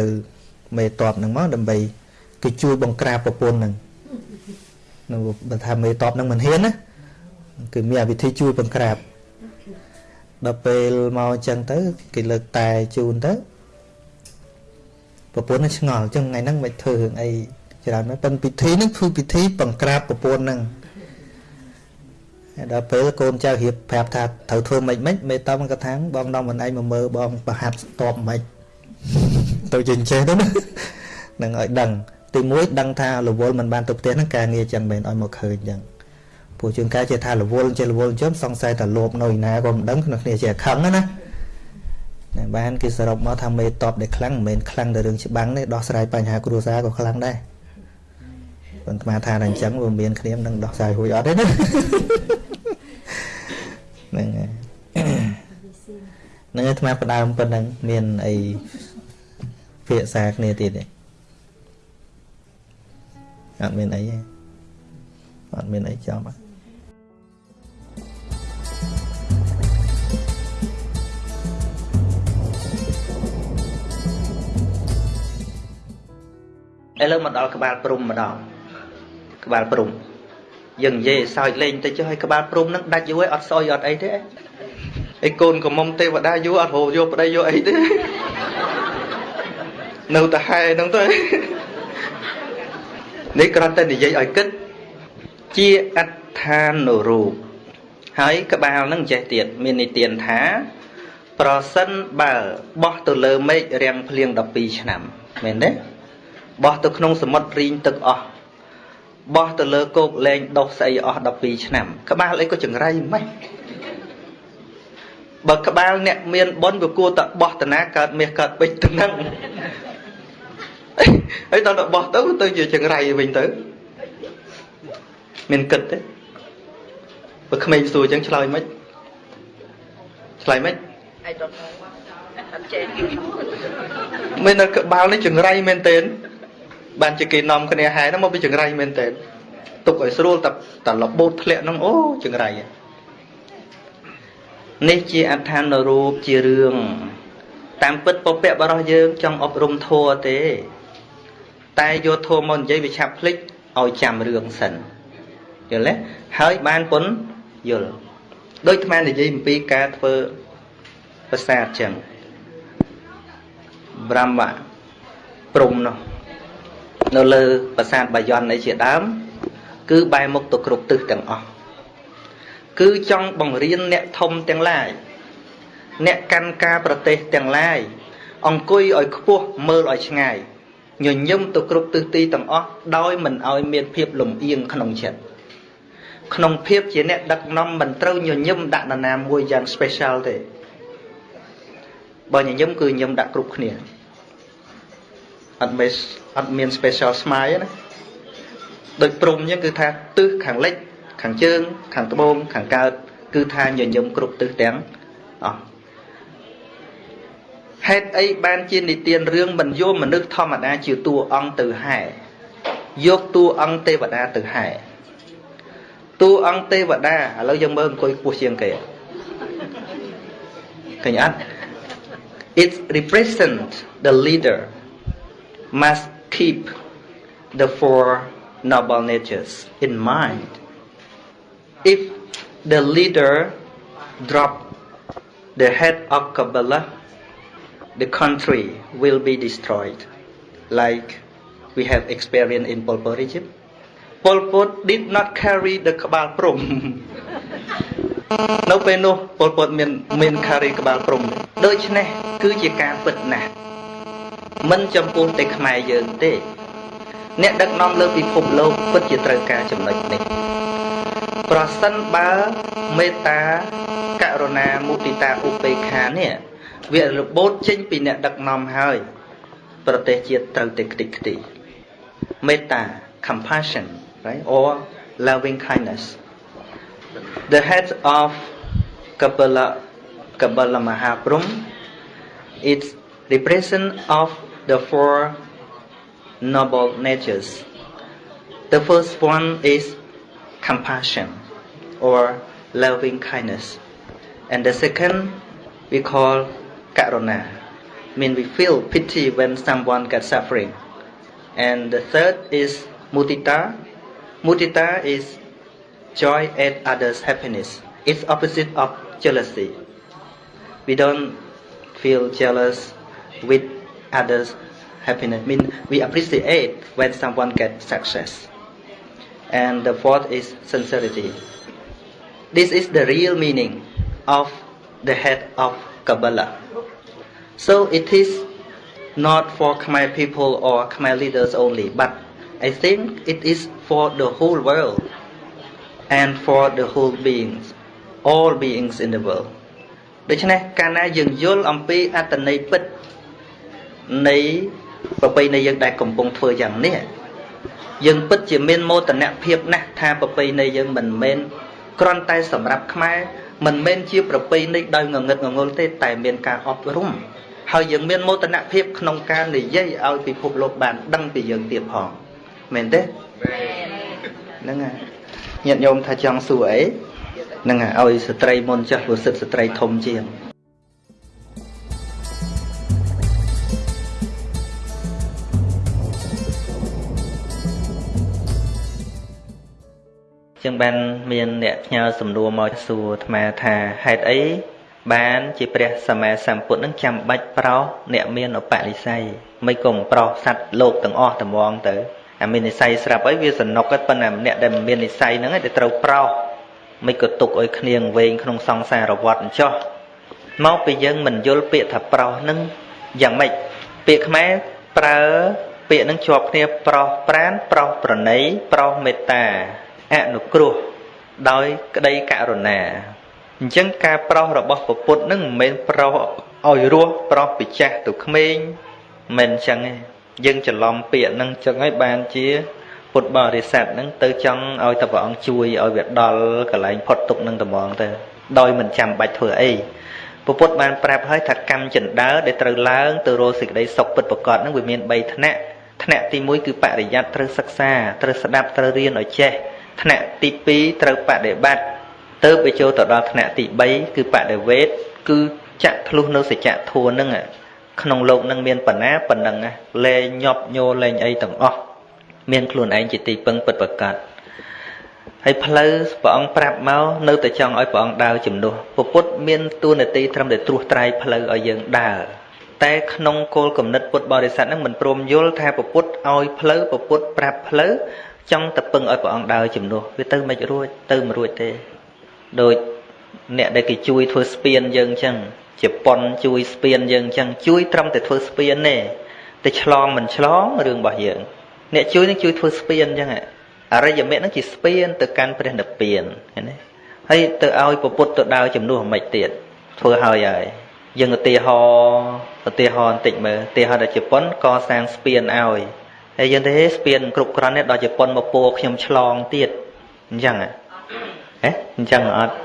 មេតបហ្នឹងមកដើម្បីគេជួយបង្ក្រាបប្រពន្ធហ្នឹងនៅបើថាមេតបហ្នឹងមិនហ៊ានណាគឺមានវិធីជួយបង្ក្រាបដល់ពេលមកអញ្ចឹងទៅគេលើកតែជូនទៅប្រពន្ធនឹងឆ្ងល់អញ្ចឹងថ្ងៃហ្នឹងមិនធ្វើរឿងអីច្រើនប៉ុន្តែពិធីហ្នឹងគឺពិធីបង្ក្រាបប្រពន្ធហ្នឹងដល់ពេលកូនចៅរៀបប្រាប់ថាត្រូវធ្វើម៉េចម៉េចមេតំគាត់ថាបងនាំមិនឯងមកមើលបងប្រហាត់ស្ទប់ម៉េច ទៅជាចេះទៅណានឹងឲ្យដឹងទី1ដឹងថារវល់មិនបានទៅផ្ទះហ្នឹងការងារចឹងមិនឲ្យមកឃើញចឹងព្រោះជួនកាលជាថារវល់ចេះរវល់ចឹងសង្ស័យថាលោភនៅឯណាក៏មិនដឹងក្នុងគ្នាជាខឹងណាណាបានគេសរុបមកថាមេតបដែលខ្លាំងមិនមែនខ្លាំងតែរឿងច្បាំងទេដោះស្រាយបញ្ហាគ្រួសារក៏ខ្លាំងដែរប៉ុន្តែថាតែអញ្ចឹងវាមានគ្នានឹងដោះស្រាយរួចអត់ទេណាហ្នឹងហើយនឹងអាត្មាផ្ដើមប៉ុណ្ណឹងមានអី ភាសាគ្នាទៀតទេអត់មានអីទេអត់មានអីចំអត់ឥឡូវមកដល់ក្បាលព្រំម្ដងក្បាលព្រំយើងនិយាយសើចលេងទៅចុះឲ្យក្បាលព្រំនឹងដាច់យូរឲ្យអត់សយអត់អីទេឯកូនកុំមុំទេវតាយូរអត់រោយកប្តីយកអីទេ នៅតែហែហ្នឹងទៅនេះគ្រាន់តែនិយាយឲ្យគិតជាអត្ថានុរូបហើយក្បាលនឹងចេះទៀតមាននិទានថា ប្រសិនបើបោះទៅលើមេឃរាំងភ្លៀង12ឆ្នាំមែនទេបោះទៅក្នុងសមុទ្ររីងទឹកអស់បោះទៅលើគោកលែងដុះស្អីអស់12ឆ្នាំ ក្បាលអីក៏ចង្រៃម៉េចបើក្បាលអ្នកមានបុណ្យវាគួរតែបោះតាណាកើតមាសកើតពេជ្រទៅនឹង ហើយដល់ទៅបោះទៅទៅជាចង្រៃវិញទៅមានគិតទេបើក្មេងសួរអញ្ចឹងឆ្លើយមិនឆ្លើយមិន I don't know អត់ចេះមាននៅក្បាលនេះចង្រៃមែនទេបានជាគេនាំគ្នាហែហ្នឹងមកពីចង្រៃមែនទេទុកឲ្យស្រួលតែតែលបូតធ្លាក់ហ្នឹងអូចង្រៃនេះជាអដ្ឋានរូបជារឿងតាមពិតពពកបរោះយើងចង់អប់រំធัวទេ តែយកធัวមកនិយាយវាឆាប់ភ្លេចឲ្យចាំរឿងសិនយល់ទេហើយបានពុនយល់ដូចអានិយាយអំពីការធ្វើប្រាសាទចឹង B រមៈព្រំនោះនៅលើប្រាសាទបាយ័នអីជាដើម គឺបែរមុខទៅគ្រប់ទិសទាំងអស់គឺចង់បង្រៀនអ្នកធំទាំងឡាយអ្នកកាន់ការប្រទេសទាំងឡាយអង្គុយឲ្យខ្ពស់មើលឲ្យឆ្ងាយ ញញឹមទៅគ្រប់ទិសទីទាំងអស់ដោយមិនឲ្យមានភាពលំអៀងក្នុងចិត្តក្នុងភាពជាអ្នកដឹកនាំមិនត្រូវញញឹមដាក់នរណាមួយយ៉ាង special ទេបើញញឹមគឺញញឹមដាក់គ្រប់គ្នាអត់មានអត់មាន special smile ណាដូចព្រំអញ្ចឹងគឺថាទិសខាងលិចខាងជើង ខាងត្បូងខាងកើតគឺថាញញឹមគ្រប់ទិសទាំងអស់ ហេតុអីបានជានិទានរឿងមិនយកមនុស្សធម្មតាជាតួអង្គទៅហែយកតួអង្គទេវតាទៅហែតួអង្គទេវតាឥឡូវយើងមើលអង្គុយខ្ពស់ជាងគេឃើញអត់ it represent the leader must keep the four noble natures in mind if the leader drop the head of kabbalah the country will be destroyed like we have experienced in Pol Pot regime Pol Pot did not carry the ក្បាលព្រំនៅពេលនោះពលពតមានមានខារីក្បាលព្រំដូច្នេះគឺជាការពិតណាស់មិនចំពោះតែខ្មែរយើងទេ អ្នកដឹកនាំលើពិភពលោកពិតជាត្រូវការចំណុចនេះប្រសិនបើមេត្តាករុណាមុទិតាឧបេក្ខានេះ វារបូតចេញពីអ្នកដឹកនាំហើយ ប្រទេសជាតិត្រូវតែខ្ទេចខ្ទីមេត្តា compassion right or loving kindness the head of Kapala Kapala Mahaprum it's represent of the four noble natures the first one is compassion or loving kindness and the second we call karuna mean we feel pity when someone gets suffering and the third is mudita mudita is joy at others' happiness. It's opposite of jealousy. We don't feel jealous with others' happiness. Mean, we appreciate when someone gets success. And the fourth is sincerity. This is the real meaning of the head of Kabbalah. So it is not for Khmer people or Khmer leaders only, but I think it is for the whole world and for the whole beings all beings in the world ដូច្នេះកាលណាយើងយល់អំពីអត្តន័យពិតនៃប្រពៃណីយើងដែលកំពុងធ្វើយ៉ាងនេះយើងពិតជាមានមោទនភាពណាស់ថាប្រពៃណីយើងមិនមែនគ្រាន់តែសម្រាប់ខ្មែរ មិនមែនជាប្រពៃណីដោយងងឹតងងុលទេតែមានការអប់រំហើយយើងមានមោទនភាពក្នុងការនិយាយឲ្យពិភពលោកបានដឹងពីយើងទៀតផងមែនទេហ្នឹងហើយញាតិញោមថាចង់សួរអីនឹងឲ្យស្ត្រីមុនចាស់ព្រោះសិទ្ធស្ត្រីធំជាង ចឹងបានមានអ្នកផ្ញើសំណួរមកសួរអាត្មាថាហេតុអីបានជាព្រះសម្មាសម្ពុទ្ធនឹងចាំបាច់ប្រោសអ្នកមានឧបនិស្ស័យមិនគុំប្រោសសัตว์លោកទាំងអស់ត្មងទៅអាមាននិស័យស្រាប់អីវាសនុកទេប៉ុន្តែអ្នកដែលមាននិស័យហ្នឹងឯងដែលត្រូវប្រោសមិនក៏ទុកឲ្យគ្នាវែងក្នុងសង្សារវដ្តអញ្ចោះមកពីយើងមិនយល់ពាក្យថាប្រោសហ្នឹងយ៉ាងម៉េចពាក្យខ្មែរប្រើពាក្យហ្នឹងជាប់គ្នាប្រោសប្រានប្រោសប្រណីប្រោសមេត្តា អនុគ្រោះដោយក្តីករុណាអញ្ចឹងការប្រោសរបស់ពពុទ្ធនឹងមិនមែនប្រោសឲ្យរស់ប្រោសពីចាស់ទៅក្មេងមិនអញ្ចឹងទេយើងច្រឡំពាក្យហ្នឹងចឹងហើយបានជាពុទ្ធបរិស័ទហ្នឹងទៅចង់ឲ្យតែព្រះអង្គជួយឲ្យវាដល់កន្លែងផុតទុកនឹងត្មងទៅដោយមិនចាំបាច់ធ្វើអីពពុទ្ធបានប្រាប់ឲ្យថាកម្មចិណ្ដើដែលត្រូវឡើងទៅរកសេចក្តីសុខពិតប្រកបហ្នឹងវាមាន3ថ្នាក់ថ្នាក់ទី1គឺបរិយ័តត្រូវសិក្សាត្រូវស្ដាប់ត្រូវរៀនឲ្យចេះ ថ្នាក់ទី2ត្រូវបដិបត្តិទៅបើចូលទៅដល់ថ្នាក់ទី3គឺបដិវេតគឺចាក់ធ្លុះនៅសច្ចៈធัวនឹងក្នុងលោកនឹងមានបណ្ណាប៉ុណ្ណឹងលែងញាប់ញោលែងអីទាំងអស់មានខ្លួនឯងជាទីពឹងពិតប្រកបហើយផ្លូវព្រះអង្គប្រាប់មកនៅតែចង់ឲ្យព្រះអង្គដើរជំនួសពុទ្ធមានទួនាទីត្រឹមតែត្រួសត្រាយផ្លូវឲ្យយើងដើរតែក្នុងគោលគំនិតពុទ្ធបរិស័ទនឹងមិនព្រមយល់ថាពុទ្ធឲ្យផ្លូវពុទ្ធប្រាប់ផ្លូវ ចង់តែពឹងឲ្យព្រះអង្គដើរជំនួសវាទៅមិនរួចទៅមិនរួចទេដូចអ្នកដែលគេជួយធ្វើស្ពានយើងអញ្ចឹងជាប៉ុនជួយស្ពានយើងអញ្ចឹងជួយត្រឹមតែធ្វើស្ពានទេតែឆ្លងមិនឆ្លងរឿងរបស់យើង អ្នកជួយនឹងជួយធ្វើស្ពានអញ្ចឹងអរិយមេនឹងជាស្ពានទៅកាន់ព្រះនិព្វានឃើញទេហើយទៅឲ្យពពុទ្ធទៅដើរជំនួសអាម៉េចទៀតធ្វើហើយហើយយើងឧទាហរណ៍ឧទាហរណ៍បន្តិចមើលឧទាហរណ៍ដល់ជប៉ុនកសាងស្ពានឲ្យ ហើយយើងទេស្ពានគ្រប់គ្រាន់ទេដល់ជប៉ុនមកពោខ្ញុំឆ្លងទៀតអញ្ចឹងហ៎អញ្ចឹងអត់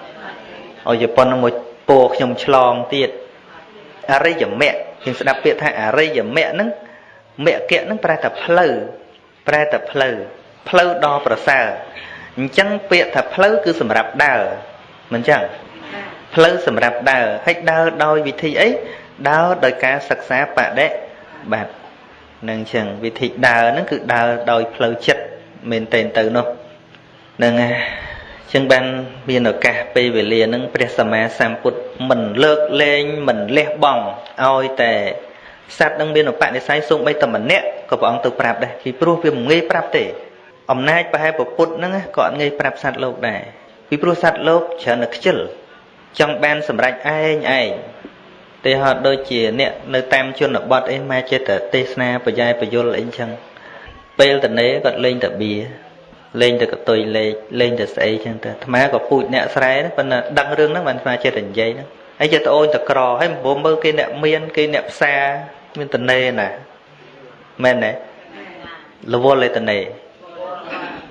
ឲ្យជប៉ុនមកពោខ្ញុំឆ្លងទៀតអរិយមគ្គយើងស្ដាប់ពាក្យថាអរិយមគ្គហ្នឹងមគ្គហ្នឹងប្រែថាផ្លូវប្រែតែផ្លូវផ្លូវដ៏ប្រសើរអញ្ចឹងពាក្យថាផ្លូវគឺសម្រាប់ដើរមិនចឹងផ្លូវសម្រាប់ដើរហើយដើរដោយវិធីអីដើរដោយការសិក្សាបដិបត្តិ នឹងចឹងវិធីដើរហ្នឹងគឺដើរដោយផ្លូវចិត្តមែនតែនទៅនោះនឹងចឹងបានមានឱកាសពេលវេលាហ្នឹងព្រះសម្មាសម្ពុទ្ធមិនលើកលែងមិនលះបង់ឲ្យតែសត្វនឹងមានឧបនិស្ស័យសូម្បីតែម្នាក់ក៏ព្រះអង្គទៅប្រាប់ដែរពីព្រោះវាមិនងាយប្រាប់ទេអំណាចប្រហែលពុទ្ធហ្នឹងក៏អត់ងាយប្រាប់សត្វលោកដែរពីព្រោះសត្វលោកច្រើនតែខ្ជិលចង់បានសម្រេចឯងឯង ទេហត់ដូចជាអ្នកនៅតាមជនបទអីមកចេះតែទេសនាបញ្ញាបយលអីចឹងពេលតនេគាត់លេងតែបៀលេងតែកតុយលេខលេងតែស្អីចឹងទៅអាត្មាក៏ពូជអ្នកស្រែប៉ុន្តែដឹងរឿងហ្នឹងបានអាត្មាចេះតែនិយាយហ្នឹងហើយចេះតែអូនតក្រហើយមិនមើលគេអ្នកមានគេអ្នកផ្សារមានតនេណាមែនទេរវល់ឯតនេ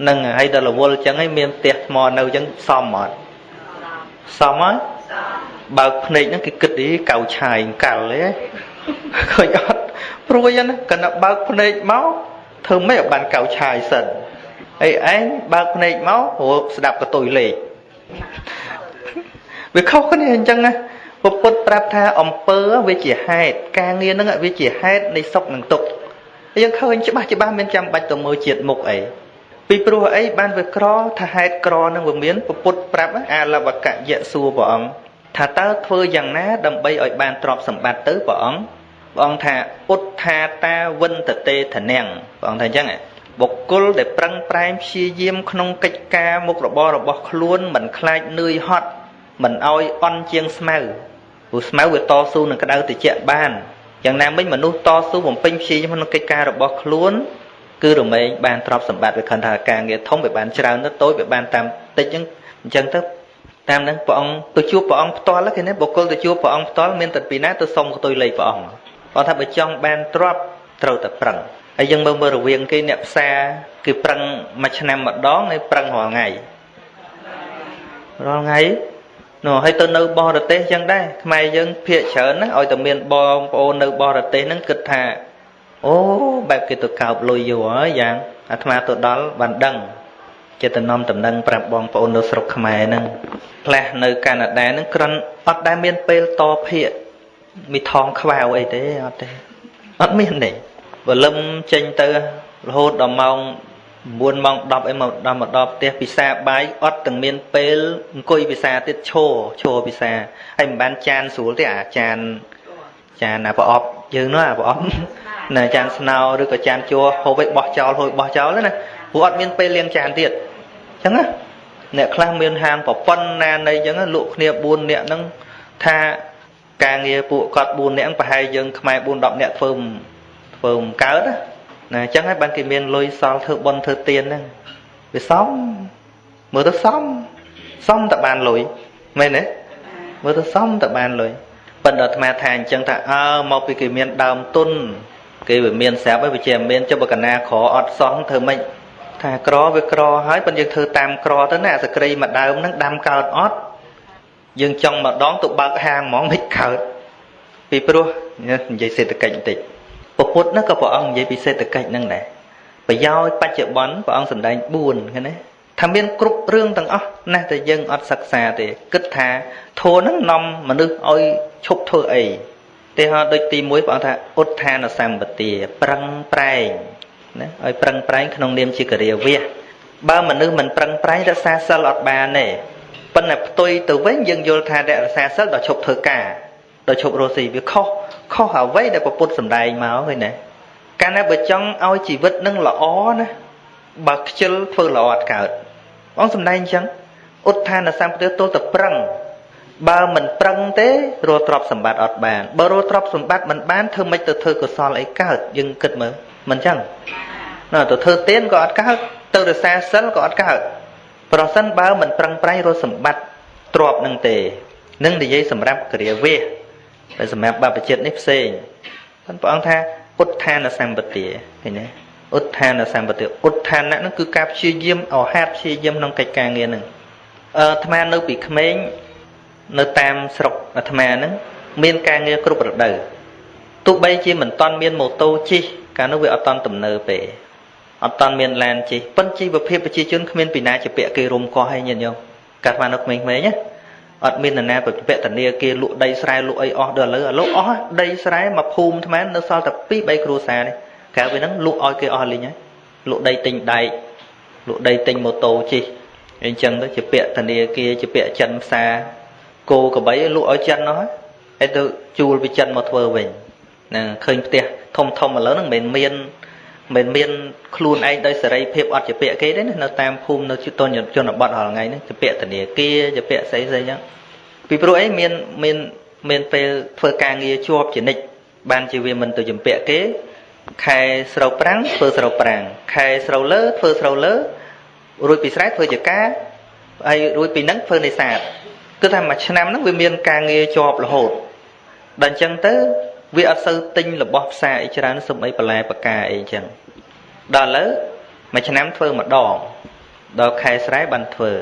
នឹងហើយដល់រវល់ចឹងហើយមានផ្ទះថ្មនៅចឹងសមអត់សមហើយ បើកភ្នែកហ្នឹងគេគិតអីកៅឆាយកាល់ទេឃើញអត់ព្រួយណាកណ្ដបើកភ្នែកមកធ្វើម៉េចឲ្យបានកៅឆាយសិនហើយឯងបើកភ្នែកមកព្រោះស្ដាប់កតុយលេខវាខុសគ្នាអញ្ចឹងណាពុទ្ធប្រាប់ថាអំពើវាជាហេតុការងារហ្នឹងវាជាហេតុនៃសុខនិងទុក្ខយើងឃើញច្បាស់ច្បាស់មានចាំបាច់ទៅមើលជាតិមុខអីពីព្រោះអីបានវាក្រថាហេតុក្រនឹងវាមានពុទ្ធប្រាប់អាលវកយៈសួរព្រះអង្គ ថាតើធ្វើយ៉ាងណា ដើម្បីឲ្យបានទ្រព្យសម្បត្តិទៅព្រះអង្គព្រះអង្គថាពុទ្ធាតាវិនតតេធនាំងព្រះអង្គថាអញ្ចឹងបុគ្គលដែលប្រឹងប្រែងព្យាយាមក្នុងកិច្ចការមុខរបររបស់ខ្លួនមិនខ្លាចនឿយហត់មិនឲ្យអន់ជាងស្មៅព្រោះស្មៅវាតស៊ូនឹងក្តៅត្រជាក់បានយ៉ាងណាមិញមនុស្សតស៊ូបំពេញព្យាយាមក្នុងកិច្ចការរបស់ខ្លួនគឺរមែងបានទ្រព្យសម្បត្តិវាខណ្ឌថាការងារធំវាបានច្រើនទៅតូចវាបានតាមតិចអញ្ចឹងអញ្ចឹងទៅ តាមនឹងព្រះអង្គទៅជួបព្រះអង្គផ្ទាល់គេណាបុគ្គលទៅជួបព្រះអង្គផ្ទាល់មានតែពីណាទៅសុំកតុយលេខព្រះអង្គគាត់ថាបើចង់បានទ្រព្យត្រូវតែប្រឹងហើយយើងមើលមើលរវាងគេអ្នកផ្សារគឺប្រឹងមួយឆ្នាំម្ដងហើយប្រឹងរាល់ថ្ងៃរាល់ថ្ងៃនោះហើយទៅនៅបរទេសចឹងដែរខ្មែរយើងភាកច្រើនណាឲ្យតែមានបងប្អូននៅបរទេសហ្នឹងគិតថាអូបែបគេទៅកោបលុយយូរហើយយ៉ាងអាត្មាទៅដល់បានដឹង ចេតនំតំណឹងប្រាប់បងប្អូននៅស្រុកខ្មែរហ្នឹងផ្លែសនៅកាណាដាហ្នឹងគ្រាន់អត់ដែលមានពេលតភាកមីថងខ្វៅអីទេអត់ទេអត់មានទេបើលឹមចេញទៅរហូតដល់ម៉ោង9ម៉ោង10អីមកដល់មកដល់ផ្ទះពិសាបាយអត់ទាំងមានពេលអង្គុយពិសាទៀតឈរឈរពិសាហើយមិនបានចានស្រួលទេអាចានចានអាប្រអប់យើងនោះអាប្រអប់ណាចានស្នោឬក៏ចានជួហូបឲ្យបោះចោលហូបបោះចោលណាព្រោះអត់មានពេលលាងចានទៀតអញ្ចឹងណាអ្នកខ្លះមានហាងប្រប៉ុណ្ណានៃអញ្ចឹងលក់គ្នា4នាក់ហ្នឹងថាការងារពួកគាត់4នាក់ប្រហែលយើងខ្មែរ4 10នាក់ធ្វើធ្វើមិនកើតណាណាអញ្ចឹងហើយបានគេមានលុយសល់ធ្វើបុណ្យធ្វើទានហ្នឹងវាសមមើលទៅសមសមតែបានលុយមែនទេមើលទៅសមតែបានលុយប៉ុន្តែអាត្មាថាអញ្ចឹងថាអើមកពីគេមានដើមទុនគេវាមានស្រាប់ហើយវាជាមានចុះបើកណាក្រអត់សោះធ្វើម៉េច ថាក្រវាក្រហើយប៉ុន្តែយើងធ្វើតាមក្រទៅណាសក្រីមួយដើមហ្នឹងដាំកើតអត់យើងចង់ម្ដងទៅបើកហាងហ្មងមិនកើតពីព្រោះនិយាយសេដ្ឋកិច្ចបន្តិចពុទ្ធនោះក៏ព្រះអង្គនិយាយពីសេដ្ឋកិច្ចហ្នឹងដែរប្រយោជន៍បច្ចុប្បន្នព្រះអង្គសម្ដែង4ឃើញទេថាមានគ្រប់រឿងទាំងអស់ណាស់តែយើងអត់សិក្សាទេគិតថាធម៌ហ្នឹងនាំមនុស្សឲ្យឈប់ធ្វើអីទេហោដូចទី1ព្រះអង្គថាឧទ្ធានសម្បទាប្រឹងប្រែង ណាឲ្យប្រឹងប្រែងក្នុងនាមជាកិរិយាវៈបើមនុស្សមិនប្រឹងប្រែងរក្សាសិលអត់បានទេប៉ុន្តែផ្ទុយទៅវិញយើងយល់ថារក្សាសិលដល់ឈប់ធ្វើការដល់ឈប់រស់ស៊ីវាខុសខុសអ្វីដែលពុទ្ធសំដែងមកឃើញណាកាលណាបើចង់ឲ្យជីវិតនឹងល្អណាបើខ្ជិលធ្វើល្អអត់កើតបងសំដែងអញ្ចឹងឧទ្ធានសម្បត្តិទល់តែប្រឹងបើមិនប្រឹងទេរកទ្រព្យសម្បត្តិអត់បានបើរកទ្រព្យសម្បត្តិមិនបានធ្វើម៉េចទៅធ្វើកុសលអីកើតយើងគិតមើលមិនអញ្ចឹង ណាទៅធ្វើទានក៏អត់កើតទៅរសាសិលក៏អត់កើតប្រសិនបើមិនប្រឹងប្រែងរកសម្បត្តិទ្រព្យនឹងទេនឹងនិយាយសម្រាប់គ្រាវេតែសម្រាប់បព្វជិតនេះផ្សេងព្រះអង្គថាឧទ្ធានសម្បទាឃើញទេឧទ្ធានសម្បទាឧទ្ធានៈហ្នឹងគឺការព្យាយាមអហាតព្យាយាមក្នុងកិច្ចការងារហ្នឹងអឺអាត្មានៅពីក្មេងនៅតាមស្រុកអាត្មាហ្នឹងមានការងារគ្រប់រដូវទោះបីជាមិនតន់មានម៉ូតូជិះកាលនោះវាអត់តន់ទំនើបទេ អត់តាន់មានឡានជិះប៉ុន្តែជីវភាពប្រជាជនគ្មានពីណាជាពាក់គេរុំកោះឲ្យញាតិញោមកាត់មកនៅក្មេងៗណាអត់មាននរណាប្រពតនីគេលក់ដីស្រែលក់អីអស់ដល់ឥឡូវឥឡូវអស់ដីស្រែមកភូមិថ្មនៅសល់តែ2 3គ្រួសារនេះក្រៅពីហ្នឹងលក់ឲ្យគេអស់លេងហើយលក់ដីទិញដែកលក់ដីទិញម៉ូតូជិះអញ្ចឹងទៅជាពាក់ធនាគារជាពាក់ចិនផ្សារគោក្របីលក់ឲ្យចិននោះហើយទៅជួលពីចិនមកធ្វើវិញណាឃើញផ្ទះធំធំឥឡូវហ្នឹងមិនមានមិន មានខ្លួនឯងដោយសេរីភាពអត់ជាពាក់គេទេណានៅតាមភូមិនៅជនជនបទរាល់ថ្ងៃហ្នឹងជាពាក់ធនាគារជាពាក់ស្អីស្អីចឹងពីព្រោះអីមានមានមានពេលធ្វើការងារជាប់ជានិច្ចបានជាវាមិនទៅជំពាក់គេខែស្រូវប្រាំងធ្វើស្រូវប្រាំងខែស្រូវលើធ្វើស្រូវលើរួចពីស្រែធ្វើជាការហើយរួចពីហ្នឹងធ្វើនេសាទគឺថាមួយឆ្នាំហ្នឹងវាមានការងារជាប់រហូតដល់អញ្ចឹងទៅ វាអត់សូវទិញរបស់ផ្សារអីច្រើនសំអីបន្លែបកាអីចឹងដល់ឥឡូវមួយឆ្នាំធ្វើម្ដងដល់ខែស្រែបានធ្វើ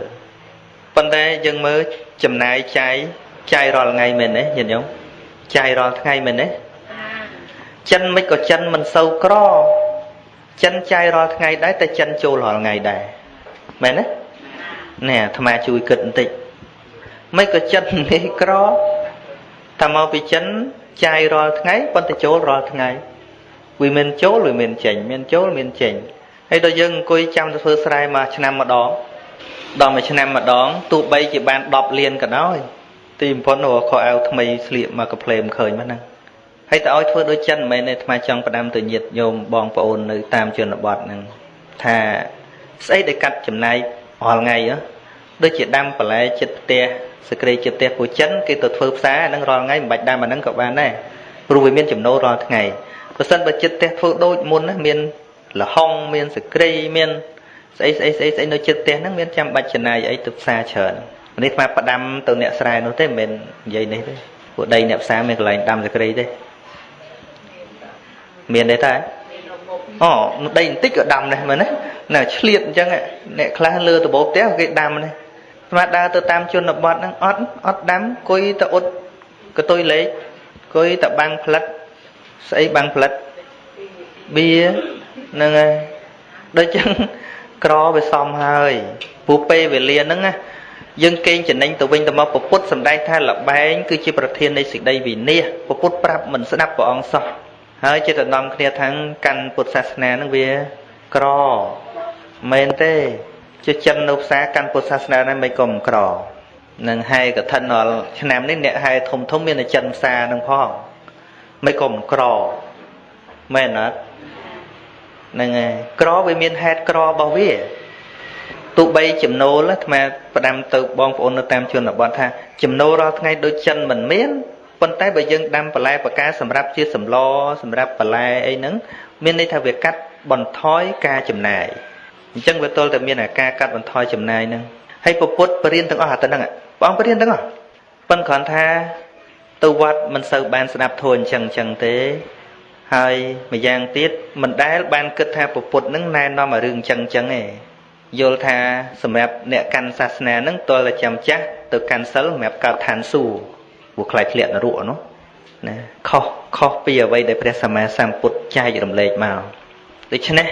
ប៉ុន្តែយើងមើលចំណាយចាយចាយរាល់ថ្ងៃមែនទេញាតិញោមចាយរាល់ថ្ងៃមែនទេចិនមិនក៏ចិនមិនសូវក្រចិនចាយរាល់ថ្ងៃដែរតែចិនចូលរាល់ថ្ងៃដែរមែនទេណែអាត្មាជួយគិតបន្តិចមិនក៏ចិននេះក្រតែមកពីចិន ចាយរាល់ថ្ងៃប៉ុន្តែចូលរាល់ថ្ងៃវាមានចូលវាមានចេញមានចូលមានចេញហើយដល់យើងអង្គុយចាំទៅធ្វើស្រែមួយឆ្នាំម្ដងដល់មួយឆ្នាំម្ដងទោះបីជាបាន10លានក៏ដោយទីបំផុតនោះខោអាវថ្មីស្លៀកមកកាផ្លេមឃើញមកហ្នឹងហើយតើឲ្យធ្វើដូចចិនមិនមែនទេថ្មចង់ផ្ដាំទៅញាតញោមបងប្អូននៅតាមជនបទហ្នឹងថាស្អីដែលកាត់ចំណាយរាល់ថ្ងៃដូចជាដាំបន្លែចិត្តផ្ទះ សក្តិចិត្តផ្ទះពូចិនគេទៅធ្វើផ្សារហ្នឹងរាល់ថ្ងៃមិនបាច់ដាំអាហ្នឹងក៏បានដែរព្រោះវាមានចំណូលរាល់ថ្ងៃបើសិនបើចិត្តផ្ទះធ្វើដូចមុនណាមានលហុងមានសក្តិមានស្អីស្អីស្អីស្អីនៅចិត្តផ្ទះហ្នឹងមានចាំបាច់ចំណាយអីទៅផ្សារច្រើននេះស្មាផ្ដាំទៅអ្នកស្រែនោះទេមិនមែននិយាយនេះទេពួកដីអ្នកផ្សារមានកន្លែងដាំសក្តិទេមានទេតាអូដីបន្តិចក៏ដាំដែរមែនទេណាឆ្លៀតអញ្ចឹងអ្នកខ្លះលើដបោផ្ទះគេដាំនេះ ស្មាដើរទៅតាមជនបទហ្នឹងអត់អត់ដាំគួយទៅអ៊ុតកតុយលេខគួយទៅបាំងផ្លិតស្អីបាំងផ្លិតបៀហ្នឹងហើយដូចចឹងក្រវាសំហើយពូពេលវេលាហ្នឹងណាយើងកេងចំណេញទៅវិញទៅមកពពុទ្ធសំដែងថាលបែងគឺជាប្រធាននៃសេចក្តីវិនិច្ឆ័យពពុទ្ធប្រាប់មិនស្ដាប់ព្រះអង្គសោះហើយចិត្តដំគ្នាថាងកាន់ពុទ្ធសាសនានឹងវាក្រមែនទេ ជាចិននៅផ្សារកាន់ពុទ្ធសាសនាហ្នឹងមិនក៏មិនក្រនឹងហែកឋិនរាល់ឆ្នាំនេះអ្នកហែធំធំមានតែចិនផ្សារហ្នឹងផងមិនក៏មិនក្រមែនអត់ហ្នឹងហើយក្រវាមានហេតុក្ររបស់វាទោះបីចំណូលអាត្មាផ្ដាំទៅបងប្អូននៅតាមជនបទថាចំណូលរាល់ថ្ងៃដូចចិនមិនមានប៉ុន្តែបើយើងដាំបន្លែបកាសម្រាប់ជាសម្លសម្រាប់បន្លែអីហ្នឹងមានន័យថាវាកាត់បន្ថយការចំណាយ អញ្ចឹងវាទល់តែមានអាការកាត់បន្ថយចំណាយហ្នឹងហើយពពុទ្ធបរៀនទាំងអស់អាទៅហ្នឹងបងបរៀនទាំងអស់ប៉ុន្តែគ្រាន់ថាទៅវត្តមិនសូវបានស្ដាប់ធម៌អញ្ចឹងអញ្ចឹងទេហើយម្យ៉ាងទៀតមិនដែលបានគិតថាពពុទ្ធនឹងណែនាំឲ្យរឿងអញ្ចឹងអញ្ចឹងទេយល់ថាសម្រាប់អ្នកកាន់សាសនានឹងតលតែចាំចាស់ទៅកាន់សិលសម្រាប់កើតឋានសួគ៌ព្រោះខ្លាចធ្លាក់នរកនោះណាខុសខុសពីអ្វីដែលព្រះសម្មាសម្ពុទ្ធចែករំលែកមកដូច្នេះ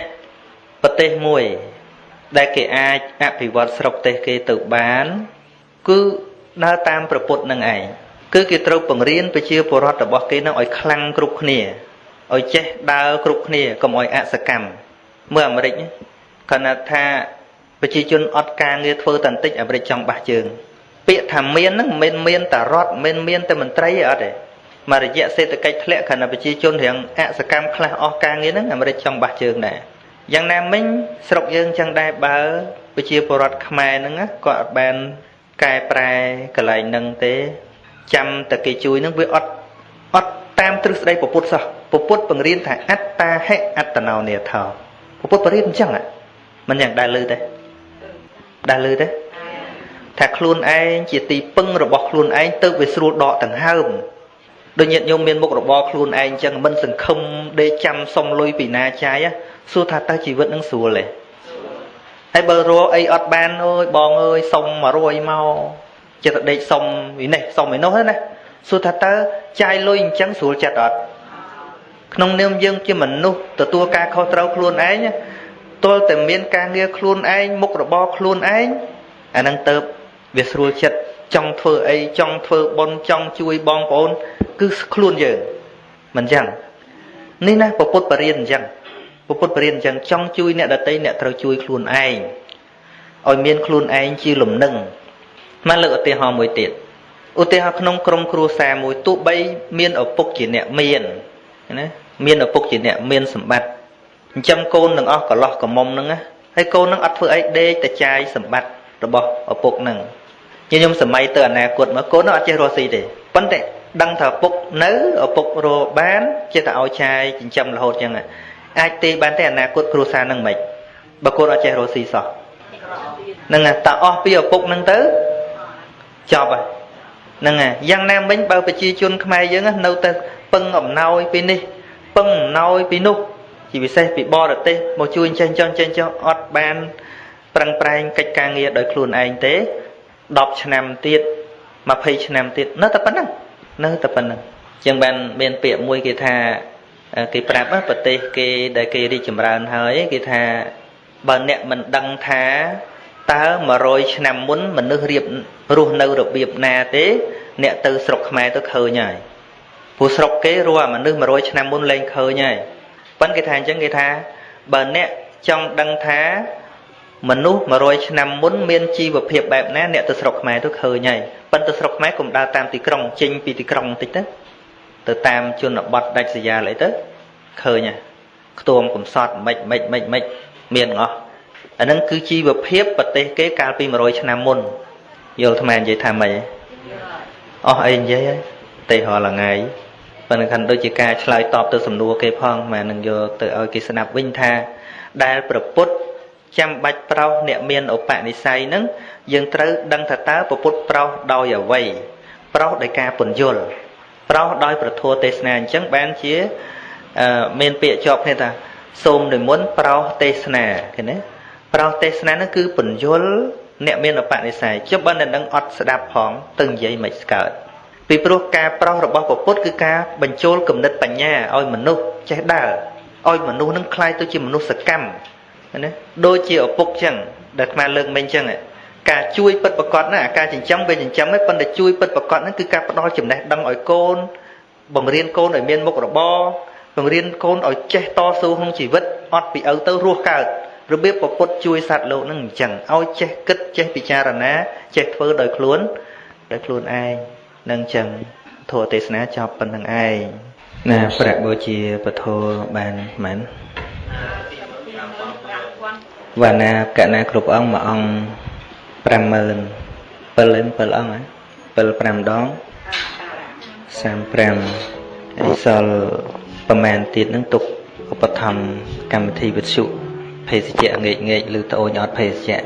ប្រទេសមួយ ដែលគេអាចអភិវឌ្ឍស្រុកទេសគេទៅបាន គឺដើរតាមប្រពុតនឹងឯងគឺគេត្រូវបង្រៀនប្រជាពលរដ្ឋរបស់គេនឹងឲ្យខ្លាំងគ្រប់គ្នាឲ្យចេះដើរគ្រប់គ្នាកុំឲ្យអសកម្មមើលអាមេរិកគាត់ថាប្រជាជនអត់ការងារធ្វើតន្តិចអាមេរិកចង់បះជើង ពាក្យថាមានហ្នឹងមិនមានតែរដ្ឋមិនមានតែមន្ត្រីអត់ទេមករយៈសេដ្ឋកិច្ចធ្លាក់ខណៈប្រជាជនរៀងអសកម្មខ្លះអស់ការងារហ្នឹងអាមេរិកចង់បះជើងដែរ យ៉ាងណាមិញស្រុកយើងចឹងដែរបើប្រជាពលរដ្ឋខ្មែរហ្នឹងគាត់អត់បានកែប្រែកន្លែងហ្នឹងទេ ចាំតែគេជួយហ្នឹងវាអត់អត់តាមទ្រឹស្ដីពុទ្ធសោះពុទ្ធបង្រៀនថាអត្តាហិអត្តនោនេថោពុទ្ធបង្រៀនអញ្ចឹងមិនយ៉ាងដែលលឺទេដែលលឺទេថាខ្លួនឯងជាទីពឹងរបស់ខ្លួនឯងទៅវាស្រួលដកដង្ហើម ដូចញាតិញោមមានមុខរបរខ្លួនឯងអញ្ចឹងមិនសង្ឃឹមដេកចាំសុំលុយពីណាចាយសួរថាតើជីវិតនឹងស្រួលទេហើយបើរកអីអត់បានអើយបងអើយសុំ100មកចិត្តដេកសុំវិនេះសុំឯនោះណាសួរថាតើចាយលុយអញ្ចឹងស្រួលចិត្តអត់ក្នុងនាមយើងជាមនុស្សទទួលការខុសត្រូវខ្លួនឯងទាល់តែមានការងារខ្លួនឯងមុខរបរខ្លួនឯងអានឹងទៅវាស្រួលចិត្តចង់ធ្វើអីចង់ធ្វើបុណ្យចង់ជួយបងប្អូន គឺខ្លួនយើងមិនចឹងនេះណាពុទ្ធបរិញ្ញាអញ្ចឹងពុទ្ធបរិញ្ញាអញ្ចឹងចង់ជួយអ្នកដតីអ្នកត្រូវជួយខ្លួនឯងឲ្យមានខ្លួនឯងជាលំនឹងមកលើកឧទាហរណ៍មួយទៀតឧទាហរណ៍ក្នុងក្រុមគ្រួសារមួយទោះបីមានឪពុកជាអ្នកមានណាមានឪពុកជាអ្នកមានសម្បត្តិចិញ្ចឹមកូននឹងអស់កន្លោះកមុំហ្នឹងណាហើយកូននឹងអត់ធ្វើអីដេកតែចាយសម្បត្តិរបស់ឪពុកហ្នឹងញញុំសម័យទៅអនាគតមកកូននឹងអត់ចេះរស់ស៊ីទេប៉ុន្តែ ដឹងថាឪពុកនៅឪពុករកបានចេះតែឲ្យចាយចិញ្ចឹមរហូតចឹងអាចទេបានតែអនាគតគ្រួសារនឹងមិនបើកូនអត់ចេះរស់ស៊ីសោះហ្នឹងតើអស់ពីឪពុកហ្នឹងទៅចប់ហើយហ្នឹងហើយយ៉ាងណាមិញបើប្រជាជនខ្មែរយើងនៅតែពឹងអំណោយពីនេះពឹងអំណោយពីនោះជាពិសេសពីបរទេសមកជួយចេះចង់ចេះចង់អត់បានប្រឹងប្រែងកិច្ចការងារដោយខ្លួនឯងទេ10ឆ្នាំទៀត20ឆ្នាំទៀតនៅតែប៉ុណ្្នឹង នៅតែប៉ុណ្្នឹងជាងបានមានពាក្យមួយគេថាគេប្រាប់ប្រទេសគេដែលគេរីកចម្រើនហើយគេថាបើអ្នកមិនដឹងថាតើ100ឆ្នាំមុនមនុស្សរៀបរស់នៅរបៀបណាទេអ្នកទៅស្រុកខ្មែរទៅឃើញហើយព្រោះស្រុកគេរស់មនុស្ស100ឆ្នាំមុនលែងឃើញហើយប៉ុន្តែគេថាអញ្ចឹងគេថាបើអ្នកចង់ដឹងថាមនុស្ស100ឆ្នាំមុនមានជីវភាពបែបណាអ្នកទៅស្រុកខ្មែរទៅឃើញហើយ ប៉ុន្តែស្រុកខ្មែរកុំដើរតាមទីក្រុងចេញពីទីក្រុងបន្តិចទៅទៅតាមជនបទដាច់ស្រយាលអីទៅឃើញហើយខ្ទួមកំសត់មិនមិនមិនមិនមានអស់អានឹងគឺជីវភាពប្រទេសគេកាលពី100ឆ្នាំមុនយល់ថ្មនិយាយថាម៉េចអស់អីនិយាយហើយទេរាល់ថ្ងៃប៉ុន្តែខាន់ដូចជាការឆ្លើយតបទៅសំណួរគេផងម៉ែនឹងយកទៅឲ្យគេស្ដាប់វិញថាដែលប្រពុតចាំបាច់ប្រោសអ្នកមានឧបនិស្ស័យនឹង យើងត្រូវដឹងថាតើប្រពុតប្រោសដោយអ្វីប្រោសដោយការពន្យល់ប្រោសដោយប្រធัวទេសនាអញ្ចឹងបានជាមានពាក្យជាប់គ្នាថាសូមនិមន្តប្រោសទេសនាឃើញទេប្រោសទេសនានោះគឺពន្យល់អ្នកមានឧបនិស្ស័យចុះបើអ្នកនឹងអត់ស្ដាប់ផងទៅនិយាយមិនស្កើតពីព្រោះការប្រោសរបស់ពុទ្ធគឺការបញ្ចូលគំនិតបញ្ញាឲ្យមនុស្សចេះដើរឲ្យមនុស្សនឹងคล้ายទៅជាមនុស្សសកម្មណាដូចជាឪពុកចឹងដែលអាលើកមិញចឹង ការជួយពិតប្រកបណាការចិញ្ចឹមវាចិញ្ចឹមឯងប៉ុន្តែជួយពិតប្រកបហ្នឹងគឺការផ្ដល់ចំណេះដឹងឲ្យកូនបង្រៀនកូនឲ្យមានមុខរបរបង្រៀនកូនឲ្យចេះតស៊ូក្នុងជីវិតអត់ពីឪទៅរស់កើតរបៀបពុទ្ធជួយសត្វលោកហ្នឹងអញ្ចឹងឲ្យចេះគិតចេះពិចារណាចេះធ្វើដោយខ្លួនដោយខ្លួនឯងនឹងអញ្ចឹងធម៌ទេសនាចប់ប៉ុណ្្នឹងឯងណាប្រាក់បូជាពធបានមែនវណ្ណាកណាគ្រប់អង្គមួយអង្គ 50000 7 7អង្គហ៎7 5ដង35អីសល់ប្រមាណទៀតនឹងទុកឧបត្ថម្ភកម្មវិធីវិទ្យុភេសជ្ជៈងេកងេកឬត្អូញអត់ភេសជ្ជៈ